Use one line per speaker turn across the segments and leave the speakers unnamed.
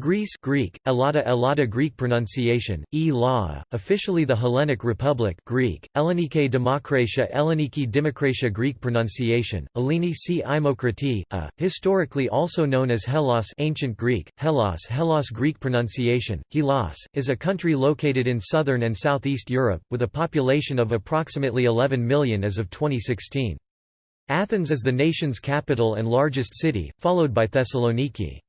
Greece Greek, Elada Elada Greek pronunciation, e officially the Hellenic Republic Greek, Ellenike Demokratia Elleniki Dimokratia Greek pronunciation, Eleni c Imokrati, a, historically also known as Hellas ancient Greek, Hellas Hellas Greek pronunciation, Hellas, is a country located in southern and southeast Europe, with a population of approximately 11 million as of 2016. Athens is the nation's capital and largest city, followed by Thessaloniki.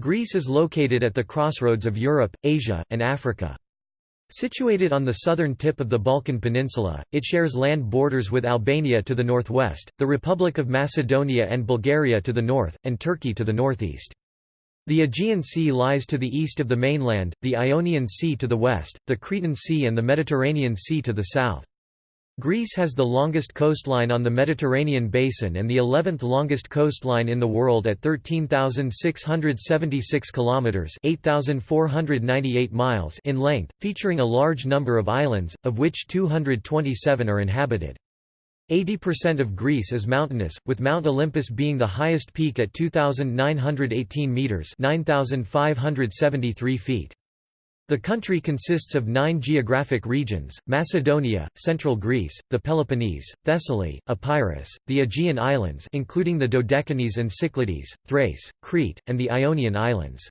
Greece is located at the crossroads of Europe, Asia, and Africa. Situated on the southern tip of the Balkan Peninsula, it shares land borders with Albania to the northwest, the Republic of Macedonia and Bulgaria to the north, and Turkey to the northeast. The Aegean Sea lies to the east of the mainland, the Ionian Sea to the west, the Cretan Sea and the Mediterranean Sea to the south. Greece has the longest coastline on the Mediterranean basin and the 11th longest coastline in the world at 13,676 kilometers (8,498 miles) in length, featuring a large number of islands, of which 227 are inhabited. 80% of Greece is mountainous, with Mount Olympus being the highest peak at 2,918 meters (9,573 feet). The country consists of nine geographic regions, Macedonia, Central Greece, the Peloponnese, Thessaly, Epirus, the Aegean Islands including the Dodecanese and Cyclades, Thrace, Crete, and the Ionian Islands.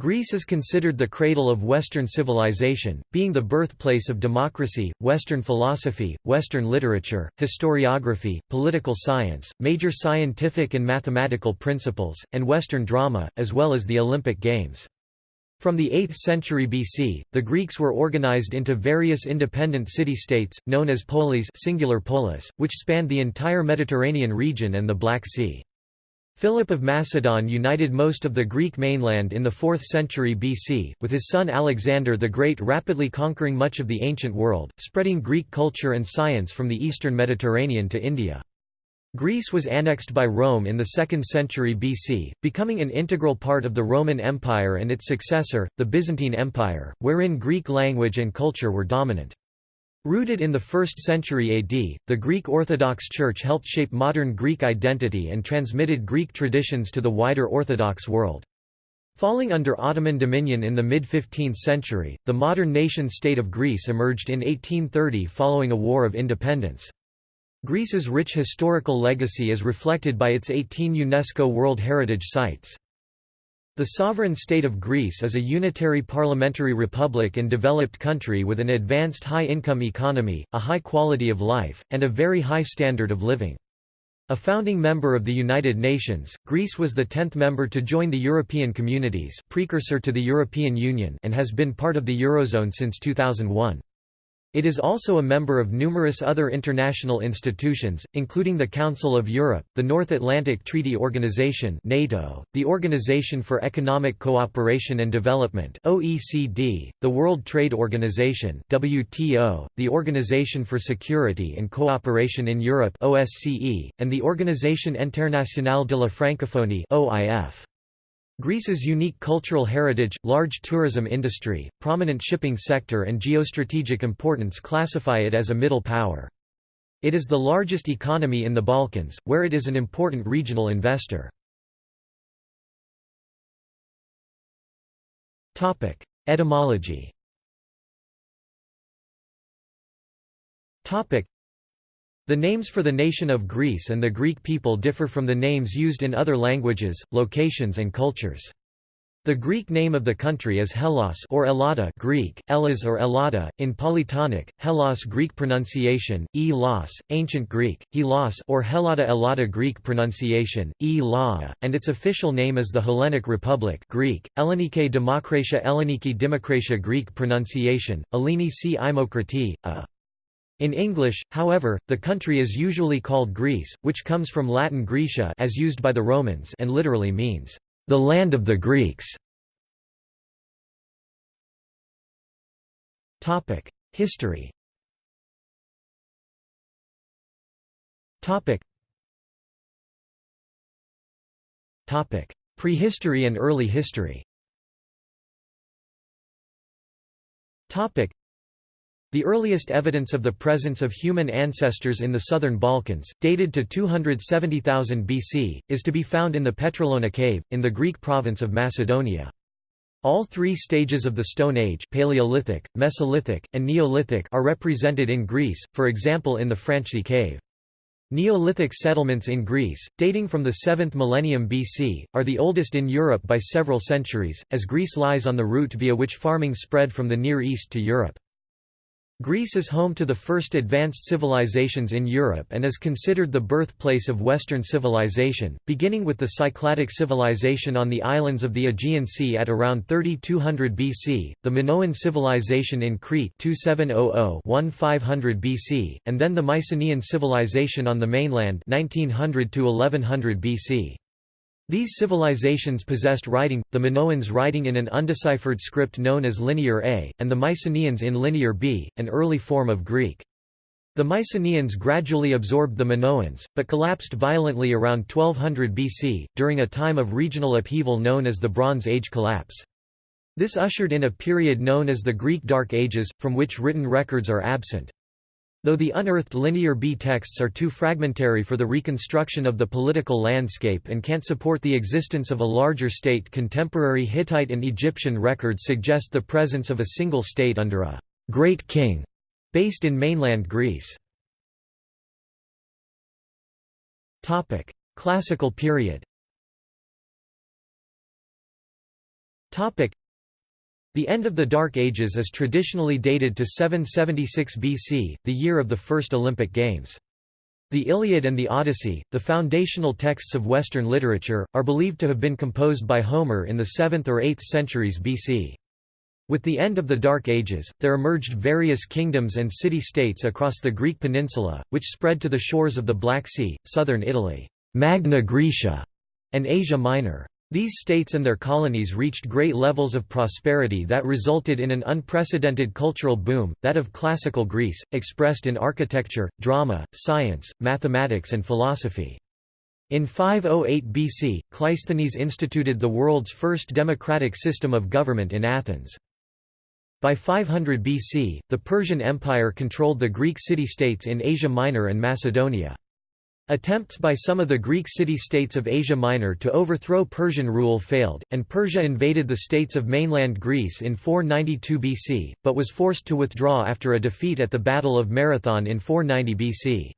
Greece is considered the cradle of Western civilization, being the birthplace of democracy, Western philosophy, Western literature, historiography, political science, major scientific and mathematical principles, and Western drama, as well as the Olympic Games. From the 8th century BC, the Greeks were organized into various independent city-states, known as poleis singular polis, which spanned the entire Mediterranean region and the Black Sea. Philip of Macedon united most of the Greek mainland in the 4th century BC, with his son Alexander the Great rapidly conquering much of the ancient world, spreading Greek culture and science from the eastern Mediterranean to India. Greece was annexed by Rome in the 2nd century BC, becoming an integral part of the Roman Empire and its successor, the Byzantine Empire, wherein Greek language and culture were dominant. Rooted in the 1st century AD, the Greek Orthodox Church helped shape modern Greek identity and transmitted Greek traditions to the wider Orthodox world. Falling under Ottoman dominion in the mid-15th century, the modern nation-state of Greece emerged in 1830 following a war of independence. Greece's rich historical legacy is reflected by its 18 UNESCO World Heritage Sites. The sovereign state of Greece is a unitary parliamentary republic and developed country with an advanced high-income economy, a high quality of life, and a very high standard of living. A founding member of the United Nations, Greece was the tenth member to join the European Communities precursor to the European Union and has been part of the Eurozone since 2001. It is also a member of numerous other international institutions, including the Council of Europe, the North Atlantic Treaty Organization NATO, the Organization for Economic Cooperation and Development OECD, the World Trade Organization WTO, the Organization for Security and Cooperation in Europe OSCE, and the Organisation Internationale de la Francophonie OIF. Greece's unique cultural heritage, large tourism industry, prominent shipping sector and geostrategic importance classify it as a middle power. It is the largest economy in the Balkans, where it is an important regional investor. Etymology the names for the nation of Greece and the Greek people differ from the names used in other languages, locations and cultures. The Greek name of the country is Hellas or Elada Greek, Elas or Elada, in Polytonic, Hellas Greek pronunciation, e Ancient Greek, Helos or Helada Elada Greek pronunciation, e and its official name is the Hellenic Republic Greek, Ellenike Demokratia Elleniki Dimokratia Greek pronunciation, Eleni c Imokrati, a in English, however, the country is usually called Greece, which comes from Latin Graecia as used by the Romans and literally means, "...the land of the Greeks". History. Prehistory and early history The earliest evidence of the presence of human ancestors in the southern Balkans, dated to 270,000 BC, is to be found in the Petrolona cave, in the Greek province of Macedonia. All three stages of the Stone Age Paleolithic, Mesolithic, and Neolithic are represented in Greece, for example in the Franchthi cave. Neolithic settlements in Greece, dating from the 7th millennium BC, are the oldest in Europe by several centuries, as Greece lies on the route via which farming spread from the Near East to Europe. Greece is home to the first advanced civilizations in Europe and is considered the birthplace of Western civilization, beginning with the Cycladic civilization on the islands of the Aegean Sea at around 3200 BC, the Minoan civilization in Crete 2700-1500 BC, and then the Mycenaean civilization on the mainland 1900-1100 BC. These civilizations possessed writing, the Minoans writing in an undeciphered script known as Linear A, and the Mycenaeans in Linear B, an early form of Greek. The Mycenaeans gradually absorbed the Minoans, but collapsed violently around 1200 BC, during a time of regional upheaval known as the Bronze Age collapse. This ushered in a period known as the Greek Dark Ages, from which written records are absent. Though the unearthed Linear B texts are too fragmentary for the reconstruction of the political landscape and can't support the existence of a larger state contemporary Hittite and Egyptian records suggest the presence of a single state under a «great king» based in mainland Greece. Classical period the end of the Dark Ages is traditionally dated to 776 BC, the year of the first Olympic Games. The Iliad and the Odyssey, the foundational texts of Western literature, are believed to have been composed by Homer in the 7th or 8th centuries BC. With the end of the Dark Ages, there emerged various kingdoms and city-states across the Greek peninsula, which spread to the shores of the Black Sea, southern Italy Magna Graecia", and Asia Minor. These states and their colonies reached great levels of prosperity that resulted in an unprecedented cultural boom, that of classical Greece, expressed in architecture, drama, science, mathematics and philosophy. In 508 BC, Cleisthenes instituted the world's first democratic system of government in Athens. By 500 BC, the Persian Empire controlled the Greek city-states in Asia Minor and Macedonia. Attempts by some of the Greek city-states of Asia Minor to overthrow Persian rule failed, and Persia invaded the states of mainland Greece in 492 BC, but was forced to withdraw after a defeat at the Battle of Marathon in 490 BC.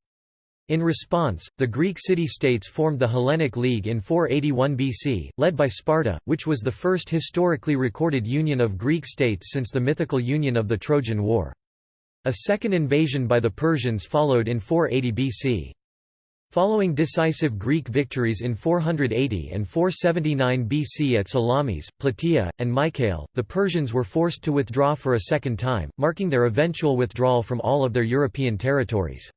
In response, the Greek city-states formed the Hellenic League in 481 BC, led by Sparta, which was the first historically recorded union of Greek states since the mythical union of the Trojan War. A second invasion by the Persians followed in 480 BC. Following decisive Greek victories in 480 and 479 BC at Salamis, Plataea, and Mycale, the Persians were forced to withdraw for a second time, marking their eventual withdrawal from all of their European territories.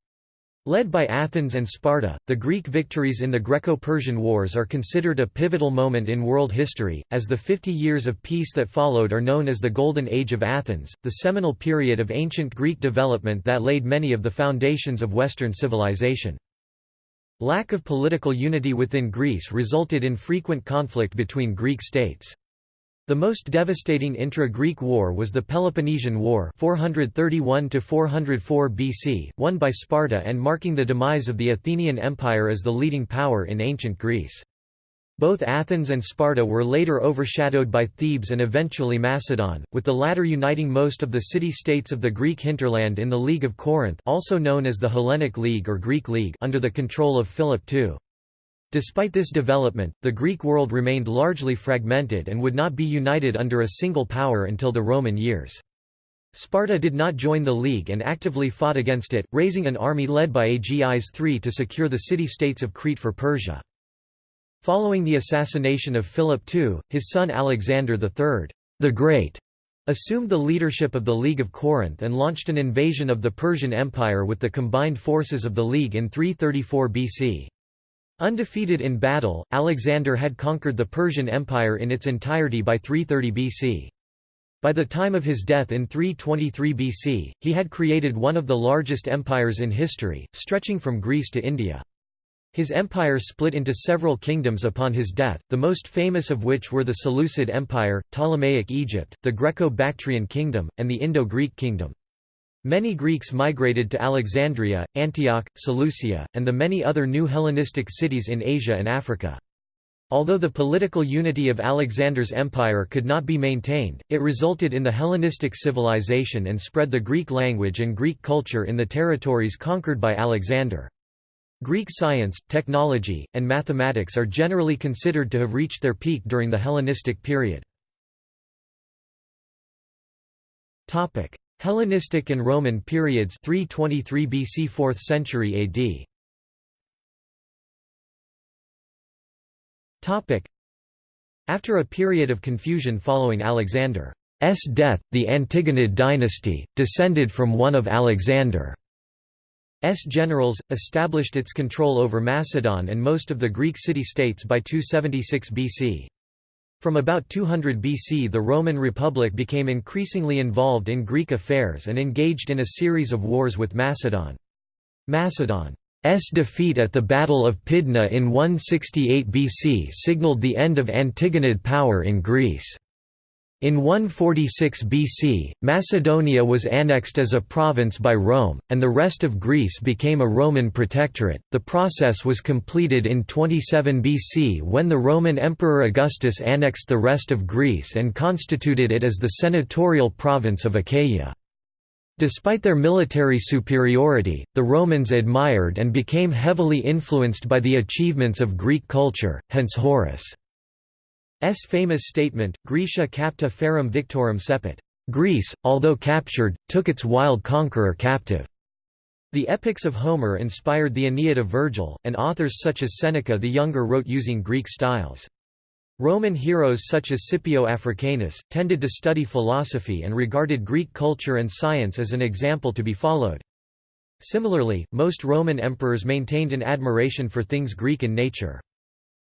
Led by Athens and Sparta, the Greek victories in the Greco-Persian Wars are considered a pivotal moment in world history, as the 50 years of peace that followed are known as the Golden Age of Athens, the seminal period of ancient Greek development that laid many of the foundations of Western civilization. Lack of political unity within Greece resulted in frequent conflict between Greek states. The most devastating intra-Greek war was the Peloponnesian War 431 BC, won by Sparta and marking the demise of the Athenian Empire as the leading power in ancient Greece. Both Athens and Sparta were later overshadowed by Thebes and eventually Macedon, with the latter uniting most of the city-states of the Greek hinterland in the League of Corinth also known as the Hellenic League or Greek League under the control of Philip II. Despite this development, the Greek world remained largely fragmented and would not be united under a single power until the Roman years. Sparta did not join the League and actively fought against it, raising an army led by Agis III to secure the city-states of Crete for Persia. Following the assassination of Philip II, his son Alexander III, the Great, assumed the leadership of the League of Corinth and launched an invasion of the Persian Empire with the combined forces of the League in 334 BC. Undefeated in battle, Alexander had conquered the Persian Empire in its entirety by 330 BC. By the time of his death in 323 BC, he had created one of the largest empires in history, stretching from Greece to India. His empire split into several kingdoms upon his death, the most famous of which were the Seleucid Empire, Ptolemaic Egypt, the Greco-Bactrian Kingdom, and the Indo-Greek Kingdom. Many Greeks migrated to Alexandria, Antioch, Seleucia, and the many other new Hellenistic cities in Asia and Africa. Although the political unity of Alexander's empire could not be maintained, it resulted in the Hellenistic civilization and spread the Greek language and Greek culture in the territories conquered by Alexander. Greek science, technology, and mathematics are generally considered to have reached their peak during the Hellenistic period. Hellenistic and Roman periods 323 BC 4th century AD Topic. After a period of confusion following Alexander's death, the Antigonid dynasty, descended from one of Alexander's generals, established its control over Macedon and most of the Greek city-states by 276 BC. From about 200 BC the Roman Republic became increasingly involved in Greek affairs and engaged in a series of wars with Macedon. Macedon's defeat at the Battle of Pydna in 168 BC signaled the end of Antigonid power in Greece. In 146 BC, Macedonia was annexed as a province by Rome, and the rest of Greece became a Roman protectorate. The process was completed in 27 BC when the Roman Emperor Augustus annexed the rest of Greece and constituted it as the senatorial province of Achaia. Despite their military superiority, the Romans admired and became heavily influenced by the achievements of Greek culture, hence Horace. S famous statement, Graecia capta ferum victorum cepit. Greece, although captured, took its wild conqueror captive. The epics of Homer inspired the Aeneid of Virgil, and authors such as Seneca the Younger wrote using Greek styles. Roman heroes such as Scipio Africanus, tended to study philosophy and regarded Greek culture and science as an example to be followed. Similarly, most Roman emperors maintained an admiration for things Greek in nature.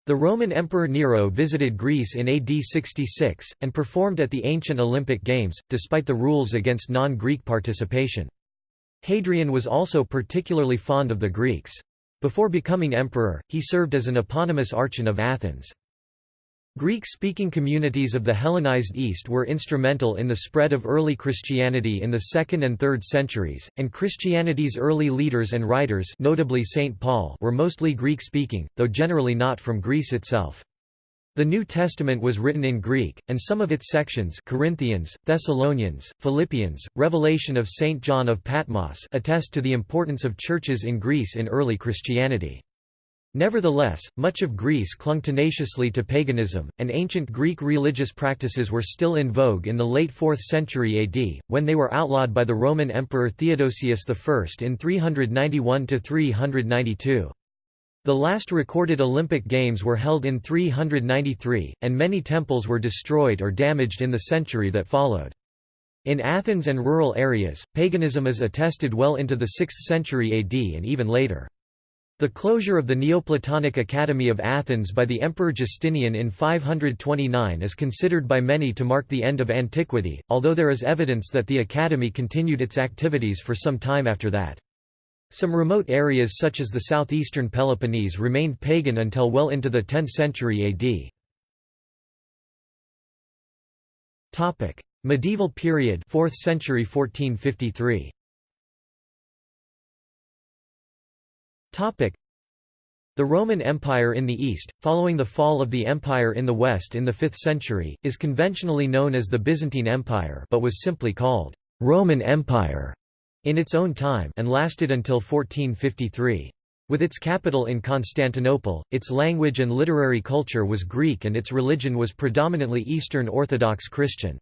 The Roman Emperor Nero visited Greece in AD 66, and performed at the ancient Olympic Games, despite the rules against non-Greek participation. Hadrian was also particularly fond of the Greeks. Before becoming emperor, he served as an eponymous archon of Athens. Greek-speaking communities of the Hellenized East were instrumental in the spread of early Christianity in the 2nd and 3rd centuries, and Christianity's early leaders and writers notably St. Paul were mostly Greek-speaking, though generally not from Greece itself. The New Testament was written in Greek, and some of its sections Corinthians, Thessalonians, Philippians, Revelation of St. John of Patmos attest to the importance of churches in Greece in early Christianity. Nevertheless, much of Greece clung tenaciously to paganism, and ancient Greek religious practices were still in vogue in the late 4th century AD, when they were outlawed by the Roman Emperor Theodosius I in 391–392. The last recorded Olympic Games were held in 393, and many temples were destroyed or damaged in the century that followed. In Athens and rural areas, paganism is attested well into the 6th century AD and even later. The closure of the Neoplatonic Academy of Athens by the Emperor Justinian in 529 is considered by many to mark the end of antiquity, although there is evidence that the academy continued its activities for some time after that. Some remote areas such as the southeastern Peloponnese remained pagan until well into the 10th century AD. Medieval period 4th century 1453 The Roman Empire in the East, following the fall of the Empire in the West in the 5th century, is conventionally known as the Byzantine Empire but was simply called Roman Empire in its own time and lasted until 1453. With its capital in Constantinople, its language and literary culture was Greek and its religion was predominantly Eastern Orthodox Christian.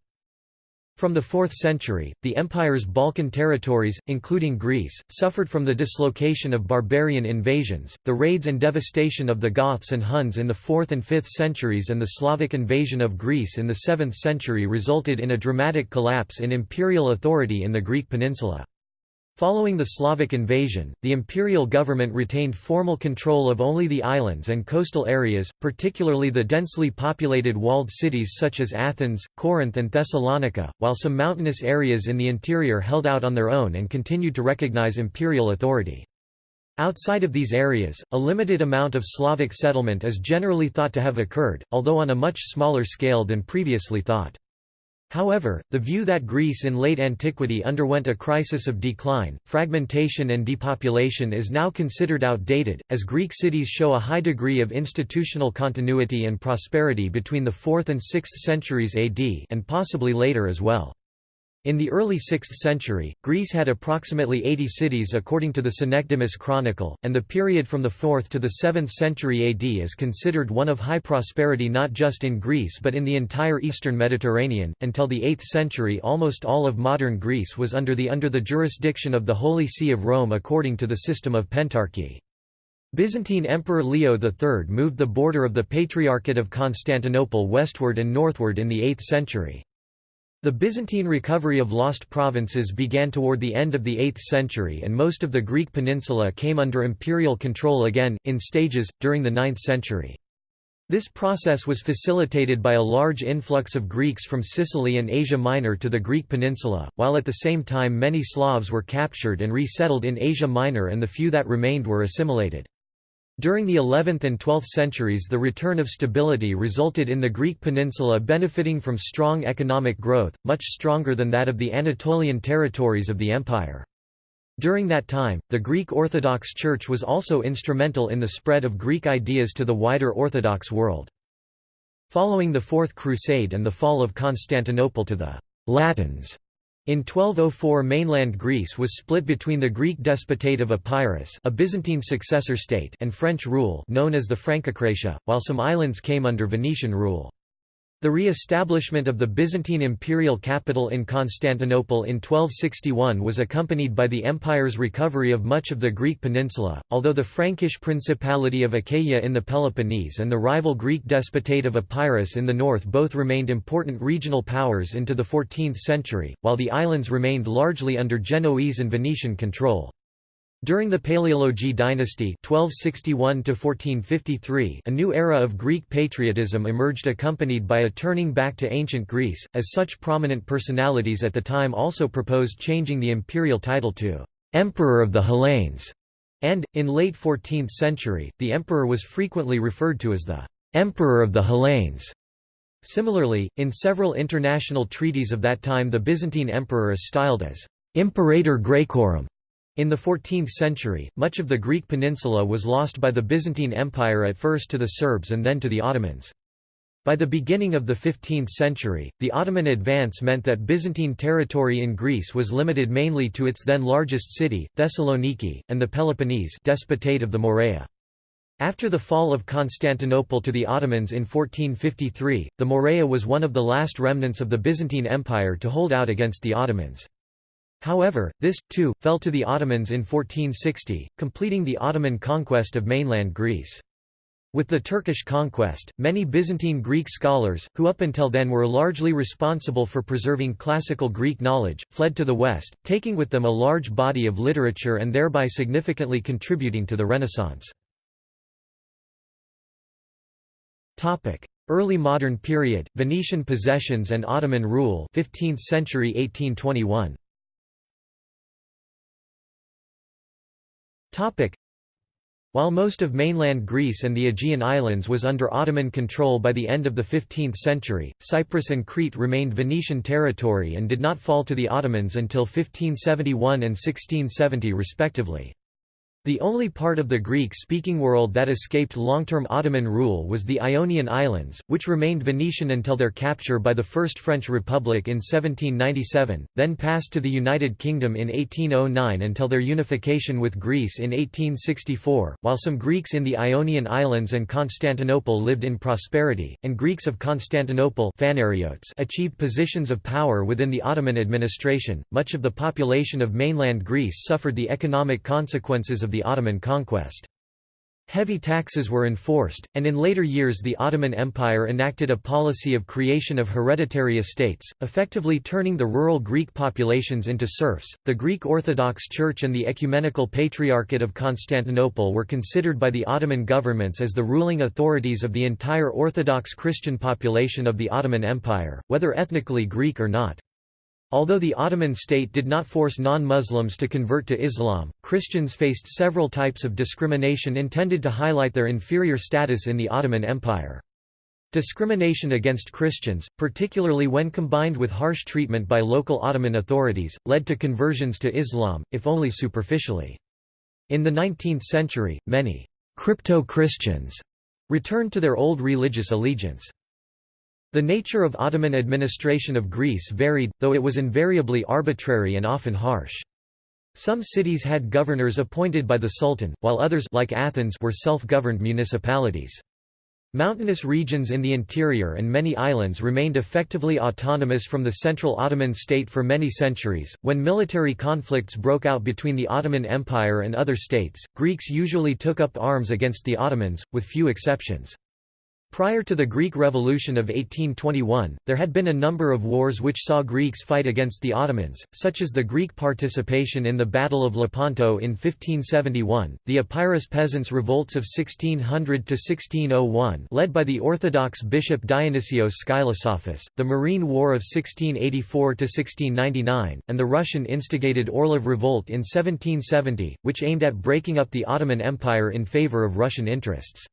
From the 4th century, the empire's Balkan territories, including Greece, suffered from the dislocation of barbarian invasions, the raids and devastation of the Goths and Huns in the 4th and 5th centuries and the Slavic invasion of Greece in the 7th century resulted in a dramatic collapse in imperial authority in the Greek peninsula. Following the Slavic invasion, the imperial government retained formal control of only the islands and coastal areas, particularly the densely populated walled cities such as Athens, Corinth and Thessalonica, while some mountainous areas in the interior held out on their own and continued to recognize imperial authority. Outside of these areas, a limited amount of Slavic settlement is generally thought to have occurred, although on a much smaller scale than previously thought. However, the view that Greece in late antiquity underwent a crisis of decline, fragmentation and depopulation is now considered outdated, as Greek cities show a high degree of institutional continuity and prosperity between the 4th and 6th centuries AD and possibly later as well. In the early 6th century, Greece had approximately 80 cities according to the Synecdemus Chronicle, and the period from the 4th to the 7th century AD is considered one of high prosperity not just in Greece but in the entire eastern Mediterranean. Until the 8th century, almost all of modern Greece was under the under the jurisdiction of the Holy See of Rome according to the system of Pentarchy. Byzantine Emperor Leo III moved the border of the Patriarchate of Constantinople westward and northward in the 8th century. The Byzantine recovery of lost provinces began toward the end of the 8th century and most of the Greek peninsula came under imperial control again, in stages, during the 9th century. This process was facilitated by a large influx of Greeks from Sicily and Asia Minor to the Greek peninsula, while at the same time many Slavs were captured and resettled in Asia Minor and the few that remained were assimilated. During the 11th and 12th centuries the return of stability resulted in the Greek peninsula benefiting from strong economic growth, much stronger than that of the Anatolian territories of the empire. During that time, the Greek Orthodox Church was also instrumental in the spread of Greek ideas to the wider Orthodox world. Following the Fourth Crusade and the fall of Constantinople to the Latins, in 1204 mainland Greece was split between the Greek despotate of Epirus a Byzantine successor state and French rule known as the Frankokratia, while some islands came under Venetian rule. The re-establishment of the Byzantine imperial capital in Constantinople in 1261 was accompanied by the empire's recovery of much of the Greek peninsula, although the Frankish Principality of Achaia in the Peloponnese and the rival Greek despotate of Epirus in the north both remained important regional powers into the 14th century, while the islands remained largely under Genoese and Venetian control. During the Paleologi dynasty 1261 a new era of Greek patriotism emerged accompanied by a turning back to ancient Greece, as such prominent personalities at the time also proposed changing the imperial title to «Emperor of the Hellenes», and, in late 14th century, the emperor was frequently referred to as the «Emperor of the Hellenes». Similarly, in several international treaties of that time the Byzantine emperor is styled as «Imperator Graecorum», in the 14th century, much of the Greek peninsula was lost by the Byzantine Empire at first to the Serbs and then to the Ottomans. By the beginning of the 15th century, the Ottoman advance meant that Byzantine territory in Greece was limited mainly to its then largest city, Thessaloniki, and the Peloponnese despotate of the Morea. After the fall of Constantinople to the Ottomans in 1453, the Morea was one of the last remnants of the Byzantine Empire to hold out against the Ottomans. However, this, too, fell to the Ottomans in 1460, completing the Ottoman conquest of mainland Greece. With the Turkish conquest, many Byzantine Greek scholars, who up until then were largely responsible for preserving classical Greek knowledge, fled to the west, taking with them a large body of literature and thereby significantly contributing to the Renaissance. Early modern period, Venetian possessions and Ottoman rule 15th century 1821. While most of mainland Greece and the Aegean Islands was under Ottoman control by the end of the 15th century, Cyprus and Crete remained Venetian territory and did not fall to the Ottomans until 1571 and 1670 respectively. The only part of the Greek-speaking world that escaped long-term Ottoman rule was the Ionian Islands, which remained Venetian until their capture by the First French Republic in 1797, then passed to the United Kingdom in 1809 until their unification with Greece in 1864. While some Greeks in the Ionian Islands and Constantinople lived in prosperity, and Greeks of Constantinople achieved positions of power within the Ottoman administration, much of the population of mainland Greece suffered the economic consequences of the Ottoman conquest. Heavy taxes were enforced, and in later years the Ottoman Empire enacted a policy of creation of hereditary estates, effectively turning the rural Greek populations into serfs. The Greek Orthodox Church and the Ecumenical Patriarchate of Constantinople were considered by the Ottoman governments as the ruling authorities of the entire Orthodox Christian population of the Ottoman Empire, whether ethnically Greek or not. Although the Ottoman state did not force non-Muslims to convert to Islam, Christians faced several types of discrimination intended to highlight their inferior status in the Ottoman Empire. Discrimination against Christians, particularly when combined with harsh treatment by local Ottoman authorities, led to conversions to Islam, if only superficially. In the 19th century, many «crypto-Christians» returned to their old religious allegiance. The nature of Ottoman administration of Greece varied, though it was invariably arbitrary and often harsh. Some cities had governors appointed by the Sultan, while others like Athens were self-governed municipalities. Mountainous regions in the interior and many islands remained effectively autonomous from the central Ottoman state for many centuries. When military conflicts broke out between the Ottoman Empire and other states, Greeks usually took up arms against the Ottomans, with few exceptions. Prior to the Greek Revolution of 1821, there had been a number of wars which saw Greeks fight against the Ottomans, such as the Greek participation in the Battle of Lepanto in 1571, the Epirus peasants' revolts of 1600–1601 led by the Orthodox bishop Dionysios Skylosophos, the Morean War of 1684–1699, and the Russian-instigated Orlov Revolt in 1770, which aimed at breaking up the Ottoman Empire in favour of Russian interests.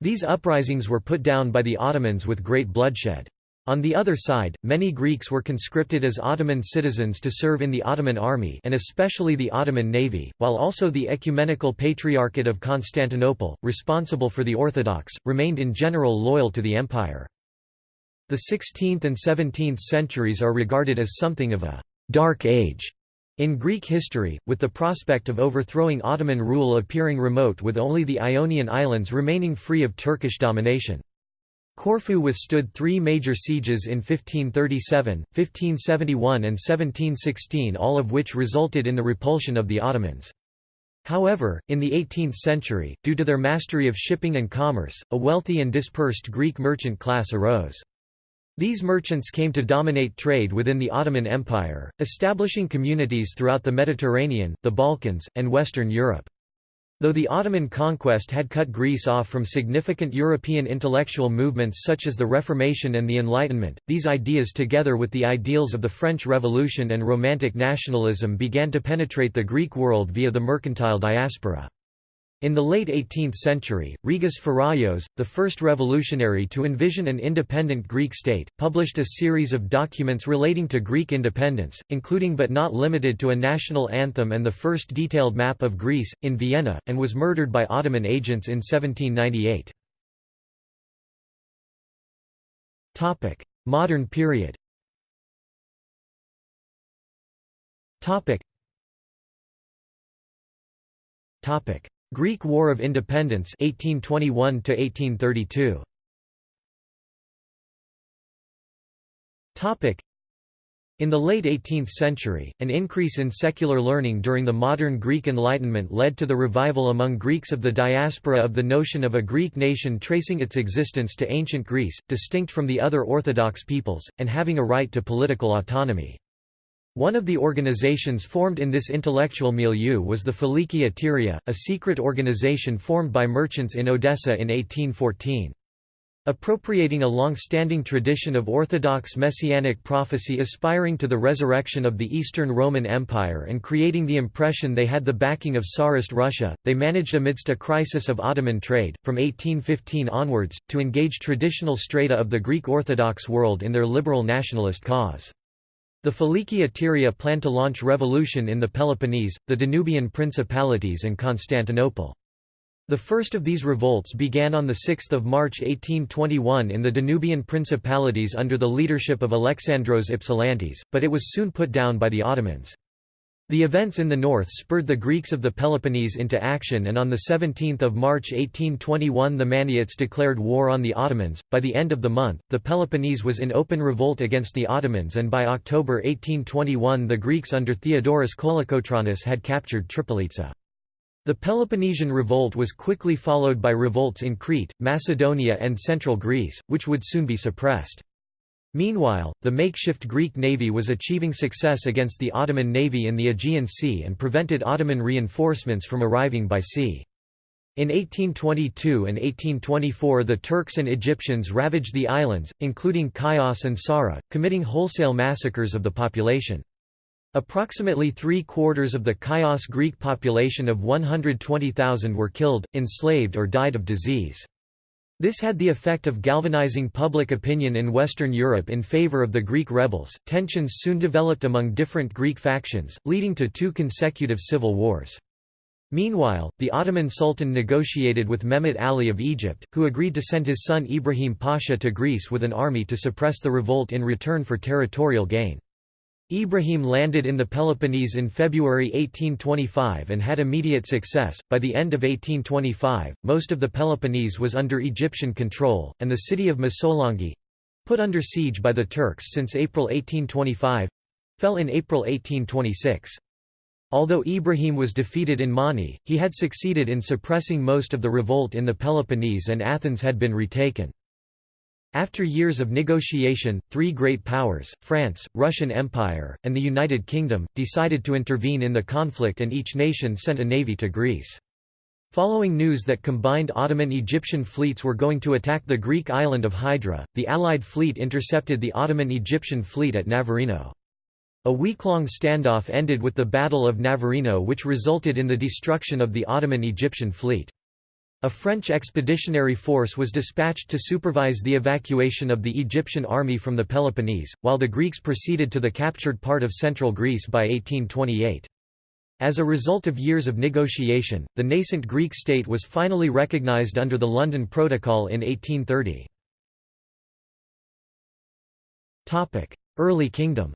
These uprisings were put down by the Ottomans with great bloodshed. On the other side, many Greeks were conscripted as Ottoman citizens to serve in the Ottoman army and especially the Ottoman navy, while also the Ecumenical Patriarchate of Constantinople, responsible for the Orthodox, remained in general loyal to the empire. The 16th and 17th centuries are regarded as something of a «dark age» In Greek history, with the prospect of overthrowing Ottoman rule appearing remote with only the Ionian Islands remaining free of Turkish domination. Corfu withstood three major sieges in 1537, 1571 and 1716 all of which resulted in the repulsion of the Ottomans. However, in the 18th century, due to their mastery of shipping and commerce, a wealthy and dispersed Greek merchant class arose. These merchants came to dominate trade within the Ottoman Empire, establishing communities throughout the Mediterranean, the Balkans, and Western Europe. Though the Ottoman conquest had cut Greece off from significant European intellectual movements such as the Reformation and the Enlightenment, these ideas together with the ideals of the French Revolution and Romantic nationalism began to penetrate the Greek world via the mercantile diaspora. In the late 18th century, Rigas Pheraios, the first revolutionary to envision an independent Greek state, published a series of documents relating to Greek independence, including but not limited to a national anthem and the first detailed map of Greece, in Vienna, and was murdered by Ottoman agents in 1798. Modern period Topic. Greek War of Independence 1821 to 1832 Topic in the late 18th century, an increase in secular learning during the modern Greek Enlightenment led to the revival among Greeks of the diaspora of the notion of a Greek nation tracing its existence to ancient Greece, distinct from the other Orthodox peoples, and having a right to political autonomy. One of the organizations formed in this intellectual milieu was the Philiki Eteria, a secret organization formed by merchants in Odessa in 1814. Appropriating a long-standing tradition of Orthodox messianic prophecy aspiring to the resurrection of the Eastern Roman Empire and creating the impression they had the backing of Tsarist Russia, they managed amidst a crisis of Ottoman trade, from 1815 onwards, to engage traditional strata of the Greek Orthodox world in their liberal nationalist cause. The Philiki Eteria planned to launch revolution in the Peloponnese, the Danubian principalities and Constantinople. The first of these revolts began on 6 March 1821 in the Danubian principalities under the leadership of Alexandros Ypsilantis, but it was soon put down by the Ottomans. The events in the north spurred the Greeks of the Peloponnese into action and on 17 March 1821 the Maniots declared war on the Ottomans. By the end of the month, the Peloponnese was in open revolt against the Ottomans and by October 1821 the Greeks under Theodoros Kolokotronis had captured Tripolitsa. The Peloponnesian revolt was quickly followed by revolts in Crete, Macedonia and central Greece, which would soon be suppressed. Meanwhile, the makeshift Greek navy was achieving success against the Ottoman navy in the Aegean Sea and prevented Ottoman reinforcements from arriving by sea. In 1822 and 1824 the Turks and Egyptians ravaged the islands, including Chios and Psara, committing wholesale massacres of the population. Approximately three-quarters of the Chios Greek population of 120,000 were killed, enslaved or died of disease. This had the effect of galvanizing public opinion in Western Europe in favor of the Greek rebels. Tensions soon developed among different Greek factions, leading to two consecutive civil wars. Meanwhile, the Ottoman Sultan negotiated with Mehmet Ali of Egypt, who agreed to send his son Ibrahim Pasha to Greece with an army to suppress the revolt in return for territorial gain. Ibrahim landed in the Peloponnese in February 1825 and had immediate success. By the end of 1825, most of the Peloponnese was under Egyptian control, and the city of Missolonghi put under siege by the Turks since April 1825 fell in April 1826. Although Ibrahim was defeated in Mani, he had succeeded in suppressing most of the revolt in the Peloponnese and Athens had been retaken. After years of negotiation, three great powers, France, Russian Empire, and the United Kingdom, decided to intervene in the conflict and each nation sent a navy to Greece. Following news that combined Ottoman-Egyptian fleets were going to attack the Greek island of Hydra, the Allied fleet intercepted the Ottoman-Egyptian fleet at Navarino. A week-long standoff ended with the Battle of Navarino which resulted in the destruction of the Ottoman-Egyptian fleet. A French expeditionary force was dispatched to supervise the evacuation of the Egyptian army from the Peloponnese, while the Greeks proceeded to the captured part of central Greece by 1828. As a result of years of negotiation, the nascent Greek state was finally recognized under the London Protocol in 1830. Early kingdom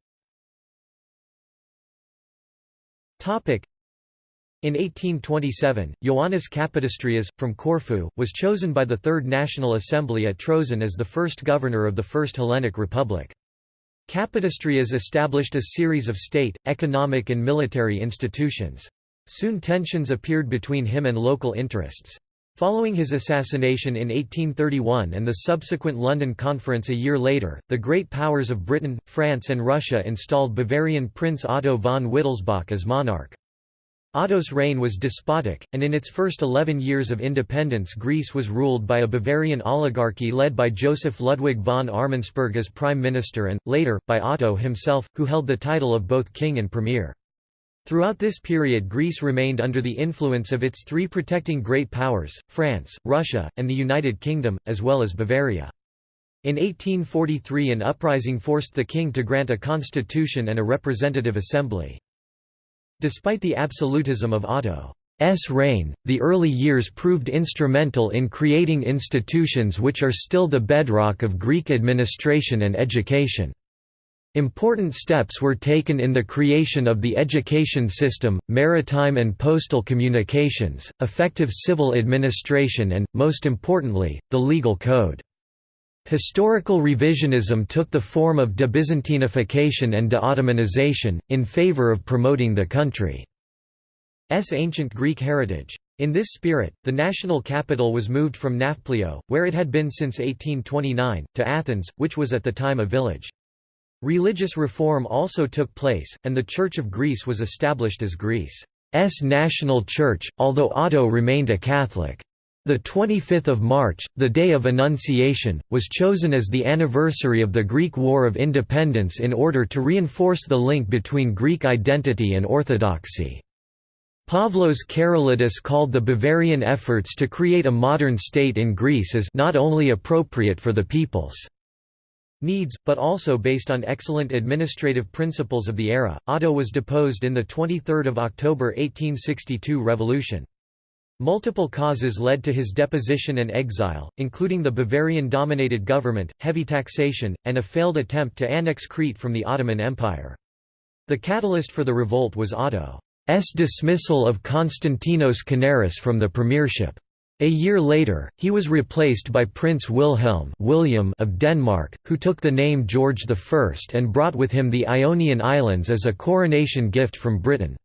in 1827, Ioannis Kapodistrias, from Corfu, was chosen by the Third National Assembly at Troezen as the first governor of the First Hellenic Republic. Kapodistrias established a series of state, economic and military institutions. Soon tensions appeared between him and local interests. Following his assassination in 1831 and the subsequent London Conference a year later, the great powers of Britain, France and Russia installed Bavarian Prince Otto von Wittelsbach as monarch. Otto's reign was despotic, and in its first eleven years of independence Greece was ruled by a Bavarian oligarchy led by Joseph Ludwig von Armansperg as prime minister and, later, by Otto himself, who held the title of both king and premier. Throughout this period Greece remained under the influence of its three protecting great powers, France, Russia, and the United Kingdom, as well as Bavaria. In 1843 an uprising forced the king to grant a constitution and a representative assembly. Despite the absolutism of Otto's reign, the early years proved instrumental in creating institutions which are still the bedrock of Greek administration and education. Important steps were taken in the creation of the education system, maritime and postal communications, effective civil administration and, most importantly, the legal code. Historical revisionism took the form of debyzantinification and de-Ottomanization, in favor of promoting the country's ancient Greek heritage. In this spirit, the national capital was moved from Nafplio, where it had been since 1829, to Athens, which was at the time a village. Religious reform also took place, and the Church of Greece was established as Greece's national church, although Otto remained a Catholic. The 25th of March, the Day of Annunciation, was chosen as the anniversary of the Greek War of Independence in order to reinforce the link between Greek identity and orthodoxy. Pavlos Karolidis called the Bavarian efforts to create a modern state in Greece as not only appropriate for the people's needs, but also based on excellent administrative principles of the era. Otto was deposed in the 23 October 1862 revolution. Multiple causes led to his deposition and exile, including the Bavarian-dominated government, heavy taxation, and a failed attempt to annex Crete from the Ottoman Empire. The catalyst for the revolt was Otto's dismissal of Konstantinos Kanaris from the premiership. A year later, he was replaced by Prince Wilhelm William of Denmark, who took the name George I and brought with him the Ionian Islands as a coronation gift from Britain.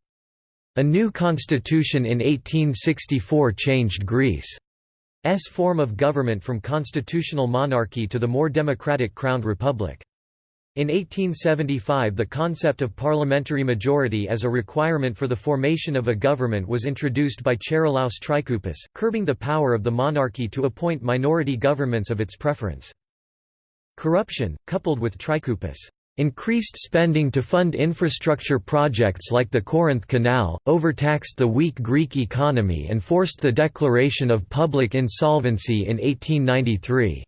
A new constitution in 1864 changed Greece's form of government from constitutional monarchy to the more democratic crowned republic. In 1875 the concept of parliamentary majority as a requirement for the formation of a government was introduced by Charilaos Trikoupis, curbing the power of the monarchy to appoint minority governments of its preference. Corruption, coupled with Trikoupis' increased spending to fund infrastructure projects like the Corinth Canal, overtaxed the weak Greek economy and forced the declaration of public insolvency in 1893.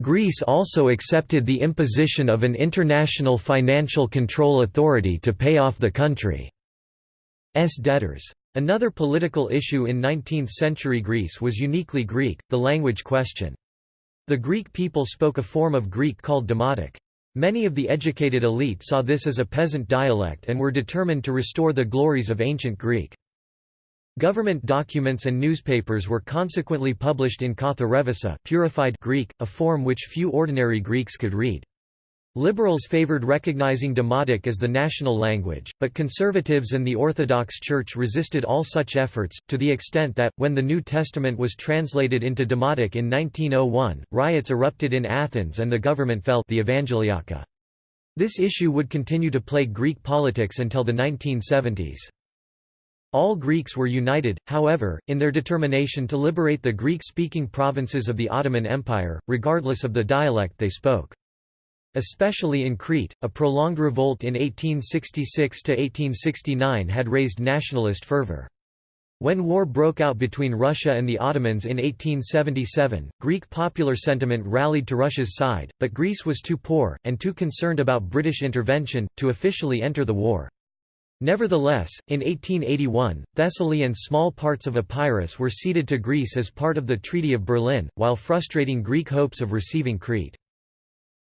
Greece also accepted the imposition of an international financial control authority to pay off the country's debtors. Another political issue in 19th-century Greece was uniquely Greek, the language question. The Greek people spoke a form of Greek called Demotic. Many of the educated elite saw this as a peasant dialect and were determined to restore the glories of ancient Greek. Government documents and newspapers were consequently published in Katha purified Greek, a form which few ordinary Greeks could read. Liberals favored recognizing Demotic as the national language, but conservatives and the Orthodox Church resisted all such efforts, to the extent that, when the New Testament was translated into Demotic in 1901, riots erupted in Athens and the government fell the Evangeliaka. This issue would continue to plague Greek politics until the 1970s. All Greeks were united, however, in their determination to liberate the Greek-speaking provinces of the Ottoman Empire, regardless of the dialect they spoke. Especially in Crete, a prolonged revolt in 1866–1869 had raised nationalist fervor. When war broke out between Russia and the Ottomans in 1877, Greek popular sentiment rallied to Russia's side, but Greece was too poor, and too concerned about British intervention, to officially enter the war. Nevertheless, in 1881, Thessaly and small parts of Epirus were ceded to Greece as part of the Treaty of Berlin, while frustrating Greek hopes of receiving Crete.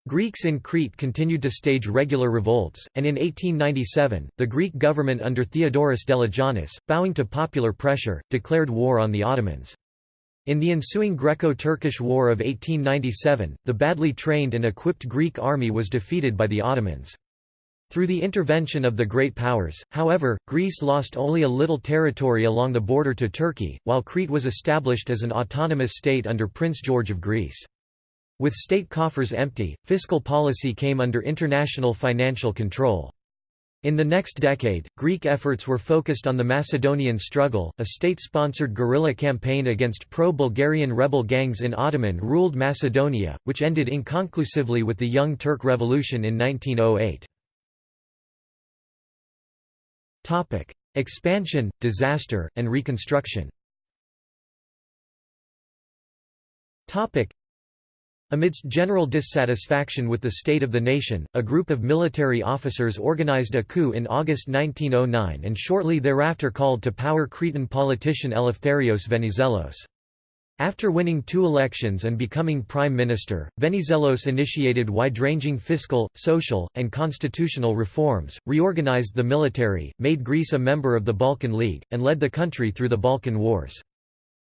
Greeks in Crete continued to stage regular revolts, and in 1897, the Greek government under Theodoros Deligiannis, bowing to popular pressure, declared war on the Ottomans. In the ensuing Greco-Turkish War of 1897, the badly trained and equipped Greek army was defeated by the Ottomans. Through the intervention of the Great Powers, however, Greece lost only a little territory along the border to Turkey, while Crete was established as an autonomous state under Prince George of Greece. With state coffers empty, fiscal policy came under international financial control. In the next decade, Greek efforts were focused on the Macedonian struggle, a state-sponsored guerrilla campaign against pro-Bulgarian rebel gangs in Ottoman-ruled Macedonia, which ended inconclusively with the Young Turk Revolution in 1908. Expansion, disaster, and reconstruction Amidst general dissatisfaction with the state of the nation, a group of military officers organized a coup in August 1909 and shortly thereafter called to power Cretan politician Eleftherios Venizelos. After winning two elections and becoming prime minister, Venizelos initiated wide-ranging fiscal, social, and constitutional reforms, reorganized the military, made Greece a member of the Balkan League, and led the country through the Balkan Wars.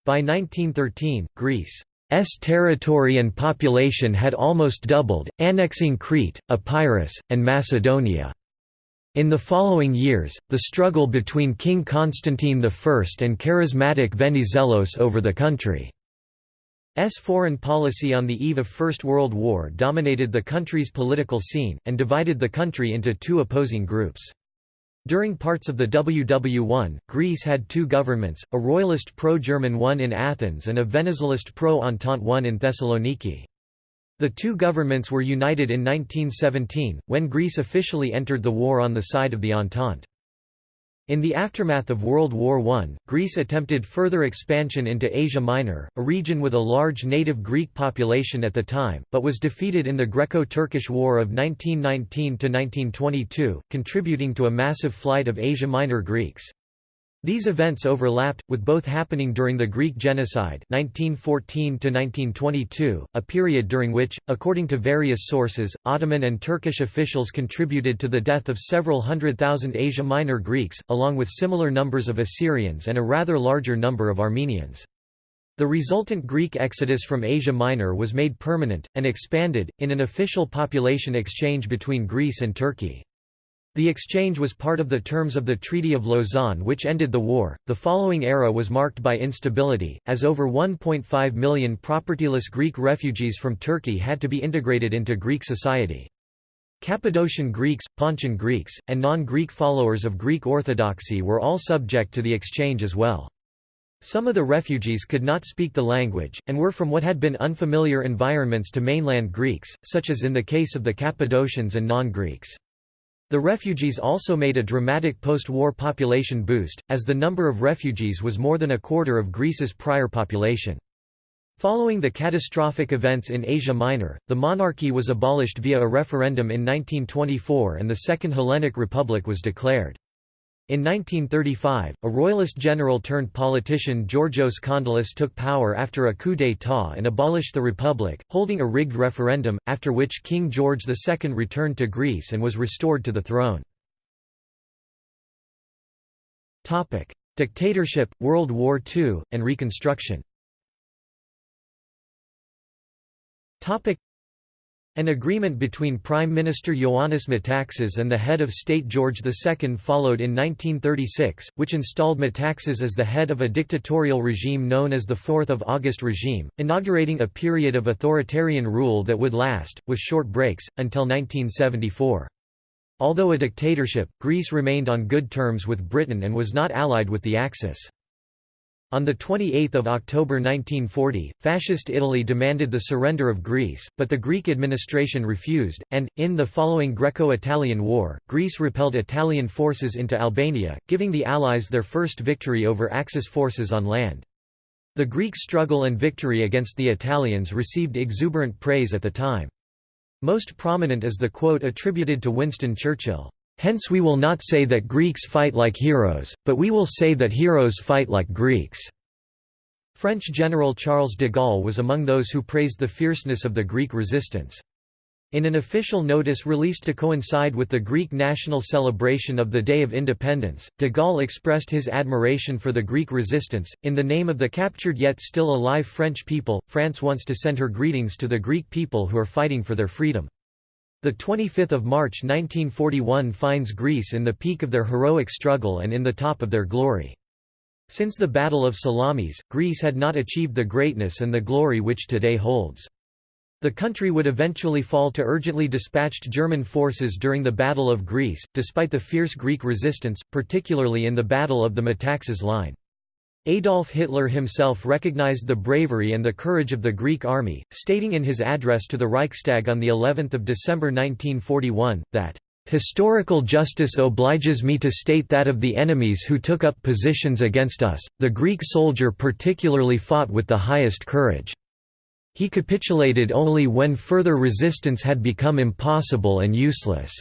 By 1913, Greece S territory and population had almost doubled, annexing Crete, Epirus, and Macedonia. In the following years, the struggle between King Constantine I and charismatic Venizelos over the country's foreign policy on the eve of First World War dominated the country's political scene, and divided the country into two opposing groups. During parts of the WW1, Greece had two governments, a royalist pro-German one in Athens and a Venizelist pro-Entente one in Thessaloniki. The two governments were united in 1917, when Greece officially entered the war on the side of the Entente. In the aftermath of World War I, Greece attempted further expansion into Asia Minor, a region with a large native Greek population at the time, but was defeated in the Greco-Turkish War of 1919–1922, contributing to a massive flight of Asia Minor Greeks. These events overlapped, with both happening during the Greek Genocide 1914 a period during which, according to various sources, Ottoman and Turkish officials contributed to the death of several hundred thousand Asia Minor Greeks, along with similar numbers of Assyrians and a rather larger number of Armenians. The resultant Greek exodus from Asia Minor was made permanent, and expanded, in an official population exchange between Greece and Turkey. The exchange was part of the terms of the Treaty of Lausanne, which ended the war. The following era was marked by instability, as over 1.5 million propertyless Greek refugees from Turkey had to be integrated into Greek society. Cappadocian Greeks, Pontian Greeks, and non Greek followers of Greek Orthodoxy were all subject to the exchange as well. Some of the refugees could not speak the language, and were from what had been unfamiliar environments to mainland Greeks, such as in the case of the Cappadocians and non-Greeks. The refugees also made a dramatic post-war population boost, as the number of refugees was more than a quarter of Greece's prior population. Following the catastrophic events in Asia Minor, the monarchy was abolished via a referendum in 1924 and the Second Hellenic Republic was declared. In 1935, a royalist general turned politician Georgios Kondylis took power after a coup d'état and abolished the republic, holding a rigged referendum, after which King George II returned to Greece and was restored to the throne. Dictatorship, World War II, and Reconstruction an agreement between Prime Minister Ioannis Metaxas and the head of state George II followed in 1936, which installed Metaxas as the head of a dictatorial regime known as the 4th of August regime, inaugurating a period of authoritarian rule that would last, with short breaks, until 1974. Although a dictatorship, Greece remained on good terms with Britain and was not allied with the Axis. On 28 October 1940, Fascist Italy demanded the surrender of Greece, but the Greek administration refused, and, in the following Greco-Italian War, Greece repelled Italian forces into Albania, giving the Allies their first victory over Axis forces on land. The Greek struggle and victory against the Italians received exuberant praise at the time. Most prominent is the quote attributed to Winston Churchill, Hence we will not say that Greeks fight like heroes, but we will say that heroes fight like Greeks." French General Charles de Gaulle was among those who praised the fierceness of the Greek resistance. In an official notice released to coincide with the Greek national celebration of the Day of Independence, de Gaulle expressed his admiration for the Greek resistance. In the name of the captured yet still alive French people, France wants to send her greetings to the Greek people who are fighting for their freedom. The 25th of March 1941 finds Greece in the peak of their heroic struggle and in the top of their glory. Since the Battle of Salamis, Greece had not achieved the greatness and the glory which today holds. The country would eventually fall to urgently dispatched German forces during the Battle of Greece, despite the fierce Greek resistance, particularly in the Battle of the Metaxas Line. Adolf Hitler himself recognized the bravery and the courage of the Greek army, stating in his address to the Reichstag on the 11th of December 1941 that Historical justice obliges me to state that of the enemies who took up positions against us, the Greek soldier particularly fought with the highest courage. He capitulated only when further resistance had become impossible and useless.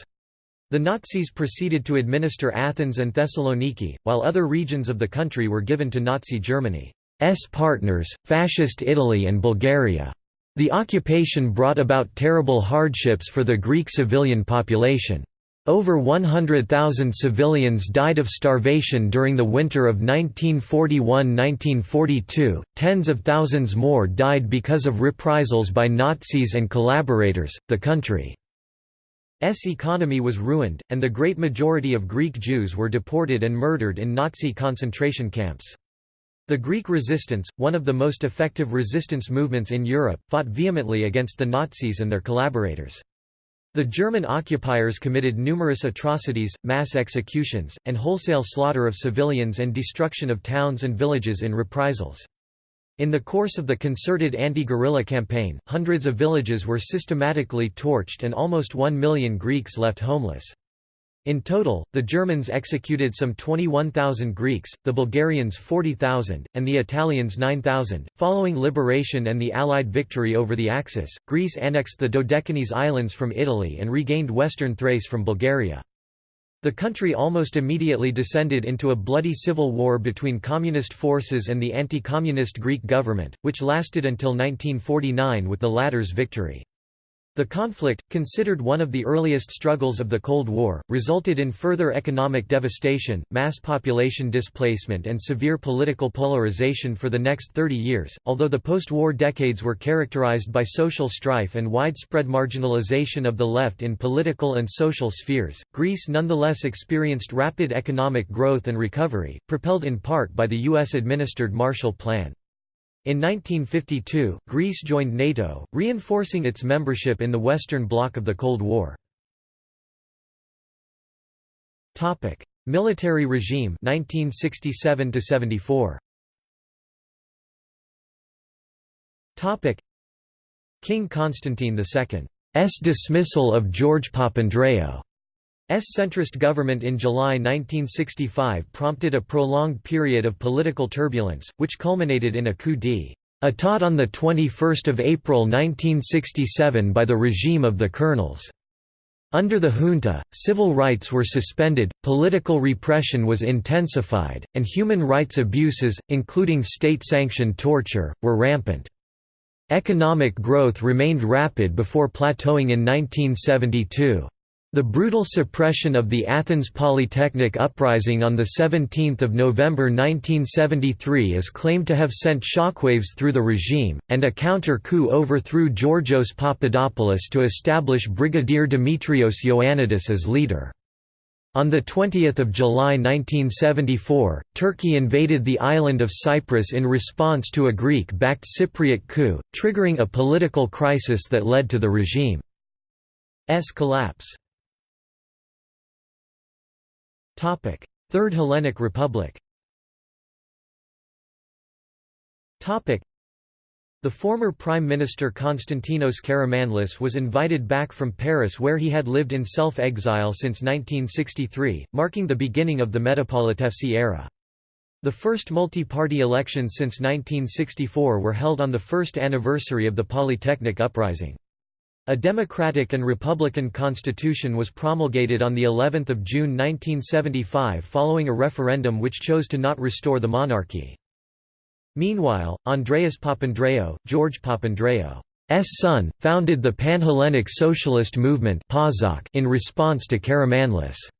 The Nazis proceeded to administer Athens and Thessaloniki, while other regions of the country were given to Nazi Germany's partners, Fascist Italy and Bulgaria. The occupation brought about terrible hardships for the Greek civilian population. Over 100,000 civilians died of starvation during the winter of 1941–1942, tens of thousands more died because of reprisals by Nazis and collaborators. The country S economy was ruined, and the great majority of Greek Jews were deported and murdered in Nazi concentration camps. The Greek resistance, one of the most effective resistance movements in Europe, fought vehemently against the Nazis and their collaborators. The German occupiers committed numerous atrocities, mass executions, and wholesale slaughter of civilians and destruction of towns and villages in reprisals. In the course of the concerted anti-guerrilla campaign, hundreds of villages were systematically torched and almost one million Greeks left homeless. In total, the Germans executed some 21,000 Greeks, the Bulgarians 40,000, and the Italians 9,000. Following liberation and the Allied victory over the Axis, Greece annexed the Dodecanese Islands from Italy and regained western Thrace from Bulgaria. The country almost immediately descended into a bloody civil war between communist forces and the anti-communist Greek government, which lasted until 1949 with the latter's victory. The conflict, considered one of the earliest struggles of the Cold War, resulted in further economic devastation, mass population displacement, and severe political polarization for the next 30 years. Although the post war decades were characterized by social strife and widespread marginalization of the left in political and social spheres, Greece nonetheless experienced rapid economic growth and recovery, propelled in part by the U.S. administered Marshall Plan. In 1952, Greece joined NATO, reinforcing its membership in the Western Bloc of the Cold War. Topic: Military regime 1967 to 74. Topic: King Constantine II's dismissal of George Papandreou Papandreou's centrist government in July 1965 prompted a prolonged period of political turbulence, which culminated in a coup d'état on 21 April 1967 by the regime of the colonels. Under the junta, civil rights were suspended, political repression was intensified, and human rights abuses, including state-sanctioned torture, were rampant. Economic growth remained rapid before plateauing in 1972. The brutal suppression of the Athens Polytechnic uprising on 17 November 1973 is claimed to have sent shockwaves through the regime, and a counter-coup overthrew Georgios Papadopoulos to establish Brigadier Dimitrios Ioannidis as leader. On 20 July 1974, Turkey invaded the island of Cyprus in response to a Greek-backed Cypriot coup, triggering a political crisis that led to the regime's collapse. Third Hellenic Republic the former Prime Minister Konstantinos Karamanlis was invited back from Paris where he had lived in self-exile since 1963, marking the beginning of the Metapolitefsi era. The first multi-party elections since 1964 were held on the first anniversary of the Polytechnic Uprising. A democratic and republican constitution was promulgated on the 11th of June 1975 following a referendum which chose to not restore the monarchy. Meanwhile, Andreas Papandreou, George Papandreou's son, founded the Pan-Hellenic Socialist Movement in response to Karamanlis'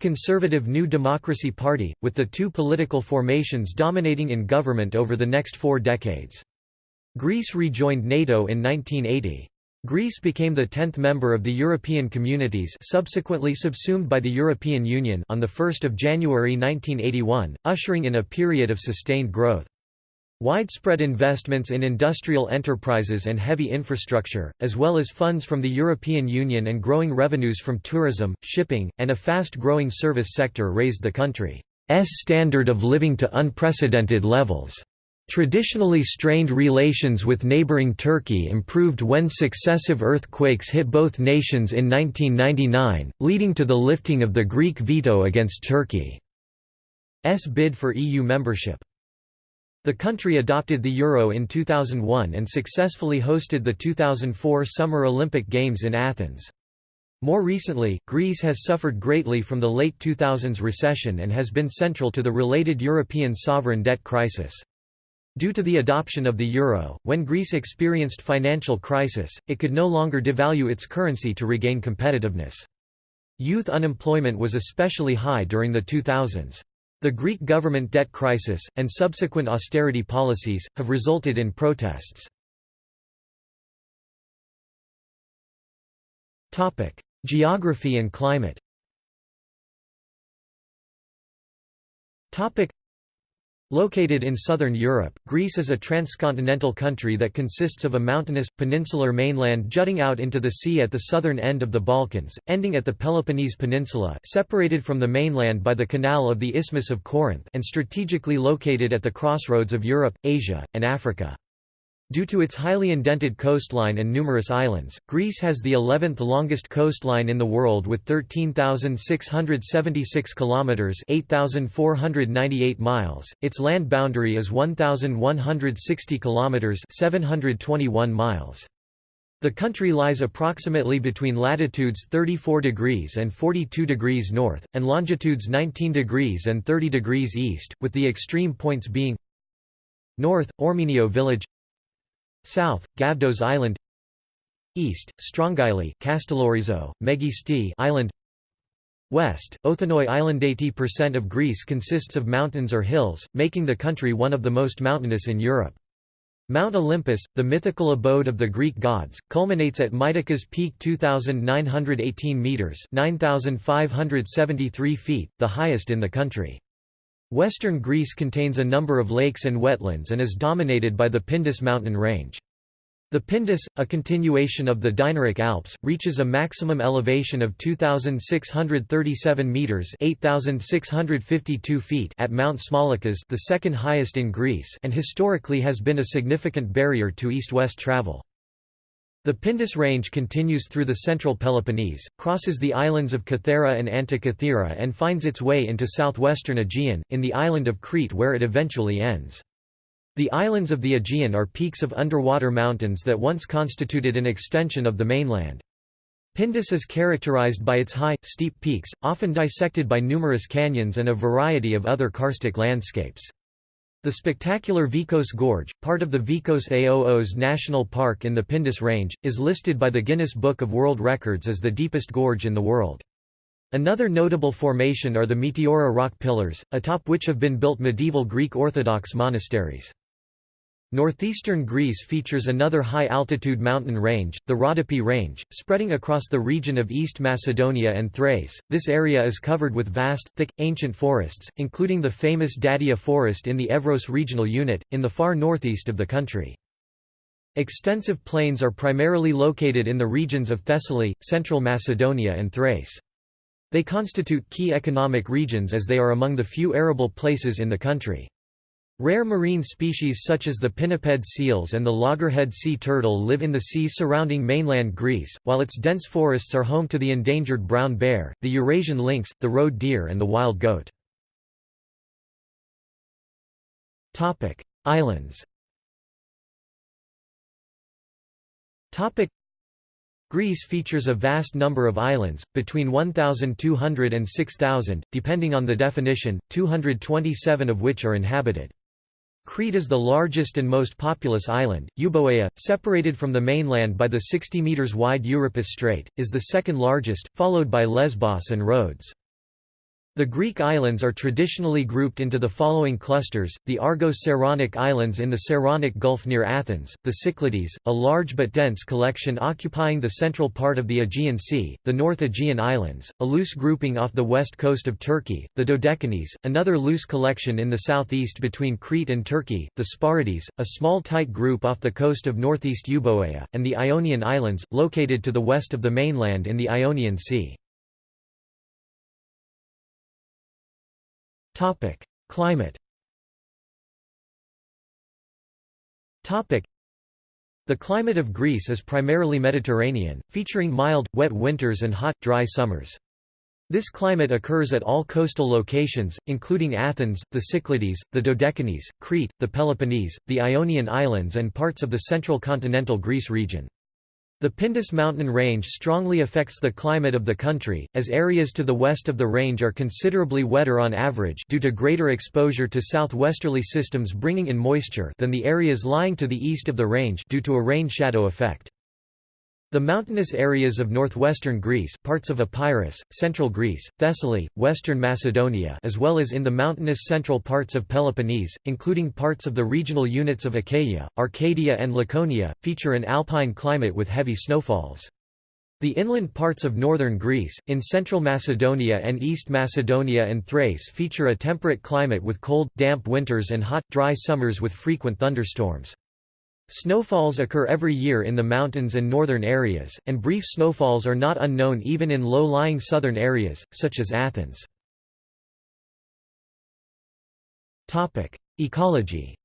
conservative New Democracy Party, with the two political formations dominating in government over the next four decades. Greece rejoined NATO in 1980. Greece became the tenth member of the European Communities subsequently subsumed by the European Union on 1 January 1981, ushering in a period of sustained growth. Widespread investments in industrial enterprises and heavy infrastructure, as well as funds from the European Union and growing revenues from tourism, shipping, and a fast-growing service sector raised the country's standard of living to unprecedented levels. Traditionally strained relations with neighboring Turkey improved when successive earthquakes hit both nations in 1999, leading to the lifting of the Greek veto against Turkey's bid for EU membership. The country adopted the euro in 2001 and successfully hosted the 2004 Summer Olympic Games in Athens. More recently, Greece has suffered greatly from the late 2000s recession and has been central to the related European sovereign debt crisis. Due to the adoption of the euro, when Greece experienced financial crisis, it could no longer devalue its currency to regain competitiveness. Youth unemployment was especially high during the 2000s. The Greek government debt crisis, and subsequent austerity policies, have resulted in protests. Geography and climate Located in southern Europe, Greece is a transcontinental country that consists of a mountainous, peninsular mainland jutting out into the sea at the southern end of the Balkans, ending at the Peloponnese Peninsula separated from the mainland by the Canal of the Isthmus of Corinth and strategically located at the crossroads of Europe, Asia, and Africa. Due to its highly indented coastline and numerous islands, Greece has the 11th longest coastline in the world with 13,676 kilometers (8,498 miles). Its land boundary is 1,160 kilometers (721 miles). The country lies approximately between latitudes 34 degrees and 42 degrees north, and longitudes 19 degrees and 30 degrees east, with the extreme points being North, Ormenio village South, Gavdos Island East, Strongyli Castellorizo, Megisti Island West, Othonoi Island 80% of Greece consists of mountains or hills, making the country one of the most mountainous in Europe. Mount Olympus, the mythical abode of the Greek gods, culminates at Mytikas Peak 2,918 metres 9,573 feet, the highest in the country. Western Greece contains a number of lakes and wetlands and is dominated by the Pindus mountain range. The Pindus, a continuation of the Dinaric Alps, reaches a maximum elevation of 2637 meters (8652 feet) at Mount Smolikas, the second highest in Greece, and historically has been a significant barrier to east-west travel. The Pindus range continues through the central Peloponnese, crosses the islands of Kythera and Antikythera and finds its way into southwestern Aegean, in the island of Crete where it eventually ends. The islands of the Aegean are peaks of underwater mountains that once constituted an extension of the mainland. Pindus is characterized by its high, steep peaks, often dissected by numerous canyons and a variety of other karstic landscapes. The spectacular Vikos Gorge, part of the Vikos Aoos National Park in the Pindus Range, is listed by the Guinness Book of World Records as the deepest gorge in the world. Another notable formation are the Meteora rock pillars, atop which have been built medieval Greek Orthodox monasteries. Northeastern Greece features another high-altitude mountain range, the Rhodope Range, spreading across the region of East Macedonia and Thrace. This area is covered with vast, thick, ancient forests, including the famous Dadia Forest in the Evros regional unit, in the far northeast of the country. Extensive plains are primarily located in the regions of Thessaly, Central Macedonia and Thrace. They constitute key economic regions as they are among the few arable places in the country. Rare marine species such as the pinniped seals and the loggerhead sea turtle live in the sea surrounding mainland Greece, while its dense forests are home to the endangered brown bear, the Eurasian lynx, the roe deer and the wild goat. Islands Greece features a vast number of islands, between 1,200 and 6,000, depending on the definition, 227 of which are inhabited. Crete is the largest and most populous island. Euboea, separated from the mainland by the 60 metres wide Euripus Strait, is the second largest, followed by Lesbos and Rhodes. The Greek islands are traditionally grouped into the following clusters, the Argo-Saronic Islands in the Saronic Gulf near Athens, the Cyclades, a large but dense collection occupying the central part of the Aegean Sea, the North Aegean Islands, a loose grouping off the west coast of Turkey, the Dodecanese, another loose collection in the southeast between Crete and Turkey, the Sporades, a small tight group off the coast of northeast Euboea, and the Ionian Islands, located to the west of the mainland in the Ionian Sea. Topic: Climate. Topic: The climate of Greece is primarily Mediterranean, featuring mild, wet winters and hot, dry summers. This climate occurs at all coastal locations, including Athens, the Cyclades, the Dodecanese, Crete, the Peloponnese, the Ionian Islands and parts of the central continental Greece region. The Pindus mountain range strongly affects the climate of the country, as areas to the west of the range are considerably wetter on average due to greater exposure to southwesterly systems bringing in moisture than the areas lying to the east of the range due to a rain shadow effect. The mountainous areas of northwestern Greece parts of Epirus, central Greece, Thessaly, western Macedonia as well as in the mountainous central parts of Peloponnese, including parts of the regional units of Achaia, Arcadia and Laconia, feature an alpine climate with heavy snowfalls. The inland parts of northern Greece, in central Macedonia and East Macedonia and Thrace feature a temperate climate with cold, damp winters and hot, dry summers with frequent thunderstorms. Snowfalls occur every year in the mountains and northern areas, and brief snowfalls are not unknown even in low-lying southern areas, such as Athens. Ecology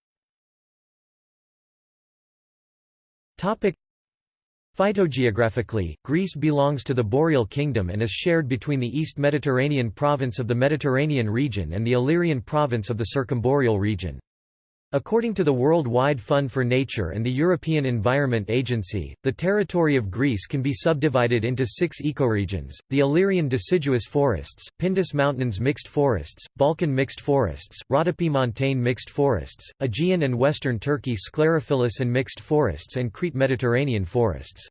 Phytogeographically, Greece belongs to the Boreal Kingdom and is shared between the East Mediterranean province of the Mediterranean region and the Illyrian province of the Circumboreal region. According to the World Wide Fund for Nature and the European Environment Agency, the territory of Greece can be subdivided into six ecoregions, the Illyrian deciduous forests, Pindus Mountains mixed forests, Balkan mixed forests, Rhodope montane mixed forests, Aegean and Western Turkey sclerophyllous and mixed forests and Crete Mediterranean forests.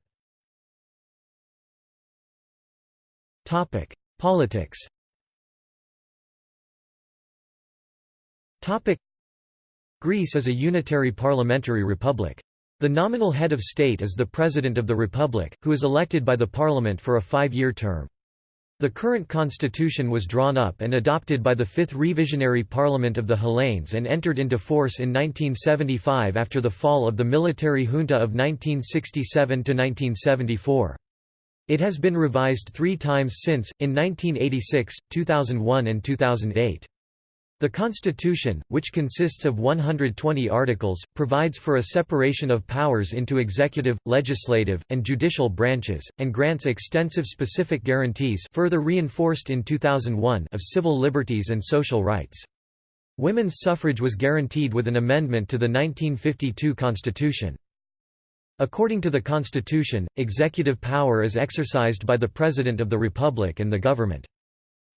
Politics Greece is a unitary parliamentary republic. The nominal head of state is the President of the Republic, who is elected by the Parliament for a five-year term. The current constitution was drawn up and adopted by the Fifth Revisionary Parliament of the Hellenes and entered into force in 1975 after the fall of the military junta of 1967–1974. It has been revised three times since, in 1986, 2001 and 2008. The Constitution, which consists of 120 articles, provides for a separation of powers into executive, legislative, and judicial branches, and grants extensive specific guarantees further reinforced in 2001 of civil liberties and social rights. Women's suffrage was guaranteed with an amendment to the 1952 Constitution. According to the Constitution, executive power is exercised by the President of the Republic and the government.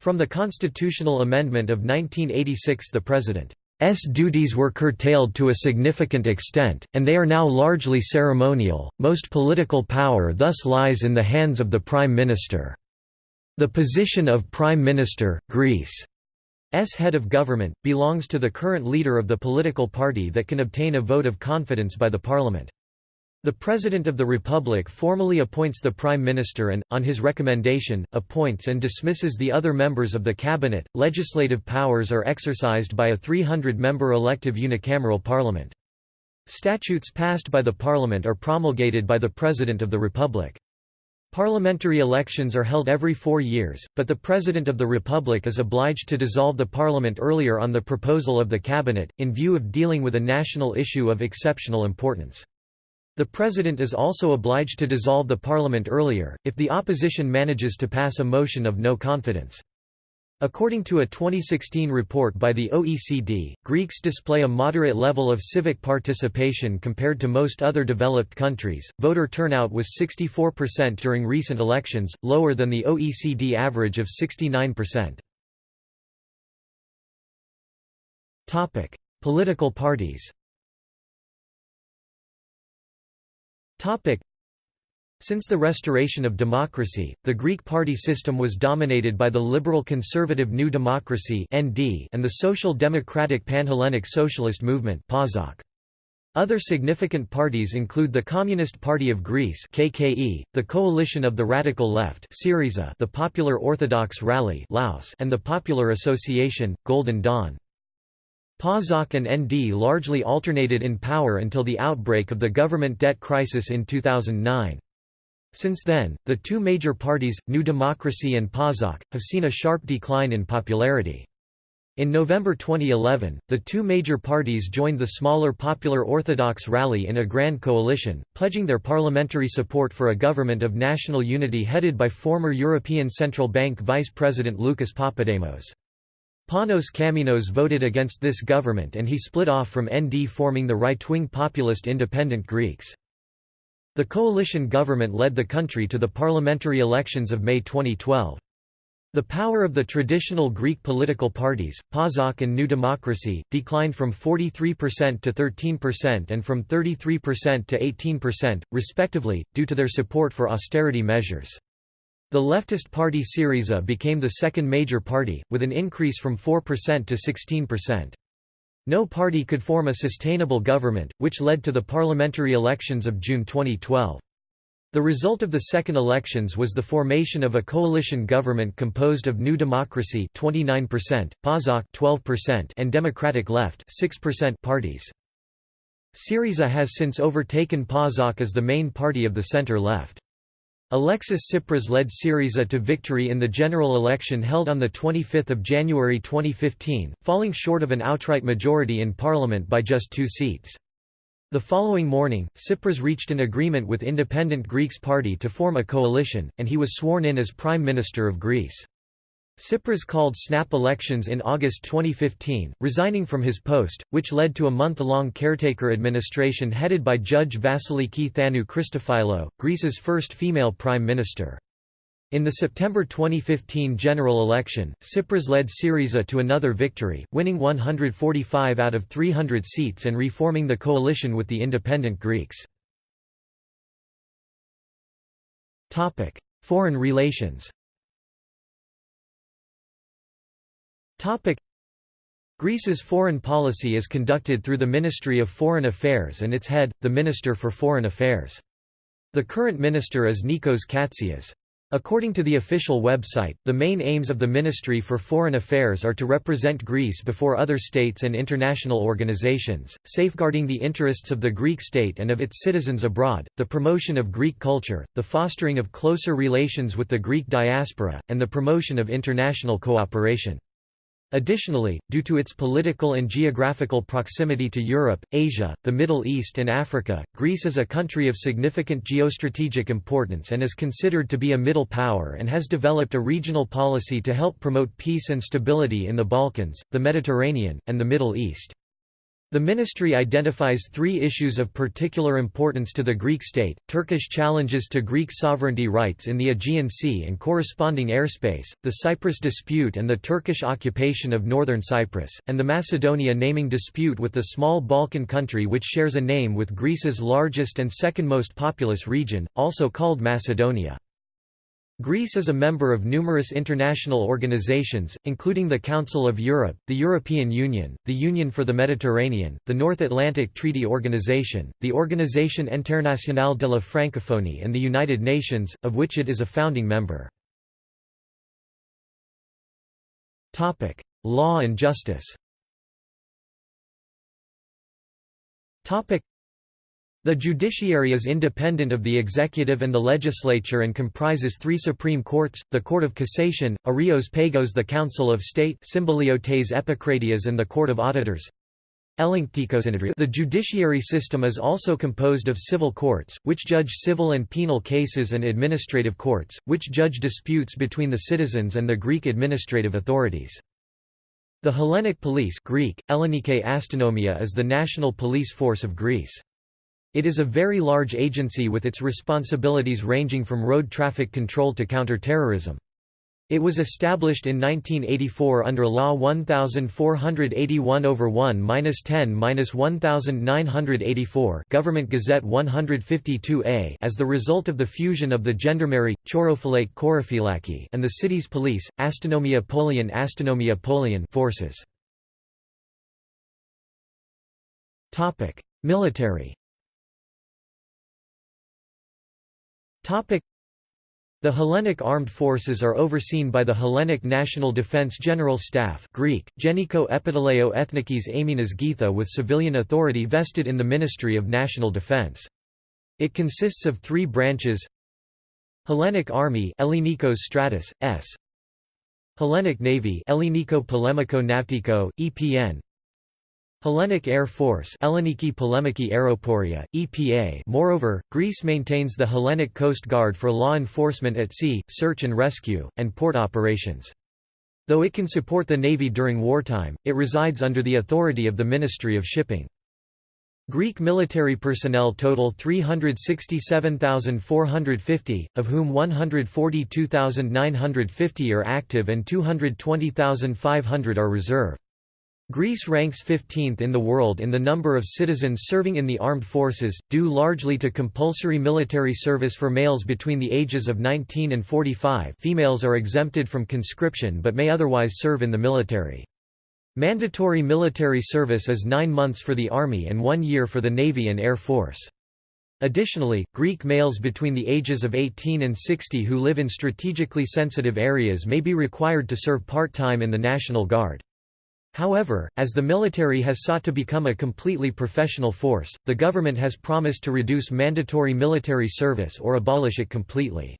From the constitutional amendment of 1986 the President's duties were curtailed to a significant extent, and they are now largely ceremonial. Most political power thus lies in the hands of the Prime Minister. The position of Prime Minister, Greece Greece's head of government, belongs to the current leader of the political party that can obtain a vote of confidence by the parliament. The President of the Republic formally appoints the Prime Minister and, on his recommendation, appoints and dismisses the other members of the cabinet. Legislative powers are exercised by a 300-member elective unicameral parliament. Statutes passed by the parliament are promulgated by the President of the Republic. Parliamentary elections are held every four years, but the President of the Republic is obliged to dissolve the parliament earlier on the proposal of the cabinet, in view of dealing with a national issue of exceptional importance. The President is also obliged to dissolve the parliament earlier, if the opposition manages to pass a motion of no confidence. According to a 2016 report by the OECD, Greeks display a moderate level of civic participation compared to most other developed countries. Voter turnout was 64% during recent elections, lower than the OECD average of 69%. Topic: Political parties. Since the restoration of democracy, the Greek party system was dominated by the liberal conservative New Democracy and the social democratic Panhellenic Socialist Movement Other significant parties include the Communist Party of Greece KKE, the Coalition of the Radical Left Syriza, the Popular Orthodox Rally Laos, and the Popular Association, Golden Dawn. PASOK and ND largely alternated in power until the outbreak of the government debt crisis in 2009. Since then, the two major parties, New Democracy and PASOK, have seen a sharp decline in popularity. In November 2011, the two major parties joined the smaller Popular Orthodox Rally in a grand coalition, pledging their parliamentary support for a government of national unity headed by former European Central Bank Vice President Lucas Papademos. Panos Kammenos voted against this government and he split off from ND forming the right-wing populist Independent Greeks. The coalition government led the country to the parliamentary elections of May 2012. The power of the traditional Greek political parties, PASOK and New Democracy, declined from 43% to 13% and from 33% to 18%, respectively, due to their support for austerity measures. The leftist party Syriza became the second major party, with an increase from 4% to 16%. No party could form a sustainable government, which led to the parliamentary elections of June 2012. The result of the second elections was the formation of a coalition government composed of New Democracy 29%, PASOK 12% and Democratic Left 6% parties. Syriza has since overtaken PASOK as the main party of the center-left. Alexis Tsipras led Syriza to victory in the general election held on 25 January 2015, falling short of an outright majority in parliament by just two seats. The following morning, Tsipras reached an agreement with Independent Greeks Party to form a coalition, and he was sworn in as Prime Minister of Greece. Tsipras called snap elections in August 2015, resigning from his post, which led to a month-long caretaker administration headed by Judge Vasiliki Thanou Christophilou, Greece's first female prime minister. In the September 2015 general election, Tsipras led Syriza to another victory, winning 145 out of 300 seats and reforming the coalition with the independent Greeks. Foreign relations Greece's foreign policy is conducted through the Ministry of Foreign Affairs and its head, the Minister for Foreign Affairs. The current minister is Nikos Kotzias. According to the official website, the main aims of the Ministry for Foreign Affairs are to represent Greece before other states and international organizations, safeguarding the interests of the Greek state and of its citizens abroad, the promotion of Greek culture, the fostering of closer relations with the Greek diaspora, and the promotion of international cooperation. Additionally, due to its political and geographical proximity to Europe, Asia, the Middle East and Africa, Greece is a country of significant geostrategic importance and is considered to be a middle power and has developed a regional policy to help promote peace and stability in the Balkans, the Mediterranean, and the Middle East. The ministry identifies three issues of particular importance to the Greek state, Turkish challenges to Greek sovereignty rights in the Aegean Sea and corresponding airspace, the Cyprus dispute and the Turkish occupation of northern Cyprus, and the Macedonia naming dispute with the small Balkan country which shares a name with Greece's largest and second most populous region, also called Macedonia. Greece is a member of numerous international organizations, including the Council of Europe, the European Union, the Union for the Mediterranean, the North Atlantic Treaty Organization, the Organisation Internationale de la Francophonie and the United Nations, of which it is a founding member. Law and justice the judiciary is independent of the executive and the legislature and comprises three supreme courts, the Court of Cassation, Areios Pagos the Council of State Symboliotes Epicratias and the Court of Auditors. The judiciary system is also composed of civil courts, which judge civil and penal cases and administrative courts, which judge disputes between the citizens and the Greek administrative authorities. The Hellenic Police Greek, Astynomia is the national police force of Greece. It is a very large agency with its responsibilities ranging from road traffic control to counter-terrorism. It was established in 1984 under Law 1481 over 1-10-1984 Government Gazette 152A as the result of the fusion of the Gendarmerie, Chorophilake Korophilaki and the city's police, Astynomia Polion Astynomia Polion forces. Military The Hellenic armed forces are overseen by the Hellenic National Defense General Staff Greek, Geniko Epiteleio Ethnikis Aminas Getha with civilian authority vested in the Ministry of National Defense. It consists of three branches Hellenic Army Ellinikos Stratos, S. Hellenic Navy Elliniko Polemiko Navtiko, EPN Hellenic Air Force Elleniki Polemiki Aeroporia, EPA Moreover, Greece maintains the Hellenic Coast Guard for law enforcement at sea, search and rescue, and port operations. Though it can support the Navy during wartime, it resides under the authority of the Ministry of Shipping. Greek military personnel total 367,450, of whom 142,950 are active and 220,500 are reserve. Greece ranks 15th in the world in the number of citizens serving in the armed forces, due largely to compulsory military service for males between the ages of 19 and 45 females are exempted from conscription but may otherwise serve in the military. Mandatory military service is nine months for the Army and one year for the Navy and Air Force. Additionally, Greek males between the ages of 18 and 60 who live in strategically sensitive areas may be required to serve part-time in the National Guard. However, as the military has sought to become a completely professional force, the government has promised to reduce mandatory military service or abolish it completely.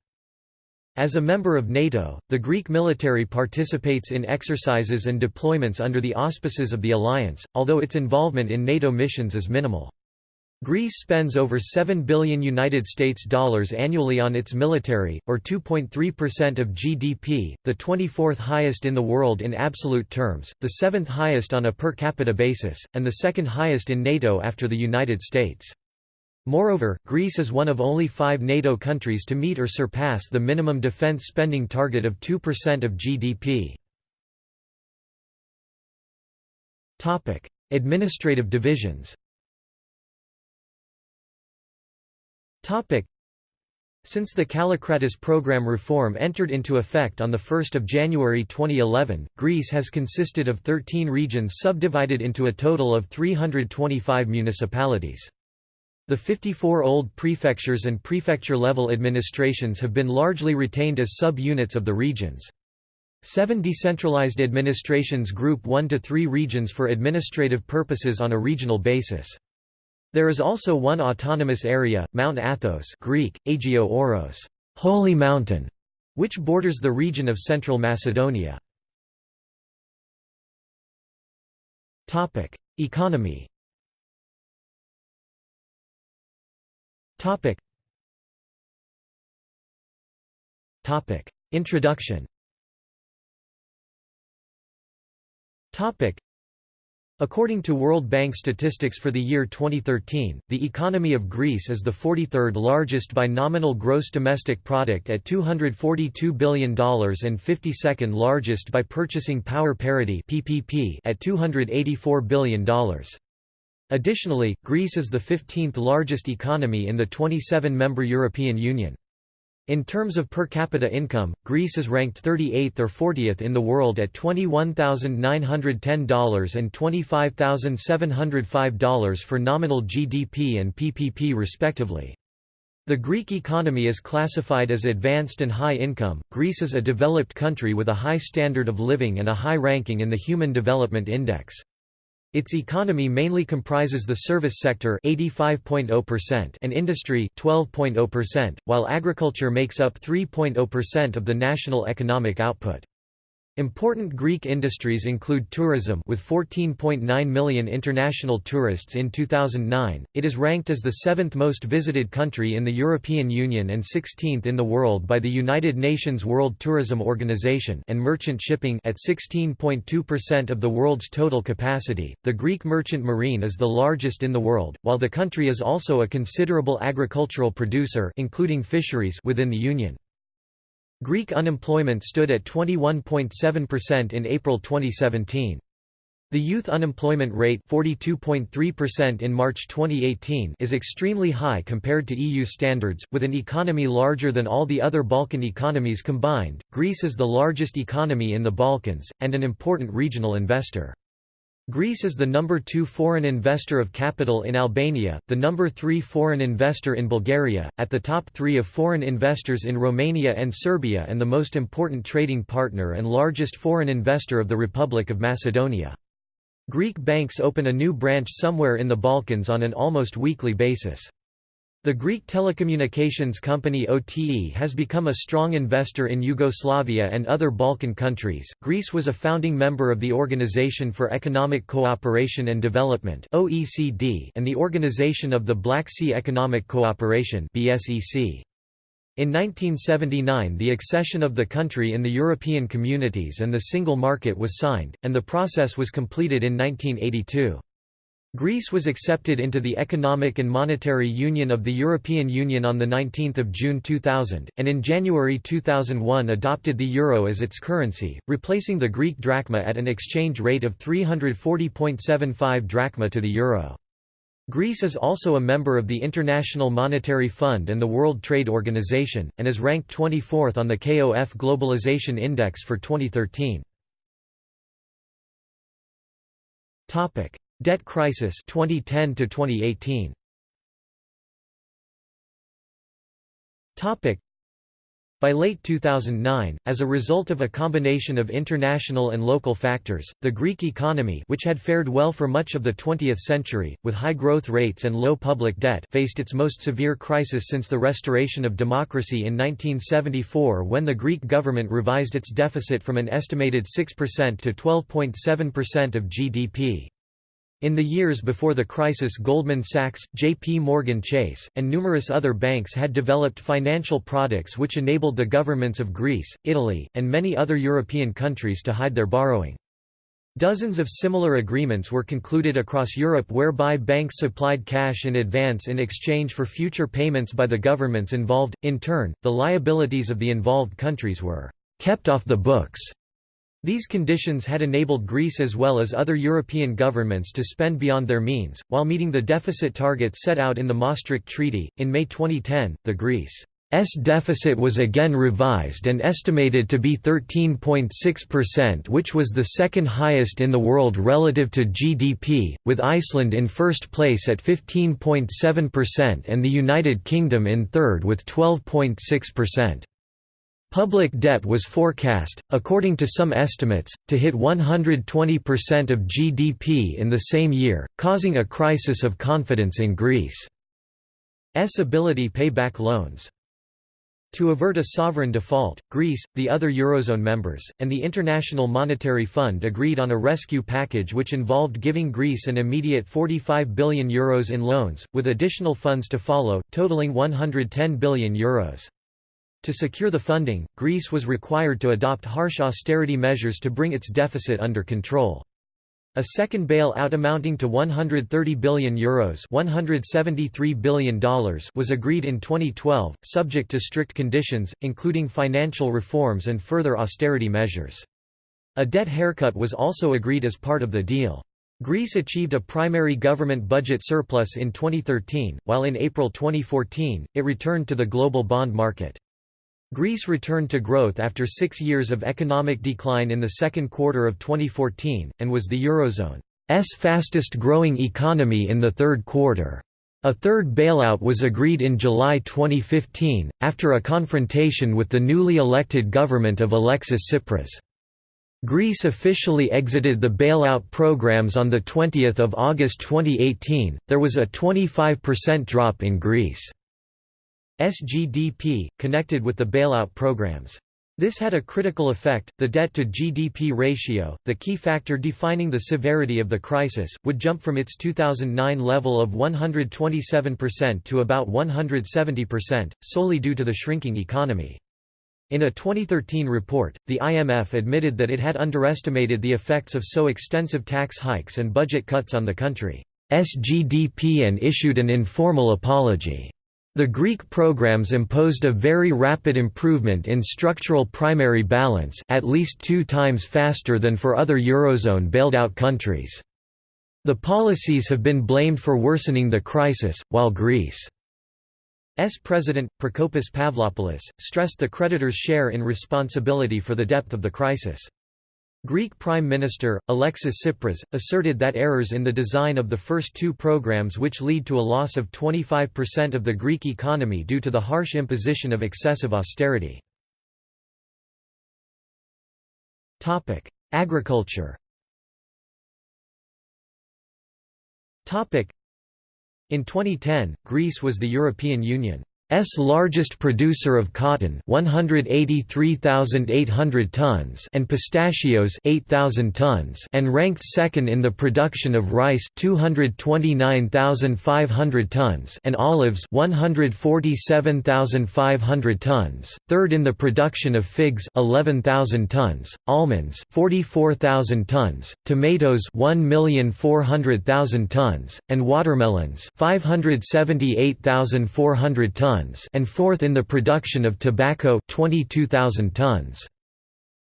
As a member of NATO, the Greek military participates in exercises and deployments under the auspices of the alliance, although its involvement in NATO missions is minimal. Greece spends over 7 billion United States dollars annually on its military, or 2.3% of GDP, the 24th highest in the world in absolute terms, the 7th highest on a per capita basis, and the second highest in NATO after the United States. Moreover, Greece is one of only five NATO countries to meet or surpass the minimum defense spending target of 2% of GDP. Administrative divisions Since the Kallikratis program reform entered into effect on 1 January 2011, Greece has consisted of 13 regions subdivided into a total of 325 municipalities. The 54 old prefectures and prefecture-level administrations have been largely retained as sub-units of the regions. Seven decentralized administrations group 1 to 3 regions for administrative purposes on a regional basis. There is also one autonomous area, Mount Athos Greek, Aigio Oros, Holy Mountain, which borders the region of Central Macedonia. Economy Introduction According to World Bank statistics for the year 2013, the economy of Greece is the 43rd largest by nominal gross domestic product at $242 billion and 52nd largest by purchasing power parity (PPP) at $284 billion. Additionally, Greece is the 15th largest economy in the 27-member European Union. In terms of per capita income, Greece is ranked 38th or 40th in the world at $21,910 and $25,705 for nominal GDP and PPP respectively. The Greek economy is classified as advanced and high income. Greece is a developed country with a high standard of living and a high ranking in the Human Development Index. Its economy mainly comprises the service sector 85.0% and industry 12.0%, while agriculture makes up 3.0% of the national economic output. Important Greek industries include tourism with 14.9 million international tourists in 2009. It is ranked as the seventh most visited country in the European Union and 16th in the world by the United Nations World Tourism Organization and merchant shipping at 16.2% of the world's total capacity. The Greek merchant marine is the largest in the world, while the country is also a considerable agricultural producer including fisheries within the union. Greek unemployment stood at 21.7% in April 2017. The youth unemployment rate 42.3% in March 2018 is extremely high compared to EU standards, with an economy larger than all the other Balkan economies combined. Greece is the largest economy in the Balkans, and an important regional investor. Greece is the number two foreign investor of capital in Albania, the number three foreign investor in Bulgaria, at the top three of foreign investors in Romania and Serbia and the most important trading partner and largest foreign investor of the Republic of Macedonia. Greek banks open a new branch somewhere in the Balkans on an almost weekly basis. The Greek telecommunications company OTE has become a strong investor in Yugoslavia and other Balkan countries. Greece was a founding member of the Organization for Economic Cooperation and Development (OECD) and the Organization of the Black Sea Economic Cooperation (BSEC). In 1979 the accession of the country in the European communities and the single market was signed, and the process was completed in 1982. Greece was accepted into the Economic and Monetary Union of the European Union on 19 June 2000, and in January 2001 adopted the euro as its currency, replacing the Greek drachma at an exchange rate of 340.75 drachma to the euro. Greece is also a member of the International Monetary Fund and the World Trade Organization, and is ranked 24th on the KOF Globalization Index for 2013. Debt crisis 2010 to 2018. Topic by late 2009, as a result of a combination of international and local factors, the Greek economy which had fared well for much of the 20th century, with high growth rates and low public debt faced its most severe crisis since the restoration of democracy in 1974 when the Greek government revised its deficit from an estimated 6% to 12.7% of GDP. In the years before the crisis Goldman Sachs, J.P. Morgan Chase, and numerous other banks had developed financial products which enabled the governments of Greece, Italy, and many other European countries to hide their borrowing. Dozens of similar agreements were concluded across Europe whereby banks supplied cash in advance in exchange for future payments by the governments involved. In turn, the liabilities of the involved countries were kept off the books these conditions had enabled Greece as well as other European governments to spend beyond their means, while meeting the deficit target set out in the Maastricht Treaty. In May 2010, the Greece deficit was again revised and estimated to be 13.6% which was the second highest in the world relative to GDP, with Iceland in first place at 15.7% and the United Kingdom in third with 12.6%. Public debt was forecast, according to some estimates, to hit 120% of GDP in the same year, causing a crisis of confidence in Greece's ability pay back loans. To avert a sovereign default, Greece, the other Eurozone members, and the International Monetary Fund agreed on a rescue package which involved giving Greece an immediate €45 billion Euros in loans, with additional funds to follow, totaling €110 billion. Euros. To secure the funding, Greece was required to adopt harsh austerity measures to bring its deficit under control. A second bail-out amounting to €130 billion, Euros $173 billion was agreed in 2012, subject to strict conditions, including financial reforms and further austerity measures. A debt haircut was also agreed as part of the deal. Greece achieved a primary government budget surplus in 2013, while in April 2014, it returned to the global bond market. Greece returned to growth after six years of economic decline in the second quarter of 2014, and was the Eurozone's fastest-growing economy in the third quarter. A third bailout was agreed in July 2015, after a confrontation with the newly elected government of Alexis Tsipras. Greece officially exited the bailout programs on 20 August 2018. There was a 25% drop in Greece. SGDP, connected with the bailout programs. This had a critical effect. The debt to GDP ratio, the key factor defining the severity of the crisis, would jump from its 2009 level of 127% to about 170%, solely due to the shrinking economy. In a 2013 report, the IMF admitted that it had underestimated the effects of so extensive tax hikes and budget cuts on the country's GDP and issued an informal apology. The Greek programs imposed a very rapid improvement in structural primary balance at least two times faster than for other Eurozone bailed-out countries. The policies have been blamed for worsening the crisis, while Greece's president, Prokopis Pavlopoulos, stressed the creditors' share in responsibility for the depth of the crisis. Greek Prime Minister, Alexis Tsipras, asserted that errors in the design of the first two programs which lead to a loss of 25% of the Greek economy due to the harsh imposition of excessive austerity. Agriculture In 2010, Greece was the European Union S largest producer of cotton 183,800 tons and pistachios 8,000 tons and ranked second in the production of rice 229,500 tons and olives 147,500 tons, third in the production of figs 11,000 tons, almonds 44,000 tons, tomatoes 1,400,000 tons, and watermelons 578,400 tons tons and fourth in the production of tobacco 22,000 tons.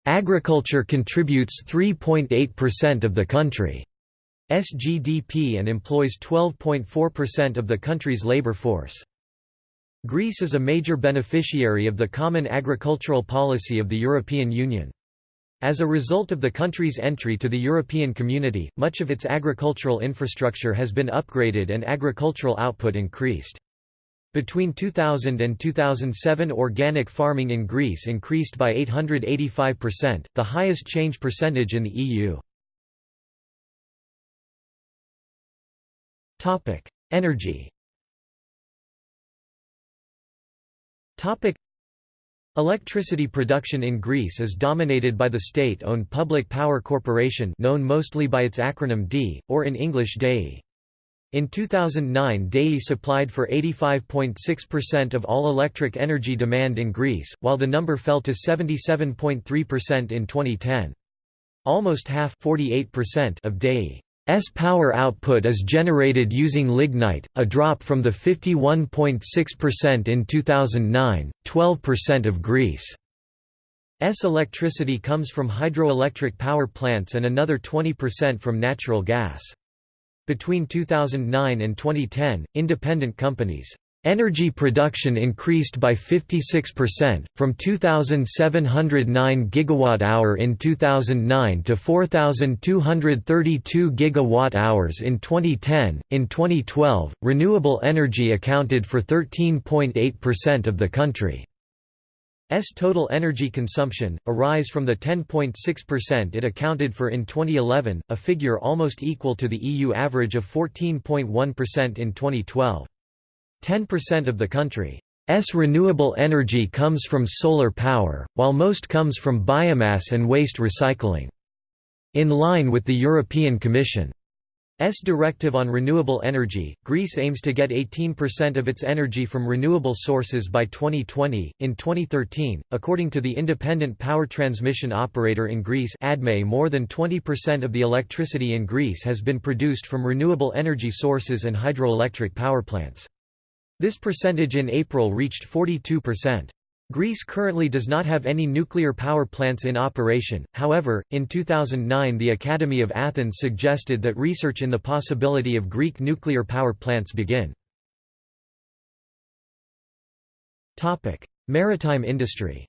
Agriculture contributes 3.8% of the country's GDP and employs 12.4% of the country's labor force. Greece is a major beneficiary of the Common Agricultural Policy of the European Union. As a result of the country's entry to the European Community, much of its agricultural infrastructure has been upgraded and agricultural output increased. Between 2000 and 2007 organic farming in Greece increased by 885%, the highest change percentage in the EU. Energy Electricity production in Greece is dominated by the state-owned Public Power Corporation known mostly by its acronym DEI, or in English DEI. In 2009 DEI supplied for 85.6% of all electric energy demand in Greece, while the number fell to 77.3% in 2010. Almost half of DEI's power output is generated using lignite, a drop from the 51.6% in 2009, 12% of Greece's electricity comes from hydroelectric power plants and another 20% from natural gas. Between 2009 and 2010, independent companies Energy production increased by 56%, from 2,709 gigawatt-hour in 2009 to 4,232 gigawatt-hours in 2010. In 2012, renewable energy accounted for 13.8% of the country's total energy consumption, a rise from the 10.6% it accounted for in 2011, a figure almost equal to the EU average of 14.1% in 2012. 10% of the country's renewable energy comes from solar power, while most comes from biomass and waste recycling. In line with the European Commission's directive on renewable energy, Greece aims to get 18% of its energy from renewable sources by 2020. In 2013, according to the independent power transmission operator in Greece, ADME, more than 20% of the electricity in Greece has been produced from renewable energy sources and hydroelectric power plants. This percentage in April reached 42%. Greece currently does not have any nuclear power plants in operation, however, in 2009 the Academy of Athens suggested that research in the possibility of Greek nuclear power plants begin. Maritime industry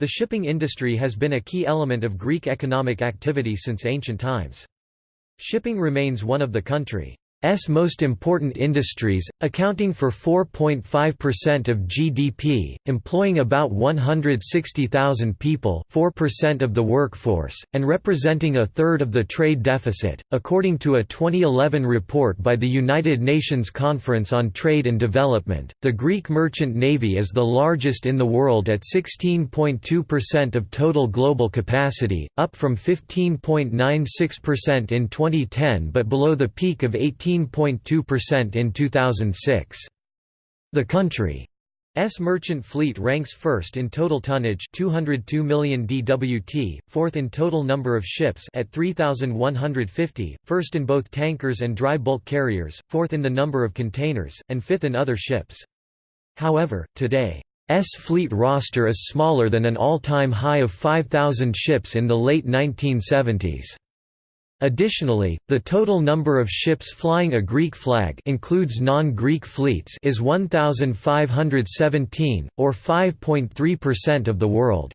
The shipping industry has been a key element of Greek economic activity since ancient times. Shipping remains one of the country's most important industries, accounting for 4.5% of GDP, employing about 160,000 people 4% of the workforce, and representing a third of the trade deficit, according to a 2011 report by the United Nations Conference on Trade and Development. The Greek merchant navy is the largest in the world at 16.2% of total global capacity, up from 15.96% in 2010 but below the peak of 18 15.2% in 2006. The country's merchant fleet ranks first in total tonnage 202 million dwt, fourth in total number of ships at 3,150, first in both tankers and dry bulk carriers, fourth in the number of containers, and fifth in other ships. However, today, S fleet roster is smaller than an all-time high of 5,000 ships in the late 1970s. Additionally, the total number of ships flying a Greek flag includes non-Greek fleets is 1517 or 5.3% of the world.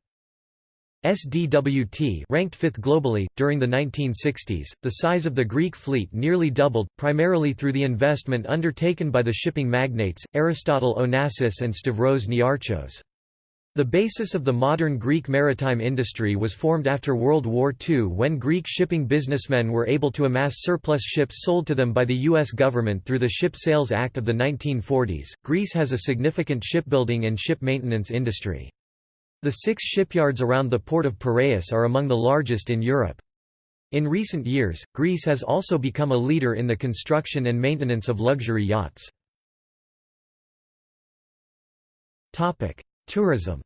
SDWT ranked 5th globally during the 1960s. The size of the Greek fleet nearly doubled primarily through the investment undertaken by the shipping magnates Aristotle Onassis and Stavros Niarchos. The basis of the modern Greek maritime industry was formed after World War II when Greek shipping businessmen were able to amass surplus ships sold to them by the U.S. government through the Ship Sales Act of the 1940s. Greece has a significant shipbuilding and ship maintenance industry. The six shipyards around the port of Piraeus are among the largest in Europe. In recent years, Greece has also become a leader in the construction and maintenance of luxury yachts. Tourism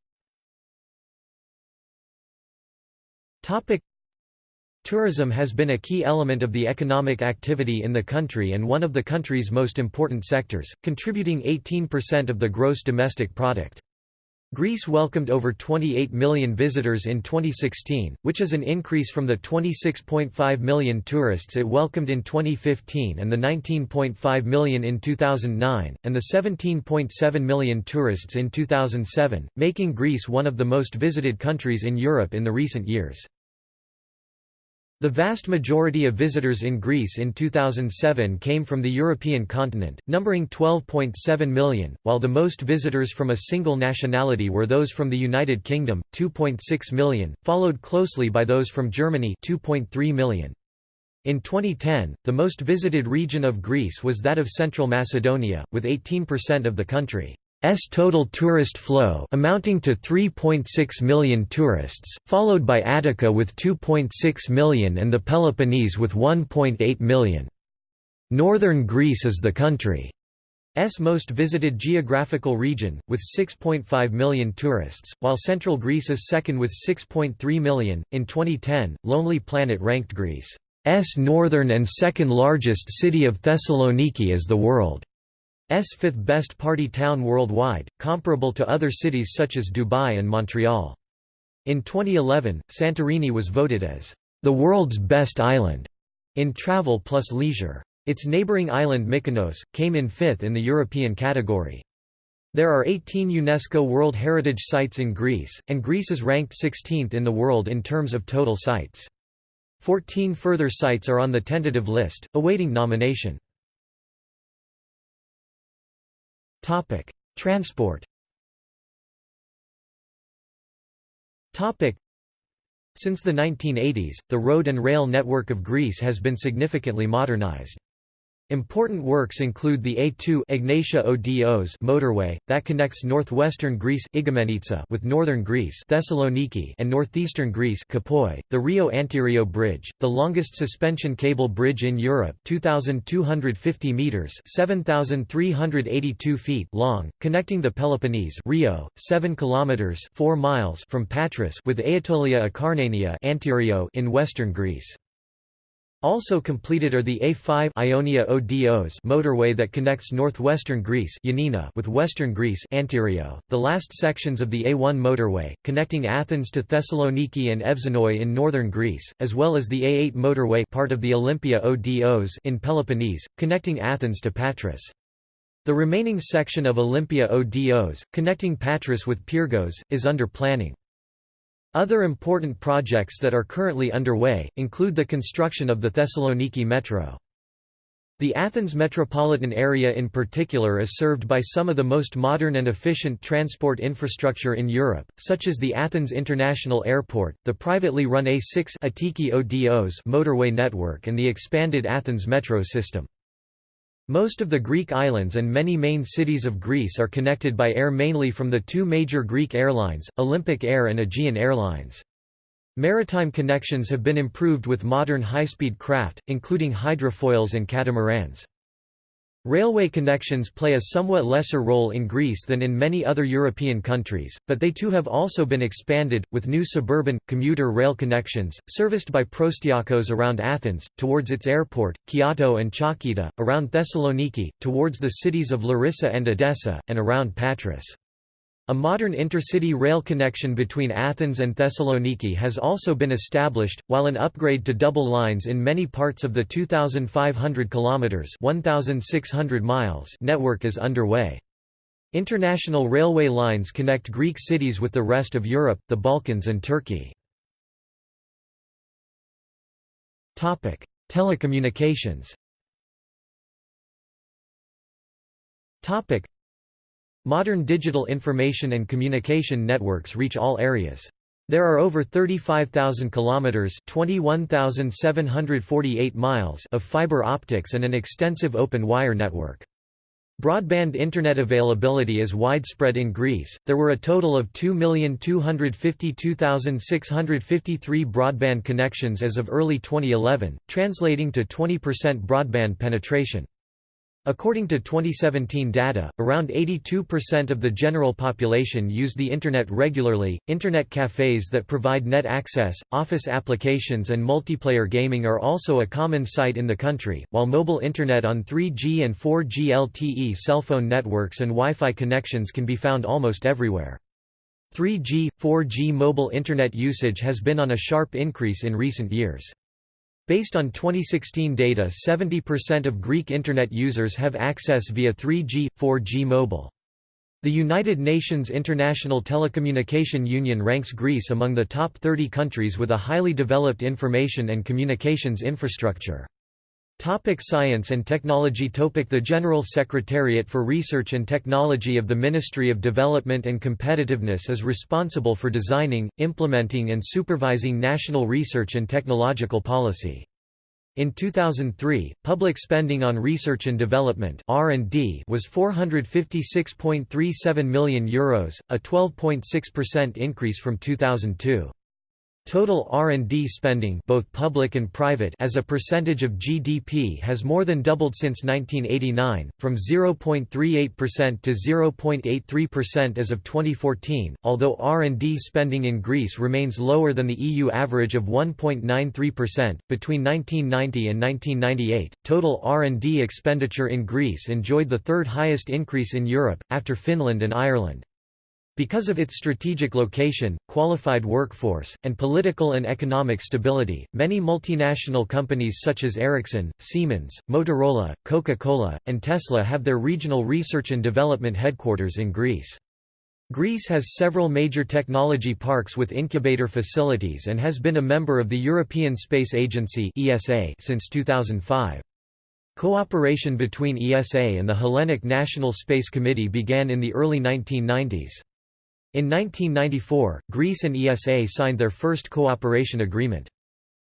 Tourism has been a key element of the economic activity in the country and one of the country's most important sectors, contributing 18% of the gross domestic product. Greece welcomed over 28 million visitors in 2016, which is an increase from the 26.5 million tourists it welcomed in 2015 and the 19.5 million in 2009, and the 17.7 million tourists in 2007, making Greece one of the most visited countries in Europe in the recent years. The vast majority of visitors in Greece in 2007 came from the European continent, numbering 12.7 million, while the most visitors from a single nationality were those from the United Kingdom, 2.6 million, followed closely by those from Germany 2.3 million. In 2010, the most visited region of Greece was that of Central Macedonia, with 18% of the country. S total tourist flow amounting to 3.6 million tourists, followed by Attica with 2.6 million and the Peloponnese with 1.8 million. Northern Greece is the country's most visited geographical region, with 6.5 million tourists, while Central Greece is second with 6.3 million. In 2010, Lonely Planet ranked Greece's northern and second largest city of Thessaloniki as the world. S fifth best party town worldwide, comparable to other cities such as Dubai and Montreal. In 2011, Santorini was voted as the world's best island. in travel plus leisure. Its neighbouring island Mykonos, came in fifth in the European category. There are 18 UNESCO World Heritage Sites in Greece, and Greece is ranked 16th in the world in terms of total sites. Fourteen further sites are on the tentative list, awaiting nomination. Transport Since the 1980s, the road and rail network of Greece has been significantly modernized. Important works include the A2 Egnatia Odos motorway that connects northwestern Greece with northern Greece Thessaloniki and northeastern Greece Kipoi, the Rio Antirio Bridge, the longest suspension cable bridge in Europe, 2250 meters, 7382 feet long, connecting the Peloponnese Rio, 7 kilometers, 4 miles from Patras with Aetolia Akarnania Antirio in western Greece. Also completed are the A5 Ionia Odos motorway that connects northwestern Greece Yanina with western Greece Antirio, the last sections of the A1 motorway, connecting Athens to Thessaloniki and Evzonoi in northern Greece, as well as the A8 motorway part of the Olympia Odos in Peloponnese, connecting Athens to Patras. The remaining section of Olympia Odos, connecting Patras with Pyrgos, is under planning. Other important projects that are currently underway, include the construction of the Thessaloniki Metro. The Athens metropolitan area in particular is served by some of the most modern and efficient transport infrastructure in Europe, such as the Athens International Airport, the privately run A6 Attiki Odos motorway network and the expanded Athens metro system. Most of the Greek islands and many main cities of Greece are connected by air mainly from the two major Greek airlines, Olympic Air and Aegean Airlines. Maritime connections have been improved with modern high-speed craft, including hydrofoils and catamarans. Railway connections play a somewhat lesser role in Greece than in many other European countries, but they too have also been expanded, with new suburban, commuter rail connections, serviced by Proastiakos around Athens, towards its airport, Kiato and Chalkida, around Thessaloniki, towards the cities of Larissa and Edessa, and around Patras. A modern intercity rail connection between Athens and Thessaloniki has also been established, while an upgrade to double lines in many parts of the 2,500 kilometers (1,600 miles) network is underway. International railway lines connect Greek cities with the rest of Europe, the Balkans and Turkey. Topic: Telecommunications. Topic: Modern digital information and communication networks reach all areas. There are over 35,000 kilometers (21,748 miles) of fiber optics and an extensive open wire network. Broadband internet availability is widespread in Greece. There were a total of 2,252,653 broadband connections as of early 2011, translating to 20% broadband penetration. According to 2017 data, around 82% of the general population use the Internet regularly. Internet cafes that provide net access, office applications, and multiplayer gaming are also a common sight in the country, while mobile Internet on 3G and 4G LTE cell phone networks and Wi Fi connections can be found almost everywhere. 3G, 4G mobile Internet usage has been on a sharp increase in recent years. Based on 2016 data 70% of Greek Internet users have access via 3G, 4G mobile. The United Nations International Telecommunication Union ranks Greece among the top 30 countries with a highly developed information and communications infrastructure. Topic science and technology Topic The General Secretariat for Research and Technology of the Ministry of Development and Competitiveness is responsible for designing, implementing and supervising national research and technological policy. In 2003, public spending on research and development (R&D) was 456.37 million euros, a 12.6% increase from 2002. Total R&D spending both public and private as a percentage of GDP has more than doubled since 1989, from 0.38% to 0.83% as of 2014, although R&D spending in Greece remains lower than the EU average of 1.93%. Between 1990 and 1998, total R&D expenditure in Greece enjoyed the third highest increase in Europe, after Finland and Ireland. Because of its strategic location, qualified workforce, and political and economic stability, many multinational companies such as Ericsson, Siemens, Motorola, Coca-Cola, and Tesla have their regional research and development headquarters in Greece. Greece has several major technology parks with incubator facilities and has been a member of the European Space Agency since 2005. Cooperation between ESA and the Hellenic National Space Committee began in the early 1990s. In 1994, Greece and ESA signed their first cooperation agreement.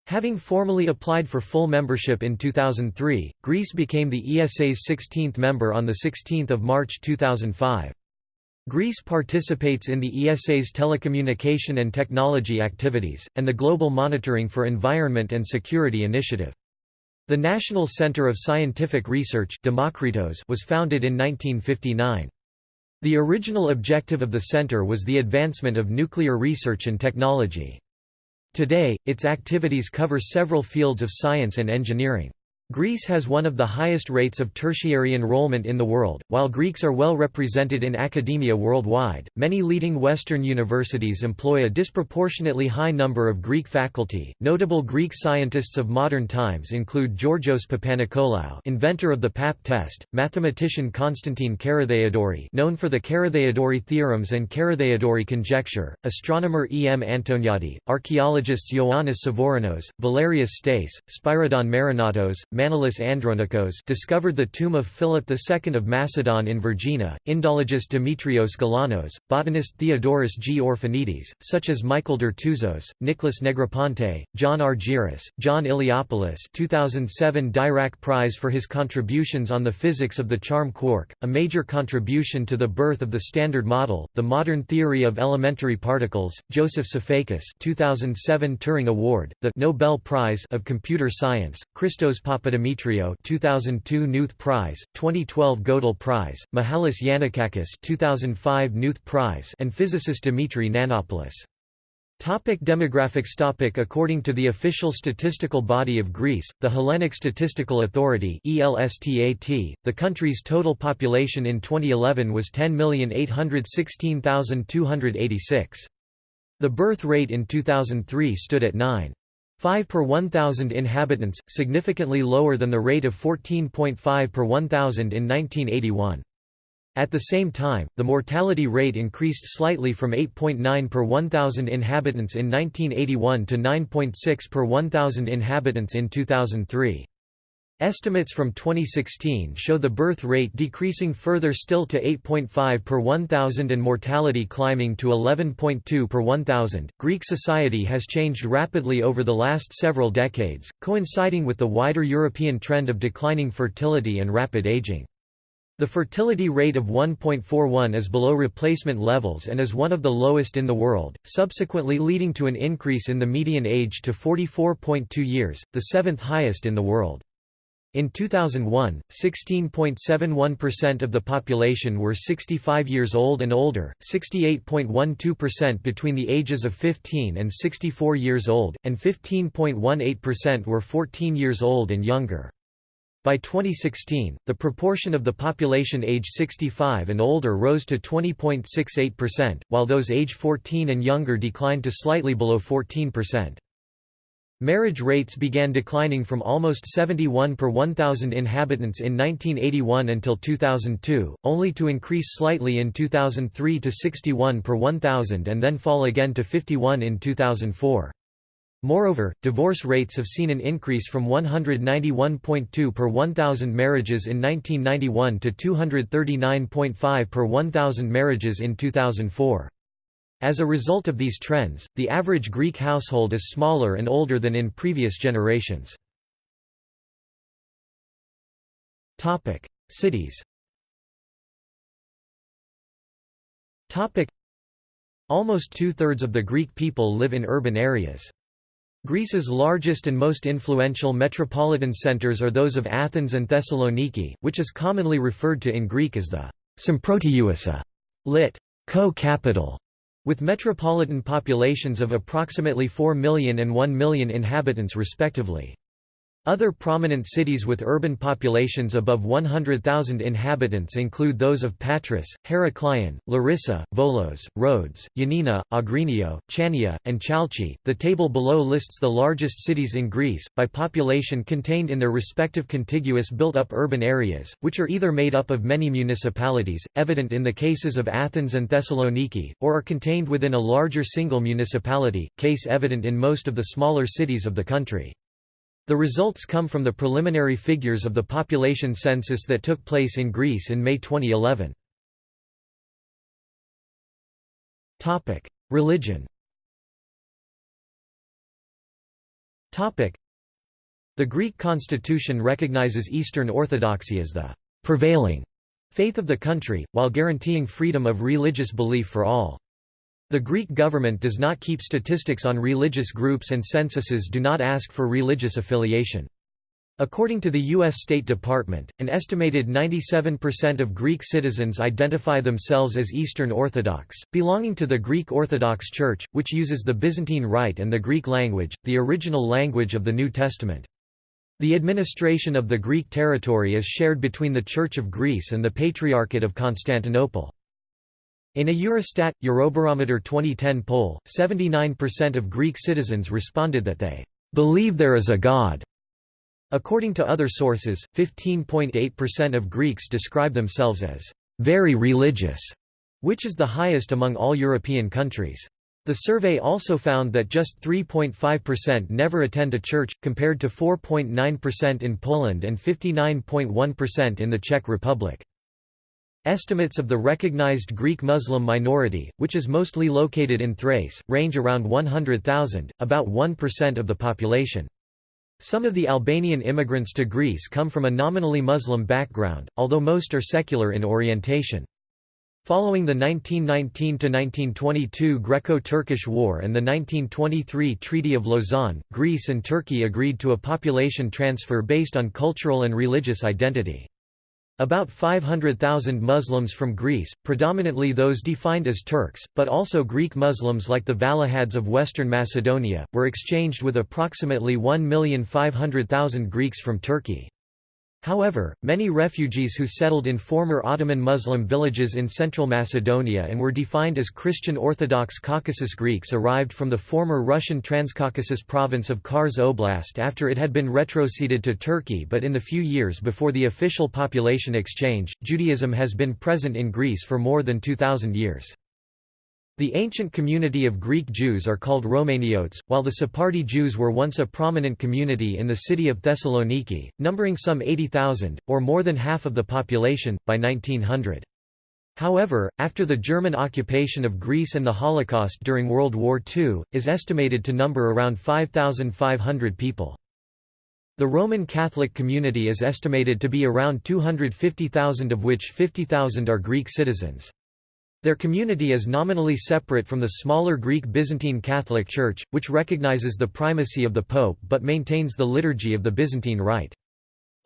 Having formally applied for full membership in 2003, Greece became the ESA's 16th member on 16 March 2005. Greece participates in the ESA's telecommunication and technology activities, and the Global Monitoring for Environment and Security initiative. The National Center of Scientific Research was founded in 1959. The original objective of the center was the advancement of nuclear research and technology. Today, its activities cover several fields of science and engineering. Greece has one of the highest rates of tertiary enrollment in the world. While Greeks are well represented in academia worldwide, many leading Western universities employ a disproportionately high number of Greek faculty. Notable Greek scientists of modern times include Georgios Papanikolaou, inventor of the PAP test, mathematician Konstantin Carathéodory, known for the Carathéodory theorems and Carathéodory conjecture, astronomer E. M. Antoniadi, archaeologists Ioannis Svoronos, Valerios Stais, Spyridon Marinatos, Manolis Andronikos discovered the tomb of Philip II of Macedon in Vergina, Indologist Dimitrios Galanos, botanist Theodoros G. Orphanides, such as Michael Dertouzos, Nicholas Negroponte, John Argyris, John Iliopoulos 2007 Dirac Prize for his contributions on the physics of the charm quark, a major contribution to the birth of the Standard Model, the modern theory of elementary particles, Joseph Sifakis 2007 Turing Award, the Nobel Prize of Computer Science, Christos Pap Papadimitriou 2002 Knuth Prize, 2012 Gödel Prize, Mihalis Yannakakis 2005 Knuth Prize and physicist Dimitri Nanopoulos. Topic demographics topic According to the official statistical body of Greece, the Hellenic Statistical Authority ELSTAT, the country's total population in 2011 was 10,816,286. The birth rate in 2003 stood at 9. 5 per 1,000 inhabitants, significantly lower than the rate of 14.5 per 1,000 in 1981. At the same time, the mortality rate increased slightly from 8.9 per 1,000 inhabitants in 1981 to 9.6 per 1,000 inhabitants in 2003. Estimates from 2016 show the birth rate decreasing further still to 8.5 per 1,000 and mortality climbing to 11.2 per 1,000. Greek society has changed rapidly over the last several decades, coinciding with the wider European trend of declining fertility and rapid aging. The fertility rate of 1.41 is below replacement levels and is one of the lowest in the world, subsequently leading to an increase in the median age to 44.2 years, the seventh highest in the world. In 2001, 16.71% of the population were 65 years old and older, 68.12% between the ages of 15 and 64 years old, and 15.18% were 14 years old and younger. By 2016, the proportion of the population age 65 and older rose to 20.68%, while those age 14 and younger declined to slightly below 14%. Marriage rates began declining from almost 71 per 1,000 inhabitants in 1981 until 2002, only to increase slightly in 2003 to 61 per 1,000 and then fall again to 51 in 2004. Moreover, divorce rates have seen an increase from 191.2 per 1,000 marriages in 1991 to 239.5 per 1,000 marriages in 2004. As a result of these trends, the average Greek household is smaller and older than in previous generations. Cities Almost two-thirds of the Greek people live in urban areas. Greece's largest and most influential metropolitan centers are those of Athens and Thessaloniki, which is commonly referred to in Greek as the Symprotevousa, lit. co-capital, with metropolitan populations of approximately 4 million and 1 million inhabitants respectively. Other prominent cities with urban populations above 100,000 inhabitants include those of Patras, Heraklion, Larissa, Volos, Rhodes, Ioannina, Agrinio, Chania, and Chalcis. The table below lists the largest cities in Greece, by population contained in their respective contiguous built up urban areas, which are either made up of many municipalities, evident in the cases of Athens and Thessaloniki, or are contained within a larger single municipality, case evident in most of the smaller cities of the country. The results come from the preliminary figures of the population census that took place in Greece in May 2011. Religion The Greek constitution recognizes Eastern Orthodoxy as the prevailing faith of the country, while guaranteeing freedom of religious belief for all. The Greek government does not keep statistics on religious groups and censuses do not ask for religious affiliation. According to the U.S. State Department, an estimated 97% of Greek citizens identify themselves as Eastern Orthodox, belonging to the Greek Orthodox Church, which uses the Byzantine Rite and the Greek language, the original language of the New Testament. The administration of the Greek territory is shared between the Church of Greece and the Patriarchate of Constantinople. In a Eurostat Eurobarometer 2010 poll, 79% of Greek citizens responded that they believe there is a god. According to other sources, 15.8% of Greeks describe themselves as very religious, which is the highest among all European countries. The survey also found that just 3.5% never attend a church, compared to 4.9% in Poland and 59.1% in the Czech Republic. Estimates of the recognized Greek Muslim minority, which is mostly located in Thrace, range around 100,000, about 1% of the population. Some of the Albanian immigrants to Greece come from a nominally Muslim background, although most are secular in orientation. Following the 1919–1922 Greco-Turkish War and the 1923 Treaty of Lausanne, Greece and Turkey agreed to a population transfer based on cultural and religious identity. About 500,000 Muslims from Greece, predominantly those defined as Turks, but also Greek Muslims like the Vallahades of Western Macedonia, were exchanged with approximately 1,500,000 Greeks from Turkey. However, many refugees who settled in former Ottoman Muslim villages in central Macedonia and were defined as Christian Orthodox Caucasus Greeks arrived from the former Russian Transcaucasus province of Kars Oblast after it had been retroceded to Turkey but in the few years before the official population exchange, Judaism has been present in Greece for more than 2,000 years. The ancient community of Greek Jews are called Romaniotes, while the Sephardi Jews were once a prominent community in the city of Thessaloniki, numbering some 80,000, or more than half of the population, by 1900. However, after the German occupation of Greece and the Holocaust during World War II, is estimated to number around 5,500 people. The Roman Catholic community is estimated to be around 250,000 of which 50,000 are Greek citizens. Their community is nominally separate from the smaller Greek Byzantine Catholic Church, which recognizes the primacy of the Pope but maintains the liturgy of the Byzantine Rite.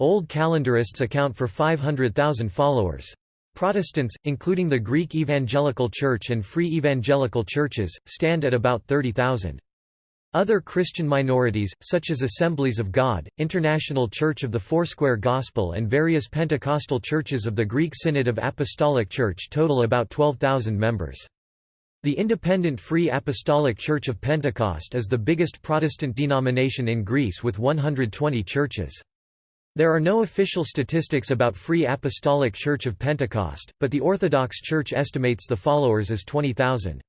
Old calendarists account for 500,000 followers. Protestants, including the Greek Evangelical Church and Free Evangelical Churches, stand at about 30,000. Other Christian minorities, such as Assemblies of God, International Church of the Foursquare Gospel and various Pentecostal churches of the Greek Synod of Apostolic Church total about 12,000 members. The Independent Free Apostolic Church of Pentecost is the biggest Protestant denomination in Greece with 120 churches. There are no official statistics about Free Apostolic Church of Pentecost, but the Orthodox Church estimates the followers as 20,000.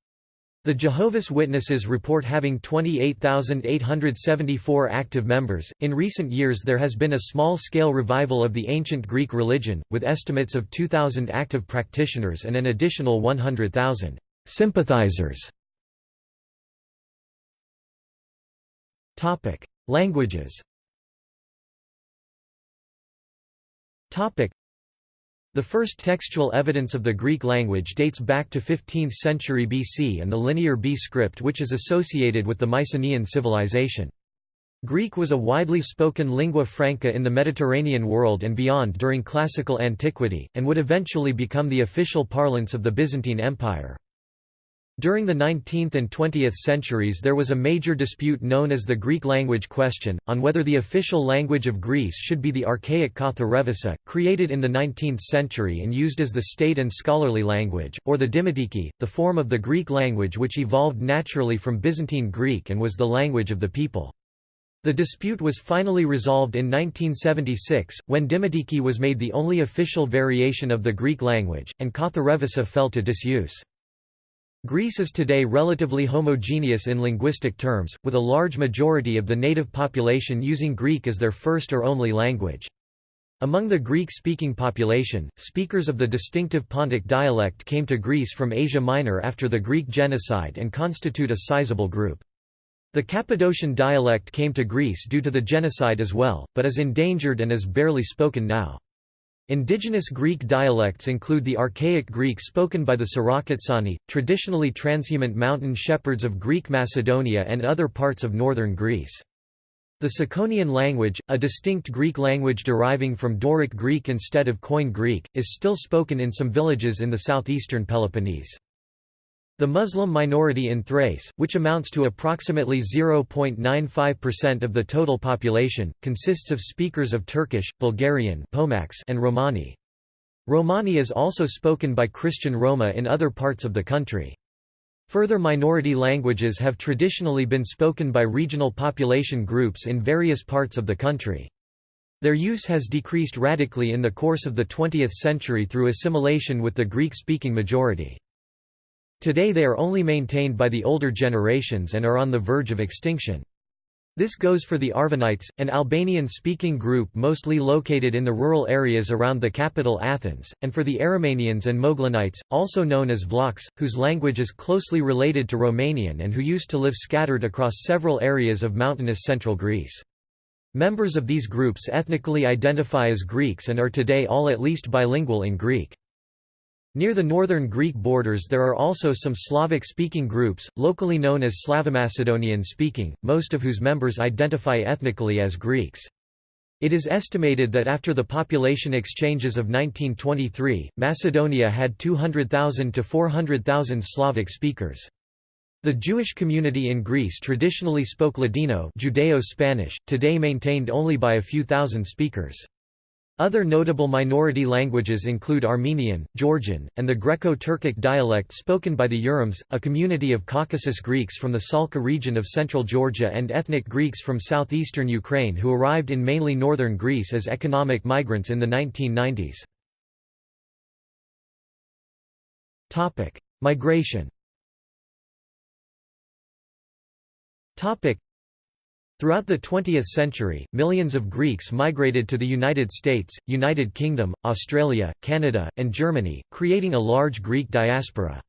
The Jehovah's Witnesses report having 28,874 active members. In recent years, there has been a small scale revival of the ancient Greek religion, with estimates of 2,000 active practitioners and an additional 100,000 sympathizers. Languages the first textual evidence of the Greek language dates back to 15th century BC and the Linear B script which is associated with the Mycenaean civilization. Greek was a widely spoken lingua franca in the Mediterranean world and beyond during classical antiquity, and would eventually become the official parlance of the Byzantine Empire. During the 19th and 20th centuries there was a major dispute known as the Greek language question, on whether the official language of Greece should be the archaic Katharevousa, created in the 19th century and used as the state and scholarly language, or the Dimotiki, the form of the Greek language which evolved naturally from Byzantine Greek and was the language of the people. The dispute was finally resolved in 1976, when Dimotiki was made the only official variation of the Greek language, and Katharevousa fell to disuse. Greece is today relatively homogeneous in linguistic terms, with a large majority of the native population using Greek as their first or only language. Among the Greek-speaking population, speakers of the distinctive Pontic dialect came to Greece from Asia Minor after the Greek genocide and constitute a sizable group. The Cappadocian dialect came to Greece due to the genocide as well, but is endangered and is barely spoken now. Indigenous Greek dialects include the Archaic Greek spoken by the Sarakatsani, traditionally transhumant mountain shepherds of Greek Macedonia and other parts of northern Greece. The Tsakonian language, a distinct Greek language deriving from Doric Greek instead of Koine Greek, is still spoken in some villages in the southeastern Peloponnese. The Muslim minority in Thrace, which amounts to approximately 0.95% of the total population, consists of speakers of Turkish, Bulgarian and Romani. Romani is also spoken by Christian Roma in other parts of the country. Further minority languages have traditionally been spoken by regional population groups in various parts of the country. Their use has decreased radically in the course of the 20th century through assimilation with the Greek-speaking majority. Today they are only maintained by the older generations and are on the verge of extinction. This goes for the Arvanites, an Albanian-speaking group mostly located in the rural areas around the capital Athens, and for the Aromanians and Moglenites, also known as Vlachs, whose language is closely related to Romanian and who used to live scattered across several areas of mountainous central Greece. Members of these groups ethnically identify as Greeks and are today all at least bilingual in Greek. Near the northern Greek borders there are also some Slavic-speaking groups, locally known as Slavomacedonian-speaking, most of whose members identify ethnically as Greeks. It is estimated that after the population exchanges of 1923, Macedonia had 200,000 to 400,000 Slavic speakers. The Jewish community in Greece traditionally spoke Ladino Judeo-Spanish, today maintained only by a few thousand speakers. Other notable minority languages include Armenian, Georgian, and the Greco-Turkic dialect spoken by the Urums, a community of Caucasus Greeks from the Tsalka region of central Georgia and ethnic Greeks from southeastern Ukraine who arrived in mainly northern Greece as economic migrants in the 1990s. Migration Throughout the 20th century, millions of Greeks migrated to the United States, United Kingdom, Australia, Canada, and Germany, creating a large Greek diaspora.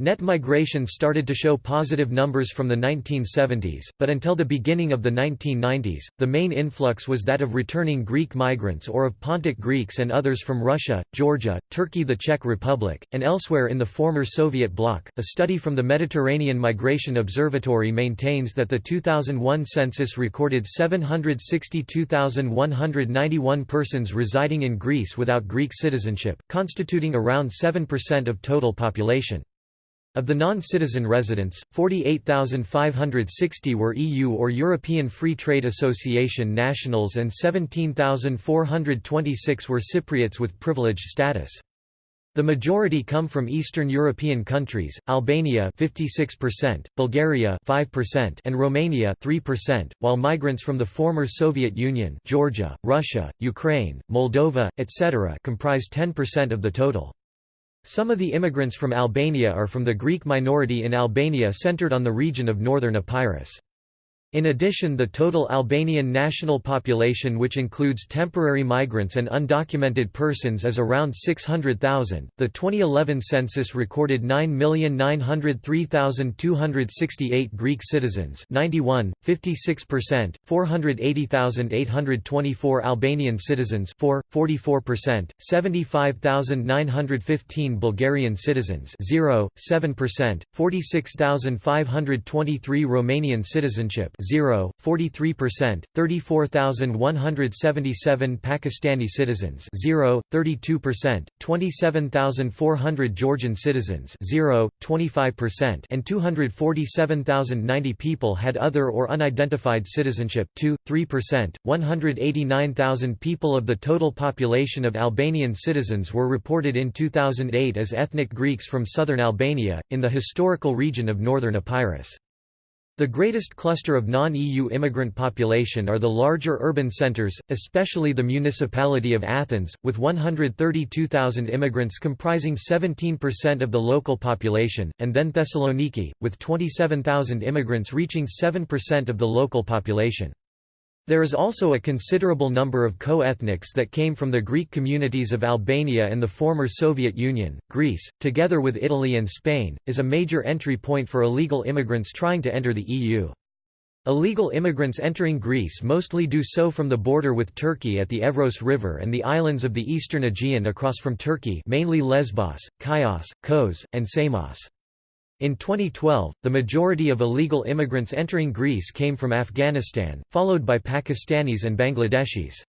Net migration started to show positive numbers from the 1970s, but until the beginning of the 1990s, the main influx was that of returning Greek migrants or of Pontic Greeks and others from Russia, Georgia, Turkey, the Czech Republic, and elsewhere in the former Soviet bloc. A study from the Mediterranean Migration Observatory maintains that the 2001 census recorded 762,191 persons residing in Greece without Greek citizenship, constituting around 7% of total population. Of the non-citizen residents, 48,560 were EU or European Free Trade Association nationals and 17,426 were Cypriots with privileged status. The majority come from Eastern European countries, Albania 56%, Bulgaria 5% and Romania 3%, while migrants from the former Soviet Union Georgia, Russia, Ukraine, Moldova, etc. comprise 10% of the total. Some of the immigrants from Albania are from the Greek minority in Albania centered on the region of northern Epirus. In addition the total Albanian national population which includes temporary migrants and undocumented persons is around 600,000. The 2011 census recorded 9,903,268 Greek citizens 91, 56%, 480,824 Albanian citizens 4, 44%, 75,915 Bulgarian citizens 0, 7%, 46,523 Romanian citizenship 0, 43%, 34,177 Pakistani citizens 0, 32%, 27,400 Georgian citizens 0, 25% and 247,090 people had other or unidentified citizenship 2, 3%, 189,000 people of the total population of Albanian citizens were reported in 2008 as ethnic Greeks from southern Albania, in the historical region of northern Epirus. The greatest cluster of non-EU immigrant population are the larger urban centres, especially the municipality of Athens, with 132,000 immigrants comprising 17% of the local population, and then Thessaloniki, with 27,000 immigrants reaching 7% of the local population. There is also a considerable number of co-ethnics that came from the Greek communities of Albania and the former Soviet Union. Greece, together with Italy and Spain, is a major entry point for illegal immigrants trying to enter the EU. Illegal immigrants entering Greece mostly do so from the border with Turkey at the Evros River and the islands of the eastern Aegean across from Turkey mainly Lesbos, Chios, Kos, and Samos. In 2012, the majority of illegal immigrants entering Greece came from Afghanistan, followed by Pakistanis and Bangladeshis.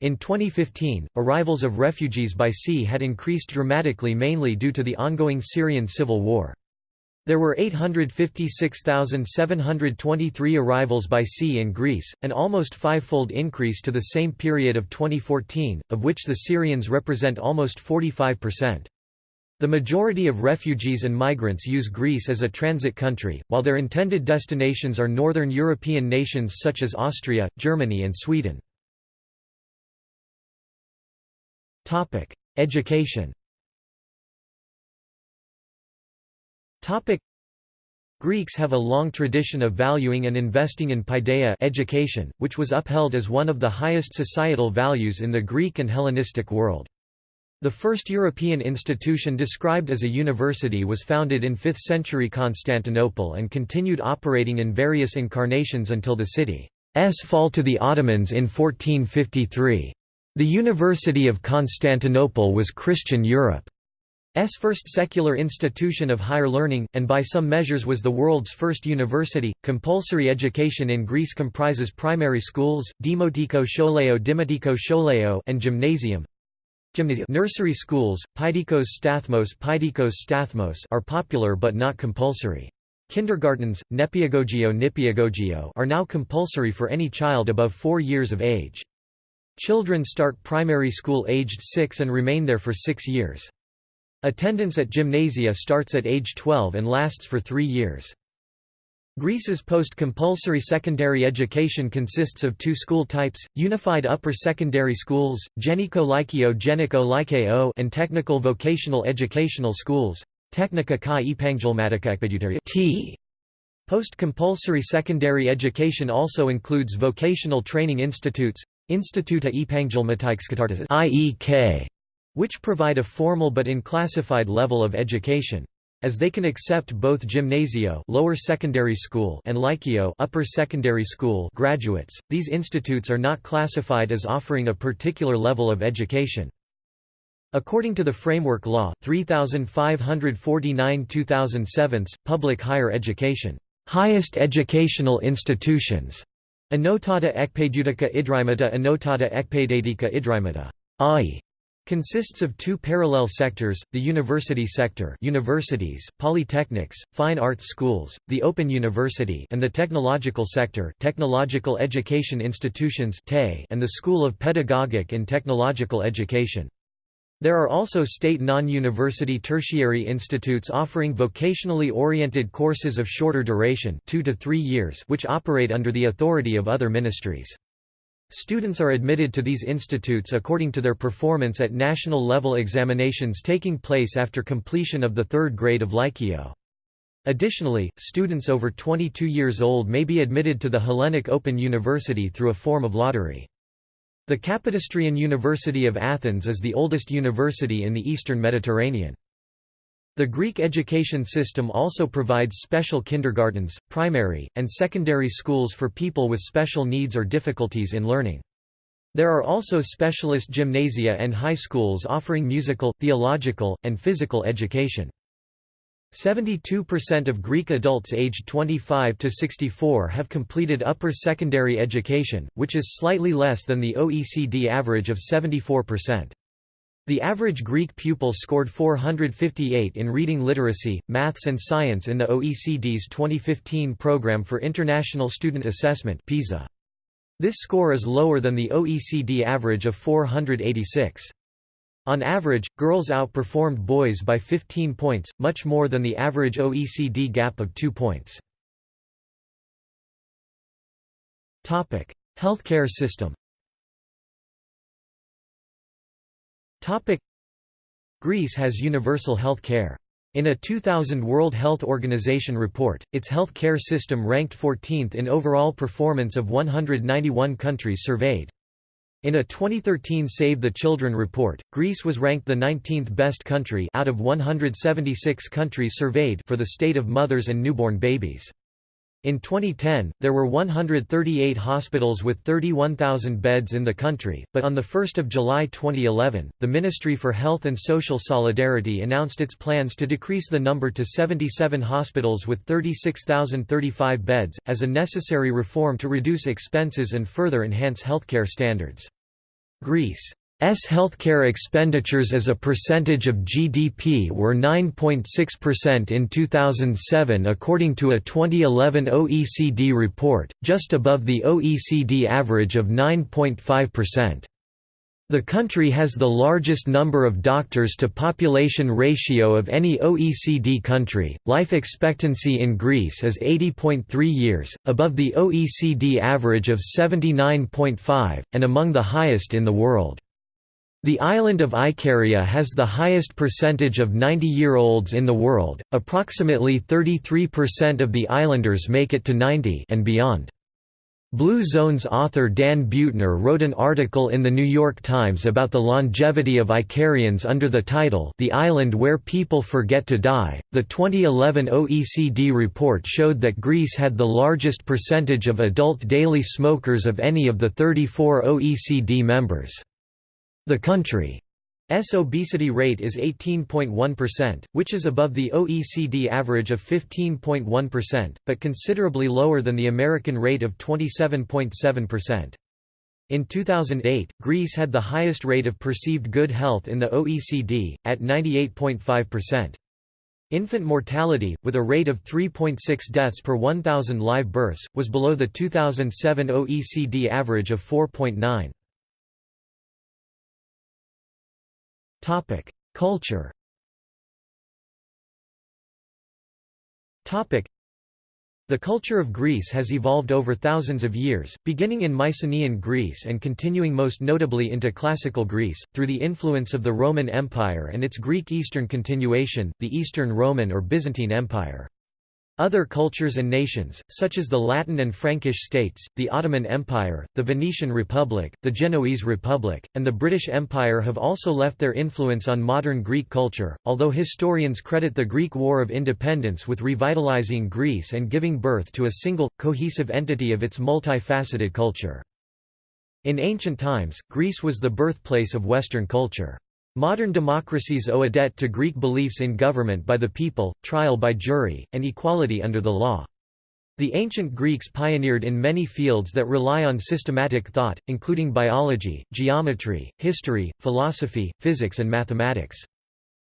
In 2015, arrivals of refugees by sea had increased dramatically mainly due to the ongoing Syrian civil war. There were 856,723 arrivals by sea in Greece, an almost five-fold increase to the same period of 2014, of which the Syrians represent almost 45%. The majority of refugees and migrants use Greece as a transit country, while their intended destinations are northern European nations such as Austria, Germany and Sweden. Education Greeks have a long tradition of valuing and investing in paideia education, which was upheld as one of the highest societal values in the Greek and Hellenistic world. The first European institution described as a university was founded in 5th century Constantinople and continued operating in various incarnations until the city's fall to the Ottomans in 1453. The University of Constantinople was Christian Europe's first secular institution of higher learning, and by some measures was the world's first university. Compulsory education in Greece comprises primary schools, Demotiko Scholeo Dimotiko Scholeo and Gymnasium nursery schools, Pidikos Stathmos Pidikos Stathmos are popular but not compulsory. Kindergartens, Nepiagogio Nipiagogio are now compulsory for any child above 4 years of age. Children start primary school aged 6 and remain there for 6 years. Attendance at gymnasia starts at age 12 and lasts for 3 years. Greece's post-compulsory secondary education consists of two school types, unified upper secondary schools, Geniko Lykio Geniko and technical vocational educational schools, Technika kai Epanggelmatika T. Post-compulsory secondary education also includes vocational training institutes, Instituta Epanggelmatikskatartas IEK, which provide a formal but unclassified level of education. As they can accept both gymnasio lower secondary school and lykio upper secondary school graduates, these institutes are not classified as offering a particular level of education. According to the Framework Law, 3549 2007, public higher education, highest educational institutions, Anotata ekpedutica idrimata Anotata ekpedatica idrimata, i Consists of two parallel sectors, the university sector universities, polytechnics, fine arts schools, the Open University and the technological sector technological education institutions and the School of Pedagogic and Technological Education. There are also state non-university tertiary institutes offering vocationally oriented courses of shorter duration two to three years which operate under the authority of other ministries. Students are admitted to these institutes according to their performance at national-level examinations taking place after completion of the third grade of Lykio. Additionally, students over 22 years old may be admitted to the Hellenic Open University through a form of lottery. The Kapodistrian University of Athens is the oldest university in the eastern Mediterranean. The Greek education system also provides special kindergartens, primary, and secondary schools for people with special needs or difficulties in learning. There are also specialist gymnasia and high schools offering musical, theological, and physical education. 72% of Greek adults aged 25 to 64 have completed upper secondary education, which is slightly less than the OECD average of 74%. The average Greek pupil scored 458 in reading literacy, maths and science in the OECD's 2015 Programme for International Student Assessment (PISA). This score is lower than the OECD average of 486. On average, girls outperformed boys by 15 points, much more than the average OECD gap of 2 points. Healthcare system Greece has universal health care. In a 2000 World Health Organization report, its health care system ranked 14th in overall performance of 191 countries surveyed. In a 2013 Save the Children report, Greece was ranked the 19th best country out of 176 countries surveyed for the state of mothers and newborn babies. In 2010, there were 138 hospitals with 31,000 beds in the country, but on 1 July 2011, the Ministry for Health and Social Solidarity announced its plans to decrease the number to 77 hospitals with 36,035 beds, as a necessary reform to reduce expenses and further enhance healthcare standards. Greece S healthcare expenditures as a percentage of GDP were 9.6% in 2007 according to a 2011 OECD report, just above the OECD average of 9.5%. The country has the largest number of doctors to population ratio of any OECD country. Life expectancy in Greece is 80.3 years, above the OECD average of 79.5, and among the highest in the world. The island of Icaria has the highest percentage of 90-year-olds in the world, approximately 33% of the islanders make it to 90 and beyond. Blue Zone's author Dan Buettner wrote an article in The New York Times about the longevity of Icarians under the title The Island Where People Forget to Die. The 2011 OECD report showed that Greece had the largest percentage of adult daily smokers of any of the 34 OECD members. The country's obesity rate is 18.1%, which is above the OECD average of 15.1%, but considerably lower than the American rate of 27.7%. In 2008, Greece had the highest rate of perceived good health in the OECD, at 98.5%. Infant mortality, with a rate of 3.6 deaths per 1,000 live births, was below the 2007 OECD average of 4.9. Topic: Culture. Topic: The culture of Greece has evolved over thousands of years, beginning in Mycenaean Greece and continuing most notably into Classical Greece, through the influence of the Roman Empire and its Greek Eastern continuation, the Eastern Roman or Byzantine Empire. Other cultures and nations, such as the Latin and Frankish states, the Ottoman Empire, the Venetian Republic, the Genoese Republic, and the British Empire have also left their influence on modern Greek culture, although historians credit the Greek War of Independence with revitalizing Greece and giving birth to a single, cohesive entity of its multifaceted culture. In ancient times, Greece was the birthplace of Western culture. Modern democracies owe a debt to Greek beliefs in government by the people, trial by jury, and equality under the law. The ancient Greeks pioneered in many fields that rely on systematic thought, including biology, geometry, history, philosophy, physics and mathematics.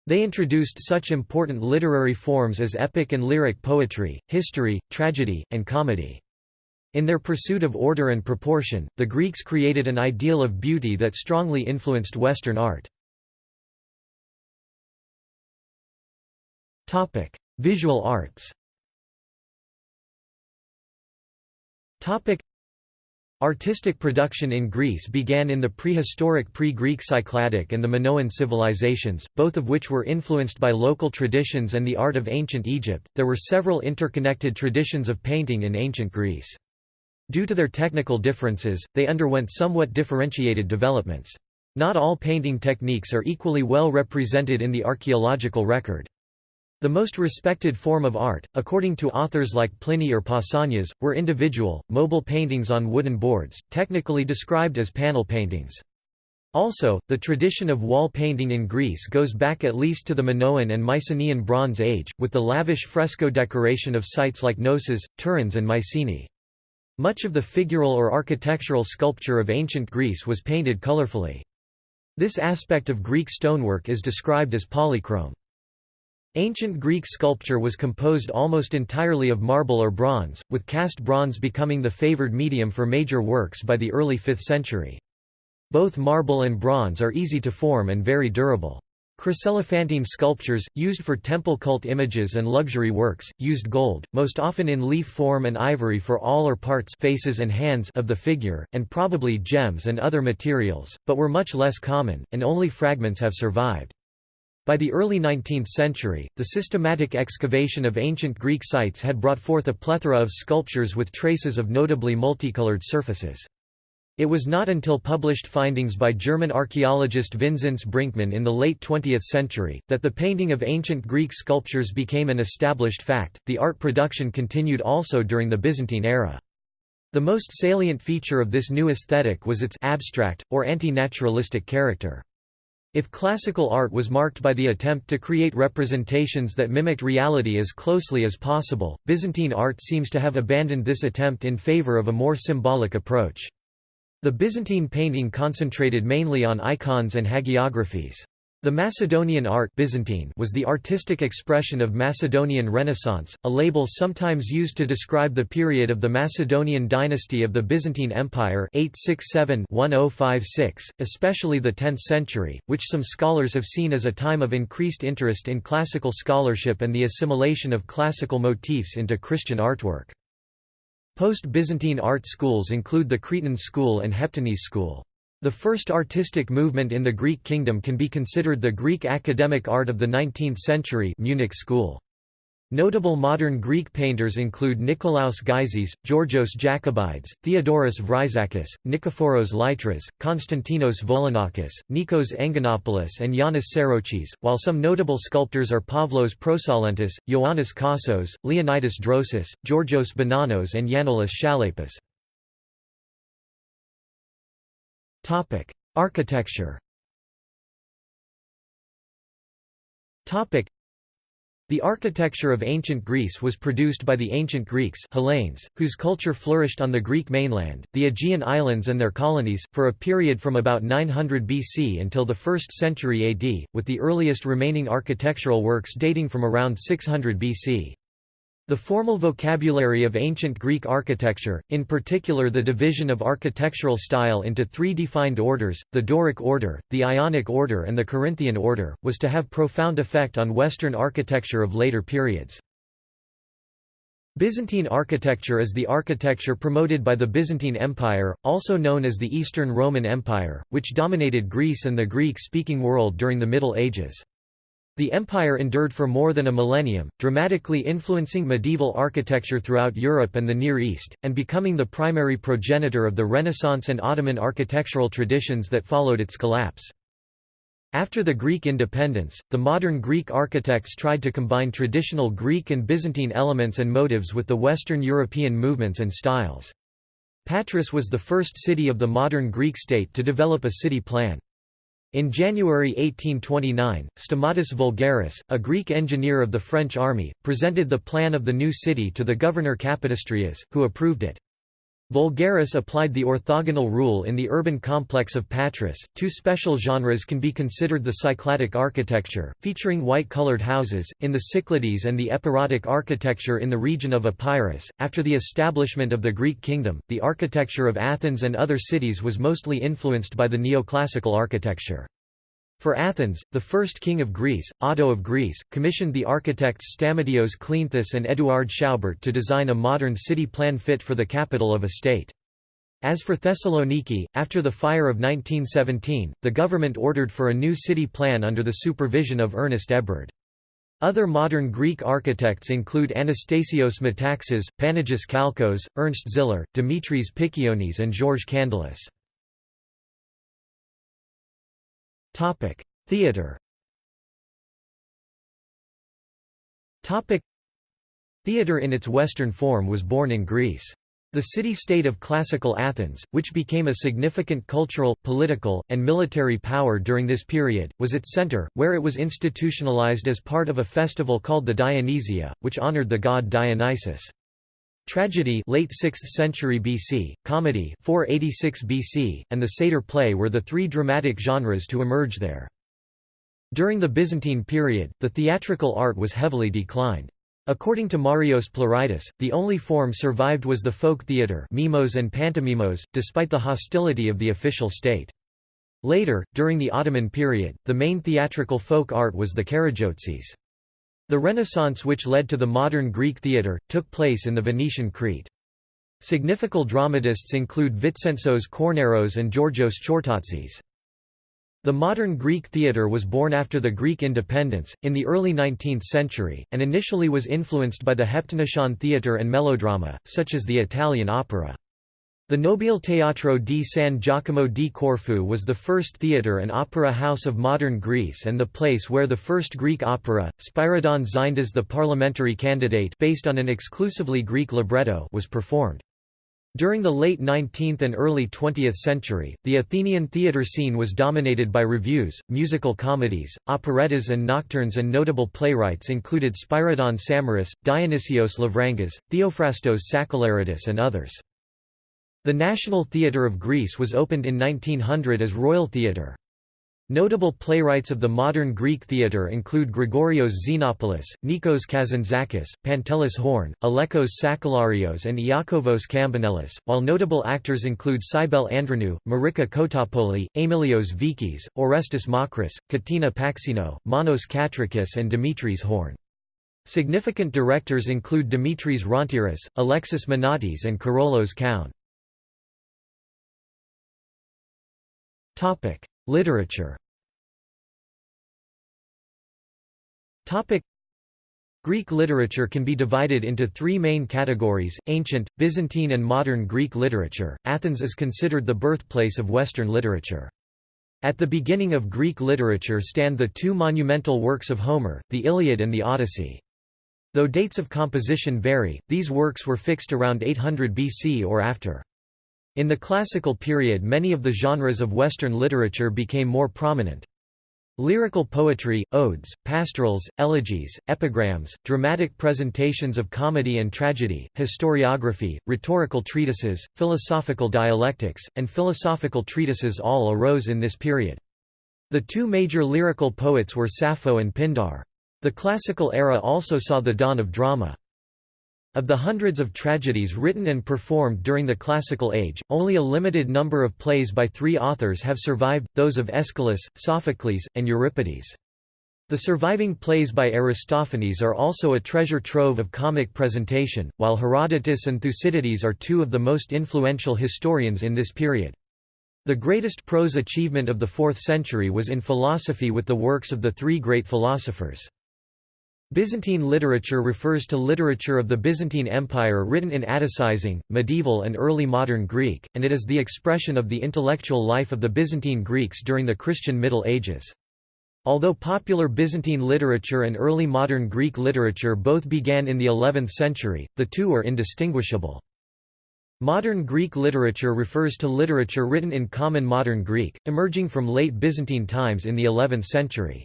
They introduced such important literary forms as epic and lyric poetry, history, tragedy, and comedy. In their pursuit of order and proportion, the Greeks created an ideal of beauty that strongly influenced Western art. Topic: Visual arts. Topic: Artistic production in Greece began in the prehistoric pre-Greek Cycladic and the Minoan civilizations, both of which were influenced by local traditions and the art of ancient Egypt. There were several interconnected traditions of painting in ancient Greece. Due to their technical differences, they underwent somewhat differentiated developments. Not all painting techniques are equally well represented in the archaeological record. The most respected form of art, according to authors like Pliny or Pausanias, were individual, mobile paintings on wooden boards, technically described as panel paintings. Also, the tradition of wall painting in Greece goes back at least to the Minoan and Mycenaean Bronze Age, with the lavish fresco decoration of sites like Knossos, Tiryns and Mycenae. Much of the figural or architectural sculpture of ancient Greece was painted colorfully. This aspect of Greek stonework is described as polychrome. Ancient Greek sculpture was composed almost entirely of marble or bronze, with cast bronze becoming the favored medium for major works by the early 5th century. Both marble and bronze are easy to form and very durable. Chryselephantine sculptures, used for temple cult images and luxury works, used gold, most often in leaf form and ivory for all or parts faces and hands of the figure, and probably gems and other materials, but were much less common, and only fragments have survived. By the early 19th century, the systematic excavation of ancient Greek sites had brought forth a plethora of sculptures with traces of notably multicolored surfaces. It was not until published findings by German archaeologist Vinzenz Brinkmann in the late 20th century that the painting of ancient Greek sculptures became an established fact. The art production continued also during the Byzantine era. The most salient feature of this new aesthetic was its abstract, or anti-naturalistic character. If classical art was marked by the attempt to create representations that mimicked reality as closely as possible, Byzantine art seems to have abandoned this attempt in favor of a more symbolic approach. The Byzantine painting concentrated mainly on icons and hagiographies. The Macedonian art Byzantine was the artistic expression of Macedonian Renaissance, a label sometimes used to describe the period of the Macedonian dynasty of the Byzantine Empire 867-1056, especially the 10th century, which some scholars have seen as a time of increased interest in classical scholarship and the assimilation of classical motifs into Christian artwork. Post-Byzantine art schools include the Cretan school and Heptanese school. The first artistic movement in the Greek kingdom can be considered the Greek academic art of the 19th century Munich school. Notable modern Greek painters include Nikolaos Gyzis, Georgios Jacobides, Theodoros Vryzakis, Nikephoros Lytras, Konstantinos Volanakis, Nikos Engonopoulos and Yanis Tsarouchis, while some notable sculptors are Pavlos Prosalentis, Ioannis Kassos, Leonidas Drosis, Georgios Bonanos and Yannoulis Chalepas. Architecture Topic: the architecture of ancient Greece was produced by the ancient Greeks Hellenes, whose culture flourished on the Greek mainland, the Aegean Islands and their colonies, for a period from about 900 BC until the 1st century AD, with the earliest remaining architectural works dating from around 600 BC. The formal vocabulary of ancient Greek architecture, in particular the division of architectural style into three defined orders, the Doric order, the Ionic order and the Corinthian order, was to have profound effect on Western architecture of later periods. Byzantine architecture is the architecture promoted by the Byzantine Empire, also known as the Eastern Roman Empire, which dominated Greece and the Greek-speaking world during the Middle Ages. The empire endured for more than a millennium, dramatically influencing medieval architecture throughout Europe and the Near East, and becoming the primary progenitor of the Renaissance and Ottoman architectural traditions that followed its collapse. After the Greek independence, the modern Greek architects tried to combine traditional Greek and Byzantine elements and motives with the Western European movements and styles. Patras was the first city of the modern Greek state to develop a city plan. In January 1829, Stamatis Voulgaris, a Greek engineer of the French army, presented the plan of the new city to the governor Kapodistrias, who approved it. Voulgaris applied the orthogonal rule in the urban complex of Patras. Two special genres can be considered the Cycladic architecture, featuring white-colored houses, in the Cyclades and the Epirotic architecture in the region of Epirus. After the establishment of the Greek kingdom, the architecture of Athens and other cities was mostly influenced by the neoclassical architecture. For Athens, the first king of Greece, Otto of Greece, commissioned the architects Stamatios Kleanthis and Eduard Schaubert to design a modern city plan fit for the capital of a state. As for Thessaloniki, after the fire of 1917, the government ordered for a new city plan under the supervision of Ernest Hébrard. Other modern Greek architects include Anastasios Metaxas, Panagis Kalkos, Ernst Ziller, Dimitris Pikionis and Georges Candilis. Theatre Topic: Theatre in its Western form was born in Greece. The city-state of classical Athens, which became a significant cultural, political, and military power during this period, was its center, where it was institutionalized as part of a festival called the Dionysia, which honored the god Dionysus. Tragedy late 6th century BC, comedy 486 BC, and the satyr play were the three dramatic genres to emerge there. During the Byzantine period, the theatrical art was heavily declined. According to Marios Ploritis, the only form survived was the folk theatre mimos and pantomimos, despite the hostility of the official state. Later, during the Ottoman period, the main theatrical folk art was the karagiozis. The Renaissance which led to the modern Greek theatre, took place in the Venetian Crete. Significant dramatists include Vitsentzos Kornaros and Georgios Chortatsis. The modern Greek theatre was born after the Greek independence, in the early 19th century, and initially was influenced by the Heptanesian theatre and melodrama, such as the Italian opera. The Nobile Teatro di San Giacomo di Corfu was the first theatre and opera house of modern Greece and the place where the first Greek opera, Spyridon Xyndas the parliamentary candidate based on an exclusively Greek libretto was performed. During the late 19th and early 20th century, the Athenian theatre scene was dominated by revues, musical comedies, operettas and nocturnes and notable playwrights included Spyridon Samaras, Dionysios Lavrangas, Theophrastos Sakellaridis and others. The National Theatre of Greece was opened in 1900 as Royal Theatre. Notable playwrights of the modern Greek theatre include Gregorios Xenopoulos, Nikos Kazantzakis, Pantelis Horn, Alekos Sakellarios and Iakovos Kambanelis, while notable actors include Cybele Andrianou, Marika Kotopouli, Emilios Vikis, Orestes Makris, Katina Paxinou, Manos Katrakis and Dimitris Horn. Significant directors include Dimitris Rontiris, Alexis Minotis and Karolos Koun. Literature Greek literature can be divided into three main categories, ancient, Byzantine and modern Greek literature. Athens is considered the birthplace of Western literature. At the beginning of Greek literature stand the two monumental works of Homer, the Iliad and the Odyssey. Though dates of composition vary, these works were fixed around 800 BC or after. In the classical period many of the genres of Western literature became more prominent. Lyrical poetry, odes, pastorals, elegies, epigrams, dramatic presentations of comedy and tragedy, historiography, rhetorical treatises, philosophical dialectics, and philosophical treatises all arose in this period. The two major lyrical poets were Sappho and Pindar. The classical era also saw the dawn of drama. Of the hundreds of tragedies written and performed during the Classical Age, only a limited number of plays by three authors have survived, those of Aeschylus, Sophocles, and Euripides. The surviving plays by Aristophanes are also a treasure trove of comic presentation, while Herodotus and Thucydides are two of the most influential historians in this period. The greatest prose achievement of the 4th century was in philosophy with the works of the three great philosophers. Byzantine literature refers to literature of the Byzantine Empire written in Atticizing, medieval and early modern Greek, and it is the expression of the intellectual life of the Byzantine Greeks during the Christian Middle Ages. Although popular Byzantine literature and early modern Greek literature both began in the 11th century, the two are indistinguishable. Modern Greek literature refers to literature written in Common Modern Greek, emerging from late Byzantine times in the 11th century.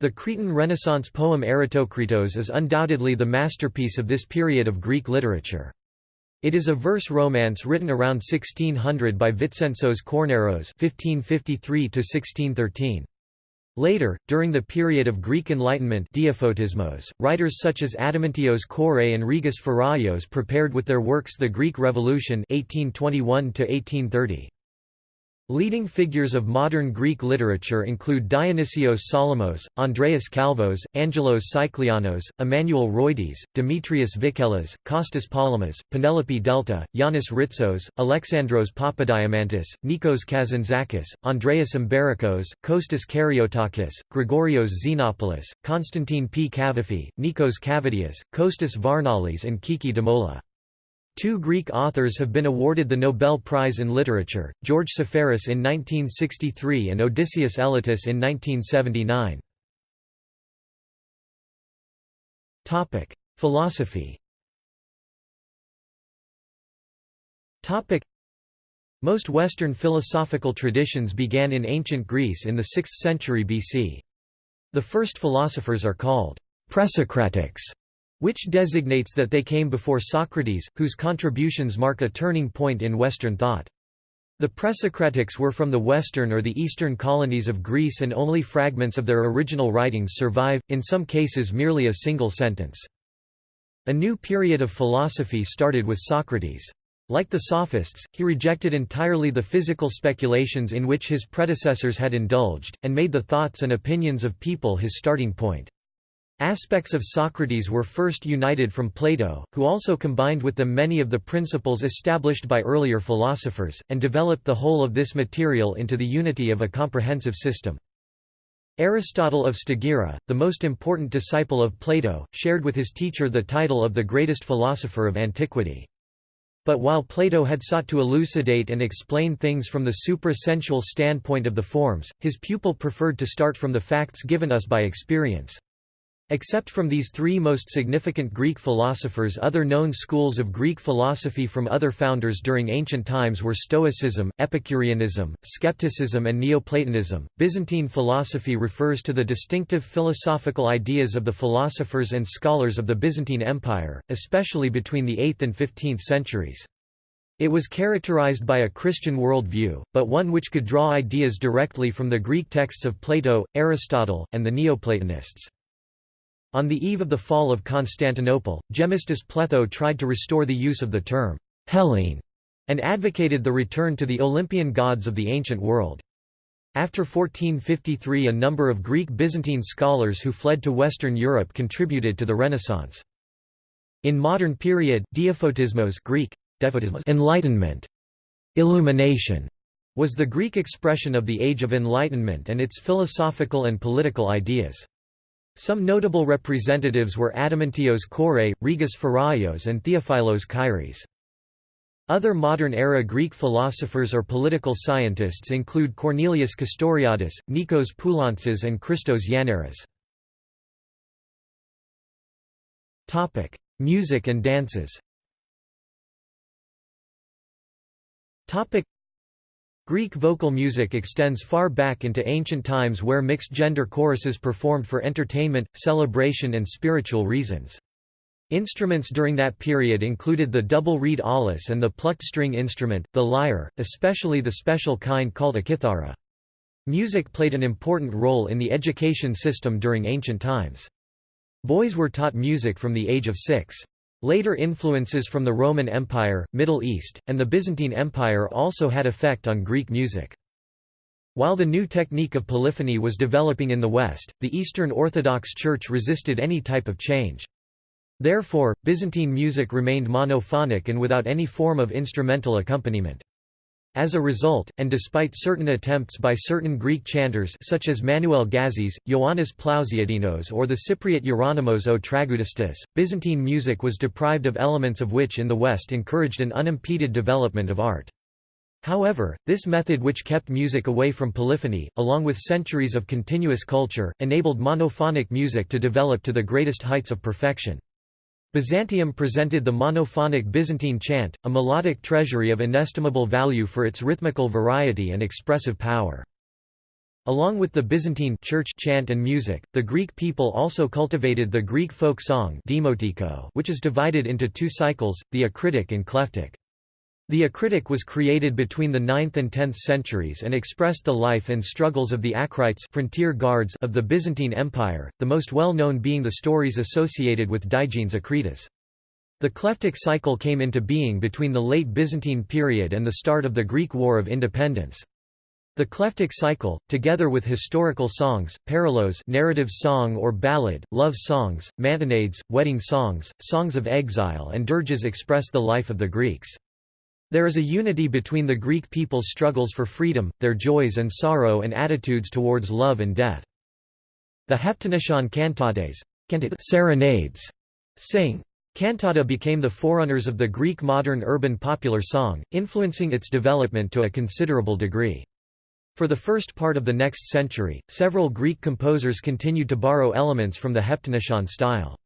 The Cretan Renaissance poem Erotokritos is undoubtedly the masterpiece of this period of Greek literature. It is a verse romance written around 1600 by Vitsentzos Kornaros (1553–1613). Later, during the period of Greek Enlightenment writers such as Adamantios Korais and Rigas Feraios prepared with their works the Greek Revolution 1821 -1830. Leading figures of modern Greek literature include Dionysios Solomos, Andreas Calvos, Angelos Sikelianos, Emmanuel Roides, Demetrius Vikelas, Kostas Palamas, Penelope Delta, Yanis Ritsos, Alexandros Papadiamantis, Nikos Kazantzakis, Andreas Embirikos, Kostas Karyotakis, Gregorios Xenopoulos, Constantine P. Cavafy, Nikos Kavadias, Kostas Varnalis and Kiki Dimoula. Two Greek authors have been awarded the Nobel Prize in Literature, George Seferis in 1963 and Odysseus Elytis in 1979. Philosophy Topic. Most Western philosophical traditions began in ancient Greece in the 6th century BC. The first philosophers are called presocratics, which designates that they came before Socrates, whose contributions mark a turning point in Western thought. The Presocratics were from the western or the eastern colonies of Greece and only fragments of their original writings survive, in some cases merely a single sentence. A new period of philosophy started with Socrates. Like the Sophists, he rejected entirely the physical speculations in which his predecessors had indulged, and made the thoughts and opinions of people his starting point. Aspects of Socrates were first united from Plato, who also combined with them many of the principles established by earlier philosophers, and developed the whole of this material into the unity of a comprehensive system. Aristotle of Stagira, the most important disciple of Plato, shared with his teacher the title of the greatest philosopher of antiquity. But while Plato had sought to elucidate and explain things from the supra-sensual standpoint of the forms, his pupil preferred to start from the facts given us by experience. Except from these three most significant Greek philosophers other known schools of Greek philosophy from other founders during ancient times were Stoicism, Epicureanism, Skepticism and Neoplatonism. Byzantine philosophy refers to the distinctive philosophical ideas of the philosophers and scholars of the Byzantine Empire, especially between the 8th and 15th centuries. It was characterized by a Christian worldview, but one which could draw ideas directly from the Greek texts of Plato, Aristotle, and the Neoplatonists. On the eve of the fall of Constantinople, Gemistus Pletho tried to restore the use of the term Hellene and advocated the return to the Olympian gods of the ancient world. After 1453 a number of Greek Byzantine scholars who fled to Western Europe contributed to the Renaissance. In modern period, diaphotismos Greek, enlightenment, illumination, was the Greek expression of the Age of Enlightenment and its philosophical and political ideas. Some notable representatives were Adamantios Korais, Rigas Feraios and Theophilos Kairis. Other modern-era Greek philosophers or political scientists include Cornelius Castoriadis, Nikos Poulantzas and Christos Yannaras. Music and dances Greek vocal music extends far back into ancient times where mixed-gender choruses performed for entertainment, celebration and spiritual reasons. Instruments during that period included the double reed aulos and the plucked string instrument, the lyre, especially the special kind called a kithara. Music played an important role in the education system during ancient times. Boys were taught music from the age of six. Later influences from the Roman Empire, Middle East, and the Byzantine Empire also had effect on Greek music. While the new technique of polyphony was developing in the West, the Eastern Orthodox Church resisted any type of change. Therefore, Byzantine music remained monophonic and without any form of instrumental accompaniment. As a result, and despite certain attempts by certain Greek chanters such as Manuel Gazis, Ioannis Plousiadenos or the Cypriot Hieronymus o Tragoudistis, Byzantine music was deprived of elements of which in the West encouraged an unimpeded development of art. However, this method which kept music away from polyphony, along with centuries of continuous culture, enabled monophonic music to develop to the greatest heights of perfection. Byzantium presented the monophonic Byzantine chant, a melodic treasury of inestimable value for its rhythmical variety and expressive power. Along with the Byzantine church chant and music, the Greek people also cultivated the Greek folk song which is divided into two cycles, the acritic and clephtic. The acritic was created between the 9th and 10th centuries and expressed the life and struggles of the Akrites frontier guards of the Byzantine Empire, the most well-known being the stories associated with Digenes Akritas. The clephtic cycle came into being between the late Byzantine period and the start of the Greek War of Independence. The clephtic cycle, together with historical songs, parallels narrative song or ballad, love songs, mantinades, wedding songs, songs of exile and dirges express the life of the Greeks. There is a unity between the Greek people's struggles for freedom, their joys and sorrow and attitudes towards love and death. The Heptanesian cantates serenades sing. Cantata became the forerunners of the Greek modern urban popular song, influencing its development to a considerable degree. For the first part of the next century, several Greek composers continued to borrow elements from the Heptanesian style.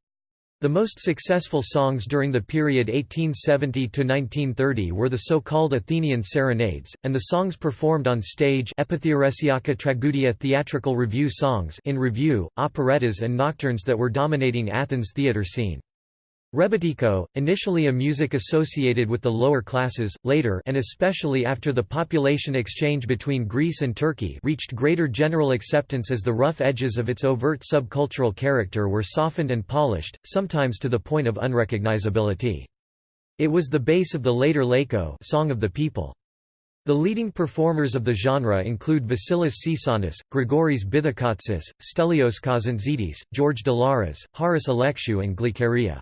The most successful songs during the period 1870–1930 were the so-called Athenian serenades, and the songs performed on stage tragudia theatrical review songs in review, operettas and nocturnes that were dominating Athens' theatre scene. Rebetiko, initially a music associated with the lower classes, later and especially after the population exchange between Greece and Turkey reached greater general acceptance as the rough edges of its overt subcultural character were softened and polished, sometimes to the point of unrecognizability. It was the base of the later Laiko Song of the People. The leading performers of the genre include Vasilis Tsitsanis, Grigoris Bithikotsis, Stelios Kazantzidis, George Dalaras, Haris Alexiou and Glikeria.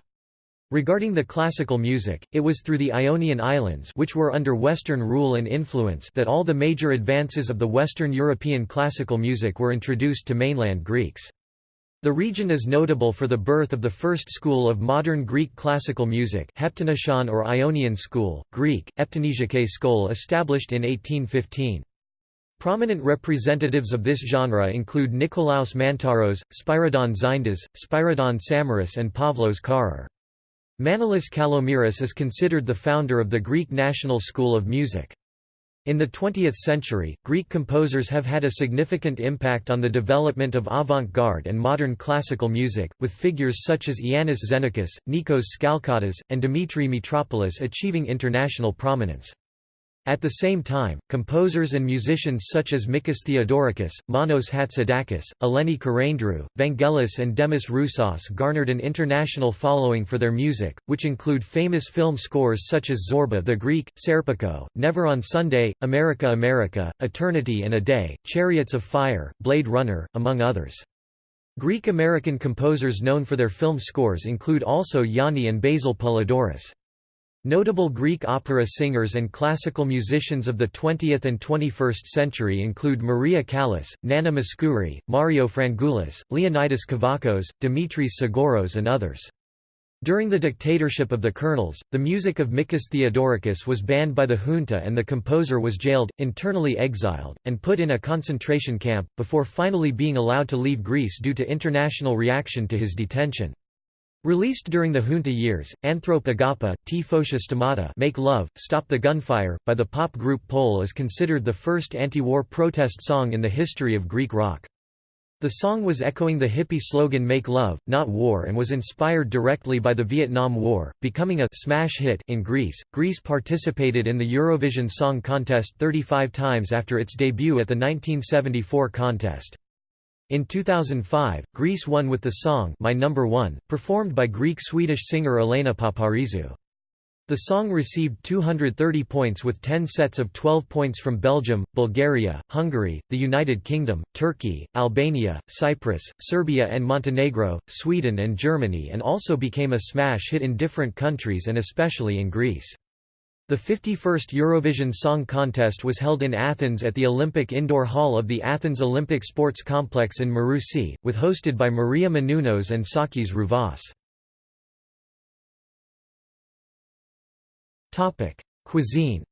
Regarding the classical music, it was through the Ionian Islands which were under Western rule and influence that all the major advances of the Western European classical music were introduced to mainland Greeks. The region is notable for the birth of the first school of modern Greek classical music Heptanesian or Ionian school, Greek, Eptanesiake skol established in 1815. Prominent representatives of this genre include Nikolaos Mantzaros, Spyridon Xyndas, Spyridon Samaras and Pavlos Carrer. Manolis Kalomiris is considered the founder of the Greek national school of music. In the 20th century, Greek composers have had a significant impact on the development of avant-garde and modern classical music, with figures such as Iannis Xenakis, Nikos Skalkottas, and Dimitri Mitropoulos achieving international prominence. At the same time, composers and musicians such as Mikis Theodorakis, Manos Hatzidakis, Eleni Karaindrou, Vangelis and Demis Roussos garnered an international following for their music, which include famous film scores such as Zorba the Greek, Serpico, Never on Sunday, America America, Eternity and a Day, Chariots of Fire, Blade Runner, among others. Greek-American composers known for their film scores include also Yanni and Basil Poledouris. Notable Greek opera singers and classical musicians of the 20th and 21st century include Maria Callas, Nana Mouskouri, Mario Frangoulis, Leonidas Kavakos, Dimitris Sgouros and others. During the dictatorship of the colonels, the music of Mikis Theodorakis was banned by the junta and the composer was jailed, internally exiled, and put in a concentration camp, before finally being allowed to leave Greece due to international reaction to his detention. Released during the junta years, Anthrop Agapa, T Stomata Make Love, Stop the Gunfire, by the pop group Poll is considered the first anti-war protest song in the history of Greek rock. The song was echoing the hippie slogan Make Love, Not War and was inspired directly by the Vietnam War, becoming a smash hit in Greece. Greece participated in the Eurovision Song Contest 35 times after its debut at the 1974 contest. In 2005, Greece won with the song My Number One, performed by Greek-Swedish singer Elena Paparizou. The song received 230 points with 10 sets of 12 points from Belgium, Bulgaria, Hungary, the United Kingdom, Turkey, Albania, Cyprus, Serbia and Montenegro, Sweden and Germany and also became a smash hit in different countries and especially in Greece. The 51st Eurovision Song Contest was held in Athens at the Olympic Indoor Hall of the Athens Olympic Sports Complex in Marousi, with hosted by Maria Menounos and Sakis Rouvas. Cuisine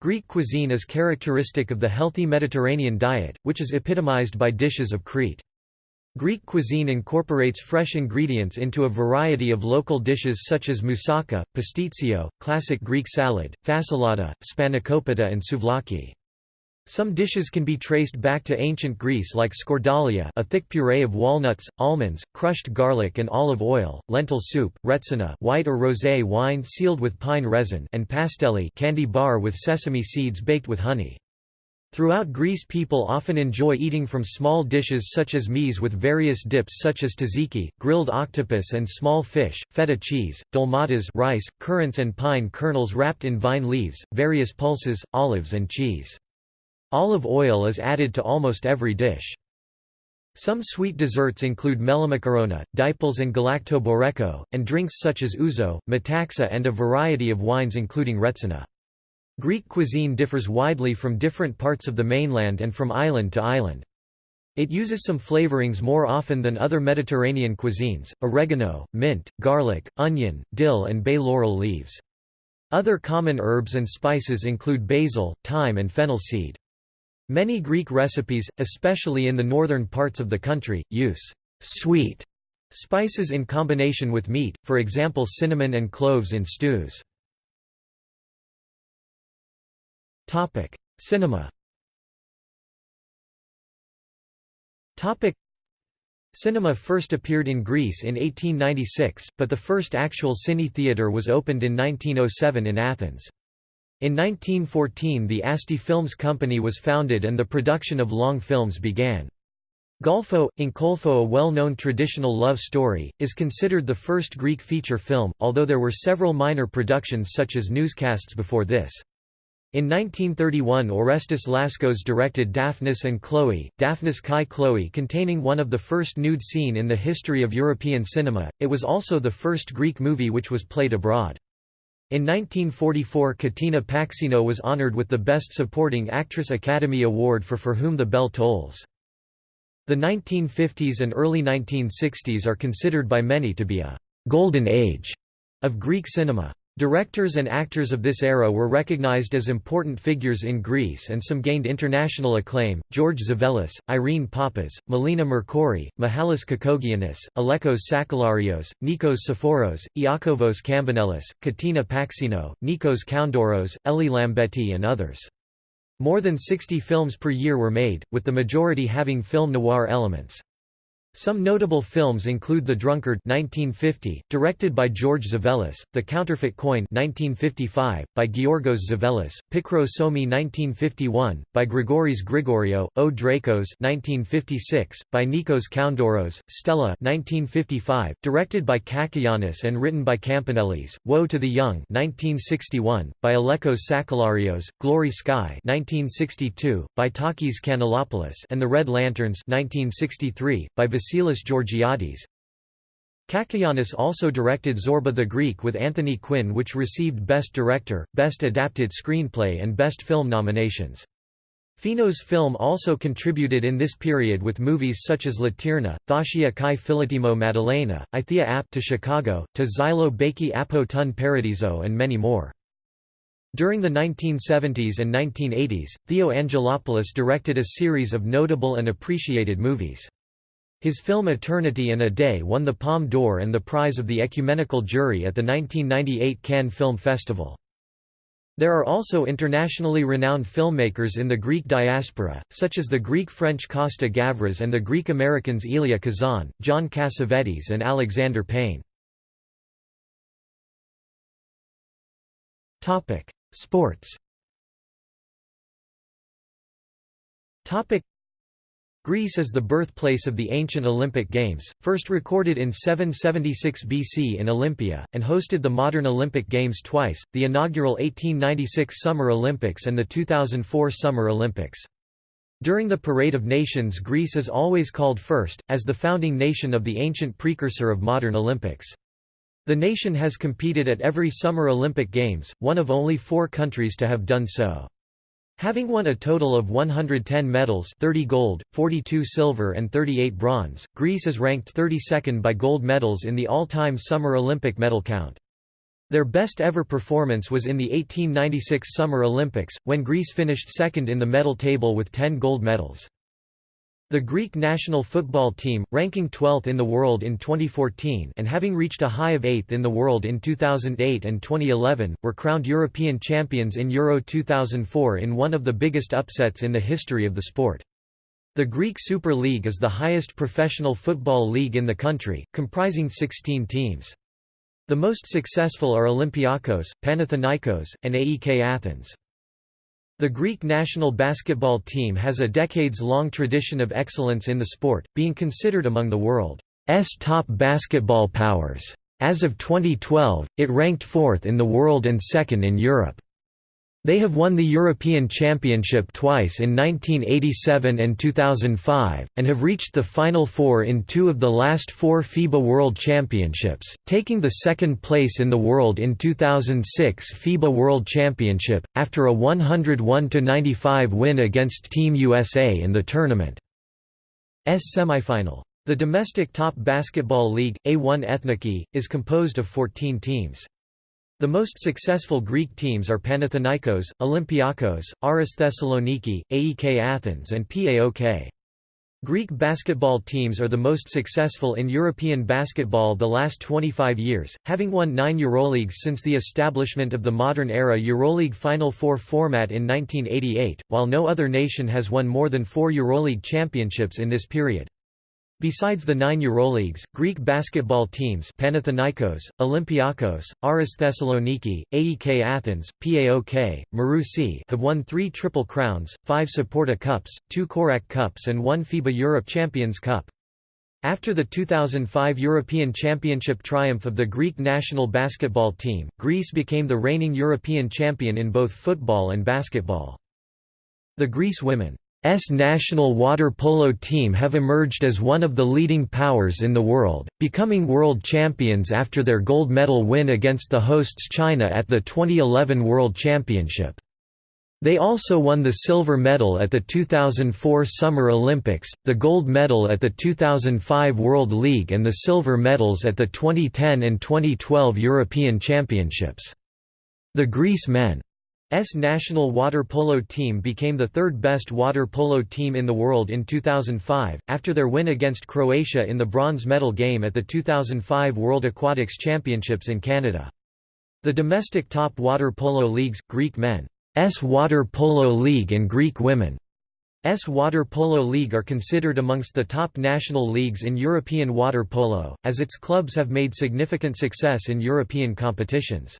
Greek cuisine is characteristic of the healthy Mediterranean diet, which is epitomized by dishes of Crete. Greek cuisine incorporates fresh ingredients into a variety of local dishes such as moussaka, pastitsio, classic Greek salad, fasolada, spanakopita and souvlaki. Some dishes can be traced back to ancient Greece like skordalia a thick puree of walnuts, almonds, crushed garlic and olive oil, lentil soup, retsina white or rosé wine sealed with pine resin and pastelli candy bar with sesame seeds baked with honey. Throughout Greece people often enjoy eating from small dishes such as meze with various dips such as tzatziki, grilled octopus and small fish, feta cheese, dolmades rice, currants and pine kernels wrapped in vine leaves, various pulses, olives and cheese. Olive oil is added to almost every dish. Some sweet desserts include melamakarona, diples and galaktoboureko, and drinks such as ouzo, metaxa and a variety of wines including retsina. Greek cuisine differs widely from different parts of the mainland and from island to island. It uses some flavorings more often than other Mediterranean cuisines, oregano, mint, garlic, onion, dill and bay laurel leaves. Other common herbs and spices include basil, thyme and fennel seed. Many Greek recipes, especially in the northern parts of the country, use sweet spices in combination with meat, for example cinnamon and cloves in stews. Cinema Cinema first appeared in Greece in 1896, but the first actual cine theatre was opened in 1907 in Athens. In 1914 the Asty Films Company was founded and the production of long films began. Golfo, Inkolfo a well-known traditional love story, is considered the first Greek feature film, although there were several minor productions such as newscasts before this. In 1931 Orestis Laskos directed Daphnis and Chloe, Daphnis Kai Chloe containing one of the first nude scene in the history of European cinema, it was also the first Greek movie which was played abroad. In 1944 Katina Paxinou was honored with the Best Supporting Actress Academy Award for For Whom the Bell Tolls. The 1950s and early 1960s are considered by many to be a «golden age» of Greek cinema. Directors and actors of this era were recognized as important figures in Greece and some gained international acclaim, George Tzavellas, Irene Papas, Melina Mercouri, Mihalis Kokogiannis, Alekos Sakellarios, Nikos Tsiforos, Iakovos Kambanelis, Katina Paxinou, Nikos Koundouros, Eli Lambetti and others. More than 60 films per year were made, with the majority having film noir elements. Some notable films include The Drunkard 1950, directed by George Tzavellas, The Counterfeit Coin 1955, by Georgos Tzavellas, Pikro Psomi 1951, by Grigoris Grigoriou, O Drakos 1956, by Nikos Koundouros, Stella 1955, directed by Cacoyannis and written by Kambanelis, Woe to the Young 1961, by Alekos Sakellarios, Glory Sky 1962, by Takis Kanellopoulos and The Red Lanterns 1963, by Vasilis Georgiadis. Cacoyannis also directed Zorba the Greek with Anthony Quinn which received Best Director, Best Adapted Screenplay and Best Film nominations. Finos film also contributed in this period with movies such as Latirna, Thashia kai Philotimo Madalena, Ithia ap to Chicago, to Xylo Baki apo tun Paradiso and many more. During the 1970s and 1980s, Theo Angelopoulos directed a series of notable and appreciated movies. His film Eternity and a Day won the Palme d'Or and the prize of the Ecumenical Jury at the 1998 Cannes Film Festival. There are also internationally renowned filmmakers in the Greek diaspora, such as the Greek-French Costa Gavras and the Greek-Americans Elia Kazan, John Cassavetes and Alexander Payne. Sports Greece is the birthplace of the ancient Olympic Games, first recorded in 776 BC in Olympia, and hosted the modern Olympic Games twice, the inaugural 1896 Summer Olympics and the 2004 Summer Olympics. During the Parade of Nations Greece is always called first, as the founding nation of the ancient precursor of modern Olympics. The nation has competed at every Summer Olympic Games, one of only four countries to have done so. Having won a total of 110 medals 30 gold, 42 silver and 38 bronze, Greece is ranked 32nd by gold medals in the all-time Summer Olympic medal count. Their best ever performance was in the 1896 Summer Olympics, when Greece finished second in the medal table with 10 gold medals. The Greek national football team, ranking 12th in the world in 2014 and having reached a high of 8th in the world in 2008 and 2011, were crowned European champions in Euro 2004 in one of the biggest upsets in the history of the sport. The Greek Super League is the highest professional football league in the country, comprising 16 teams. The most successful are Olympiakos, Panathinaikos, and AEK Athens. The Greek national basketball team has a decades-long tradition of excellence in the sport, being considered among the world's top basketball powers. As of 2012, it ranked fourth in the world and second in Europe. They have won the European Championship twice in 1987 and 2005, and have reached the Final Four in two of the last four FIBA World Championships, taking the second place in the world in 2006 FIBA World Championship, after a 101–95 win against Team USA in the tournament's semifinal. The domestic top basketball league, A1 Ethniki, is composed of 14 teams. The most successful Greek teams are Panathinaikos, Olympiakos, Aris Thessaloniki, AEK Athens and PAOK. Greek basketball teams are the most successful in European basketball the last 25 years, having won nine Euroleagues since the establishment of the modern era Euroleague Final Four format in 1988, while no other nation has won more than four Euroleague championships in this period. Besides the nine Euroleagues, Greek basketball teams Panathinaikos, Olympiakos, Aris Thessaloniki, AEK Athens, PAOK, Marousi have won three Triple Crowns, five Saporta Cups, two Korak Cups and one FIBA Europe Champions Cup. After the 2005 European Championship triumph of the Greek national basketball team, Greece became the reigning European champion in both football and basketball. The Greece women S national water polo team have emerged as one of the leading powers in the world, becoming world champions after their gold medal win against the hosts China at the 2011 World Championship. They also won the silver medal at the 2004 Summer Olympics, the gold medal at the 2005 World League and the silver medals at the 2010 and 2012 European Championships. The Greece men S national water polo team became the third best water polo team in the world in 2005, after their win against Croatia in the bronze medal game at the 2005 World Aquatics Championships in Canada. The domestic top water polo leagues, Greek men S Water Polo League and Greek Women S Water Polo League are considered amongst the top national leagues in European water polo, as its clubs have made significant success in European competitions.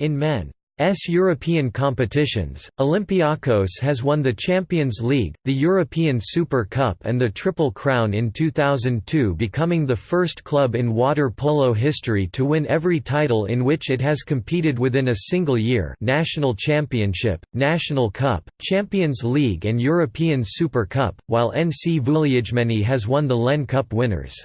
In men S European competitions, Olympiakos has won the Champions League, the European Super Cup and the Triple Crown in 2002 becoming the first club in water polo history to win every title in which it has competed within a single year. National Championship, National Cup, Champions League and European Super Cup, while NC Vouliagmeni has won the LEN Cup Winners'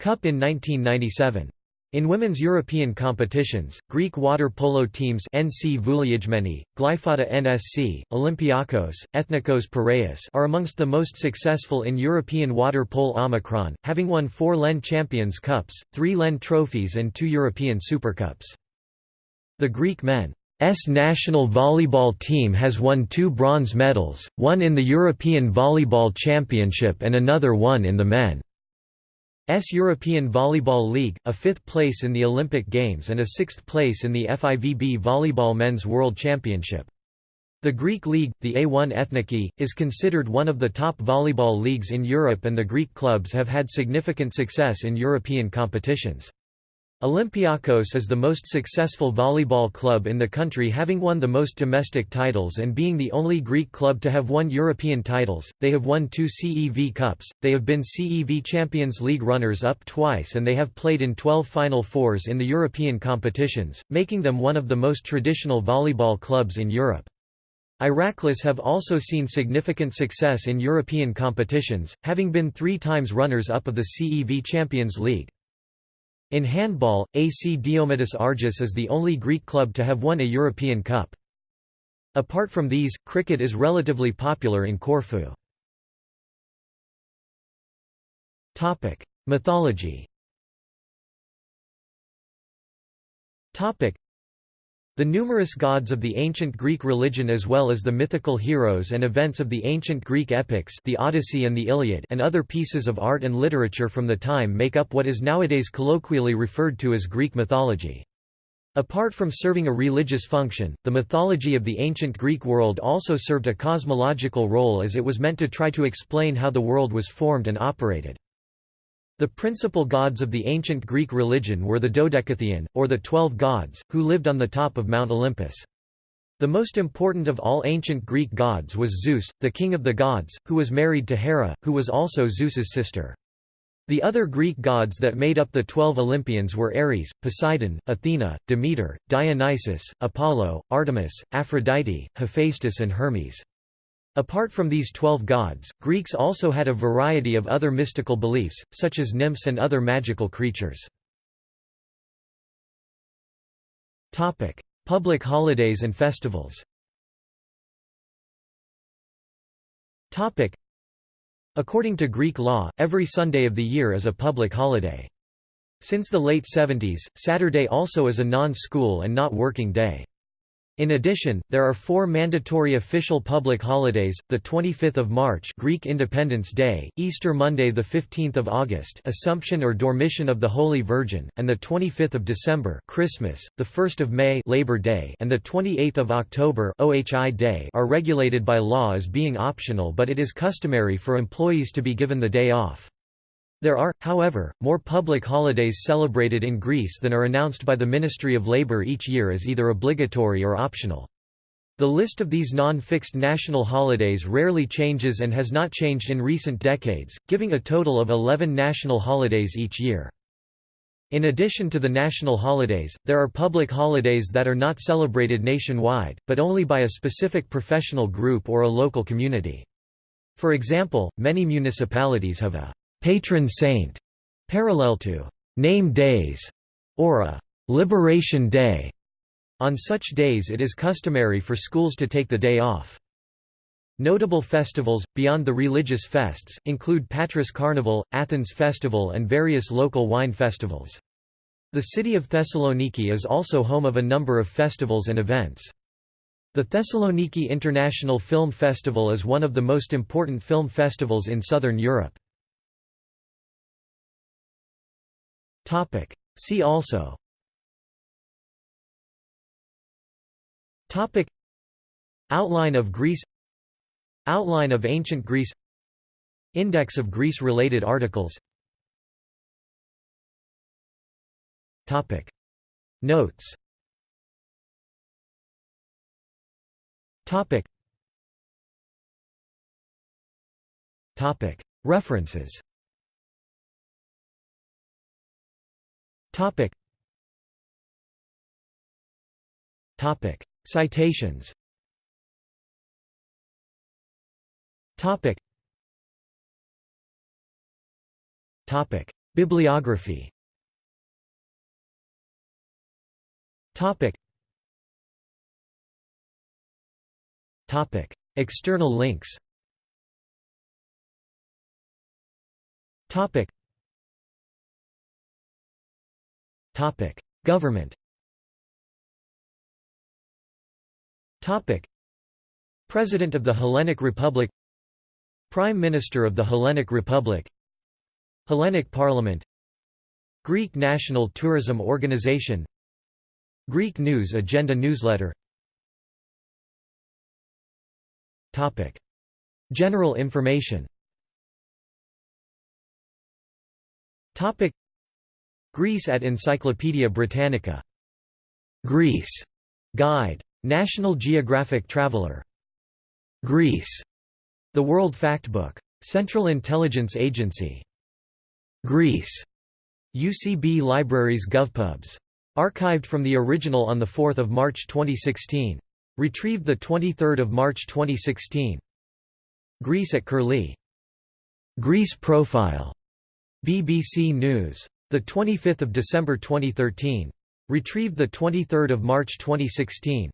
Cup in 1997. In women's European competitions, Greek water polo teams NC Vouliagmeni, Glyfada NSC, Olympiakos, Ethnikos Piraeus are amongst the most successful in European water polo Omicron, having won four LEN Champions Cups, three LEN trophies and two European Supercups. The Greek men's national volleyball team has won two bronze medals, one in the European Volleyball Championship and another one in the men. S European Volleyball League, a fifth place in the Olympic Games and a sixth place in the FIVB Volleyball Men's World Championship. The Greek league, the A1 Ethniki, is considered one of the top volleyball leagues in Europe and the Greek clubs have had significant success in European competitions. Olympiakos is the most successful volleyball club in the country having won the most domestic titles and being the only Greek club to have won European titles. They have won two CEV Cups, they have been CEV Champions League runners-up twice and they have played in 12 Final Fours in the European competitions, making them one of the most traditional volleyball clubs in Europe. Iraklis have also seen significant success in European competitions, having been three times runners-up of the CEV Champions League. In handball, AC Diomedis Argis is the only Greek club to have won a European Cup. Apart from these, cricket is relatively popular in Corfu. Mythology the numerous gods of the ancient Greek religion as well as the mythical heroes and events of the ancient Greek epics the Odyssey and the Iliad and other pieces of art and literature from the time make up what is nowadays colloquially referred to as Greek mythology. Apart from serving a religious function, the mythology of the ancient Greek world also served a cosmological role as it was meant to try to explain how the world was formed and operated. The principal gods of the ancient Greek religion were the Dodecatheon, or the Twelve Gods, who lived on the top of Mount Olympus. The most important of all ancient Greek gods was Zeus, the king of the gods, who was married to Hera, who was also Zeus's sister. The other Greek gods that made up the twelve Olympians were Ares, Poseidon, Athena, Demeter, Dionysus, Apollo, Artemis, Aphrodite, Hephaestus and Hermes. Apart from these twelve gods, Greeks also had a variety of other mystical beliefs, such as nymphs and other magical creatures. Public holidays and festivals According to Greek law, every Sunday of the year is a public holiday. Since the late 70s, Saturday also is a non-school and not working day. In addition, there are four mandatory official public holidays: the 25th of March, Greek Independence Day; Easter Monday, the 15th of August, Assumption or Dormition of the Holy Virgin; and the 25th of December, Christmas; the 1st of May, Labor Day, and the 28th of October, OHI Day, are regulated by law as being optional, but it is customary for employees to be given the day off. There are, however, more public holidays celebrated in Greece than are announced by the Ministry of Labour each year as either obligatory or optional. The list of these non-fixed national holidays rarely changes and has not changed in recent decades, giving a total of 11 national holidays each year. In addition to the national holidays, there are public holidays that are not celebrated nationwide, but only by a specific professional group or a local community. For example, many municipalities have a patron saint, parallel to name days, or a liberation day. On such days it is customary for schools to take the day off. Notable festivals, beyond the religious fests, include Patras Carnival, Athens Festival and various local wine festivals. The city of Thessaloniki is also home of a number of festivals and events. The Thessaloniki International Film Festival is one of the most important film festivals in southern Europe. Topic. See also. Topic. Outline of Greece. Outline of ancient Greece. Index of Greece-related articles. Topic. Notes. Topic. Topic. References Topic. Topic. Citations Topic. Topic. Bibliography Topic. Topic. External links Topic. Government. President of the Hellenic Republic. Prime Minister of the Hellenic Republic. Hellenic Parliament. Greek National Tourism Organization. Greek News Agenda newsletter. Topic: General information. Topic: Greece at Encyclopædia Britannica. Greece. Guide. National Geographic Traveler. Greece. The World Factbook. Central Intelligence Agency. Greece. UCB Libraries GovPubs. Archived from the original on 4 March 2016. Retrieved 23 March 2016. Greece at Curlie. Greece Profile. BBC News. The 25th of December 2013. Retrieved the 23rd of March 2016.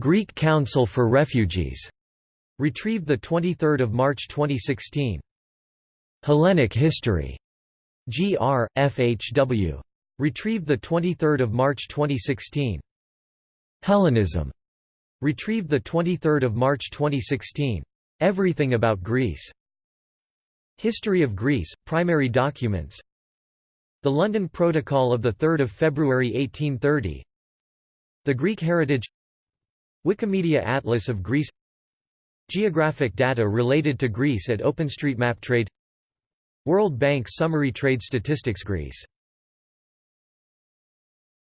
Greek Council for Refugees. Retrieved the 23rd of March 2016. Hellenic History. GR FHW. Retrieved the 23rd of March 2016. Hellenism. Retrieved the 23rd of March 2016. Everything about Greece. History of Greece, primary documents the London Protocol of 3 February 1830 The Greek Heritage. Wikimedia Atlas of Greece. Geographic data related to Greece at OpenStreetMap Trade. World Bank Summary Trade Statistics Greece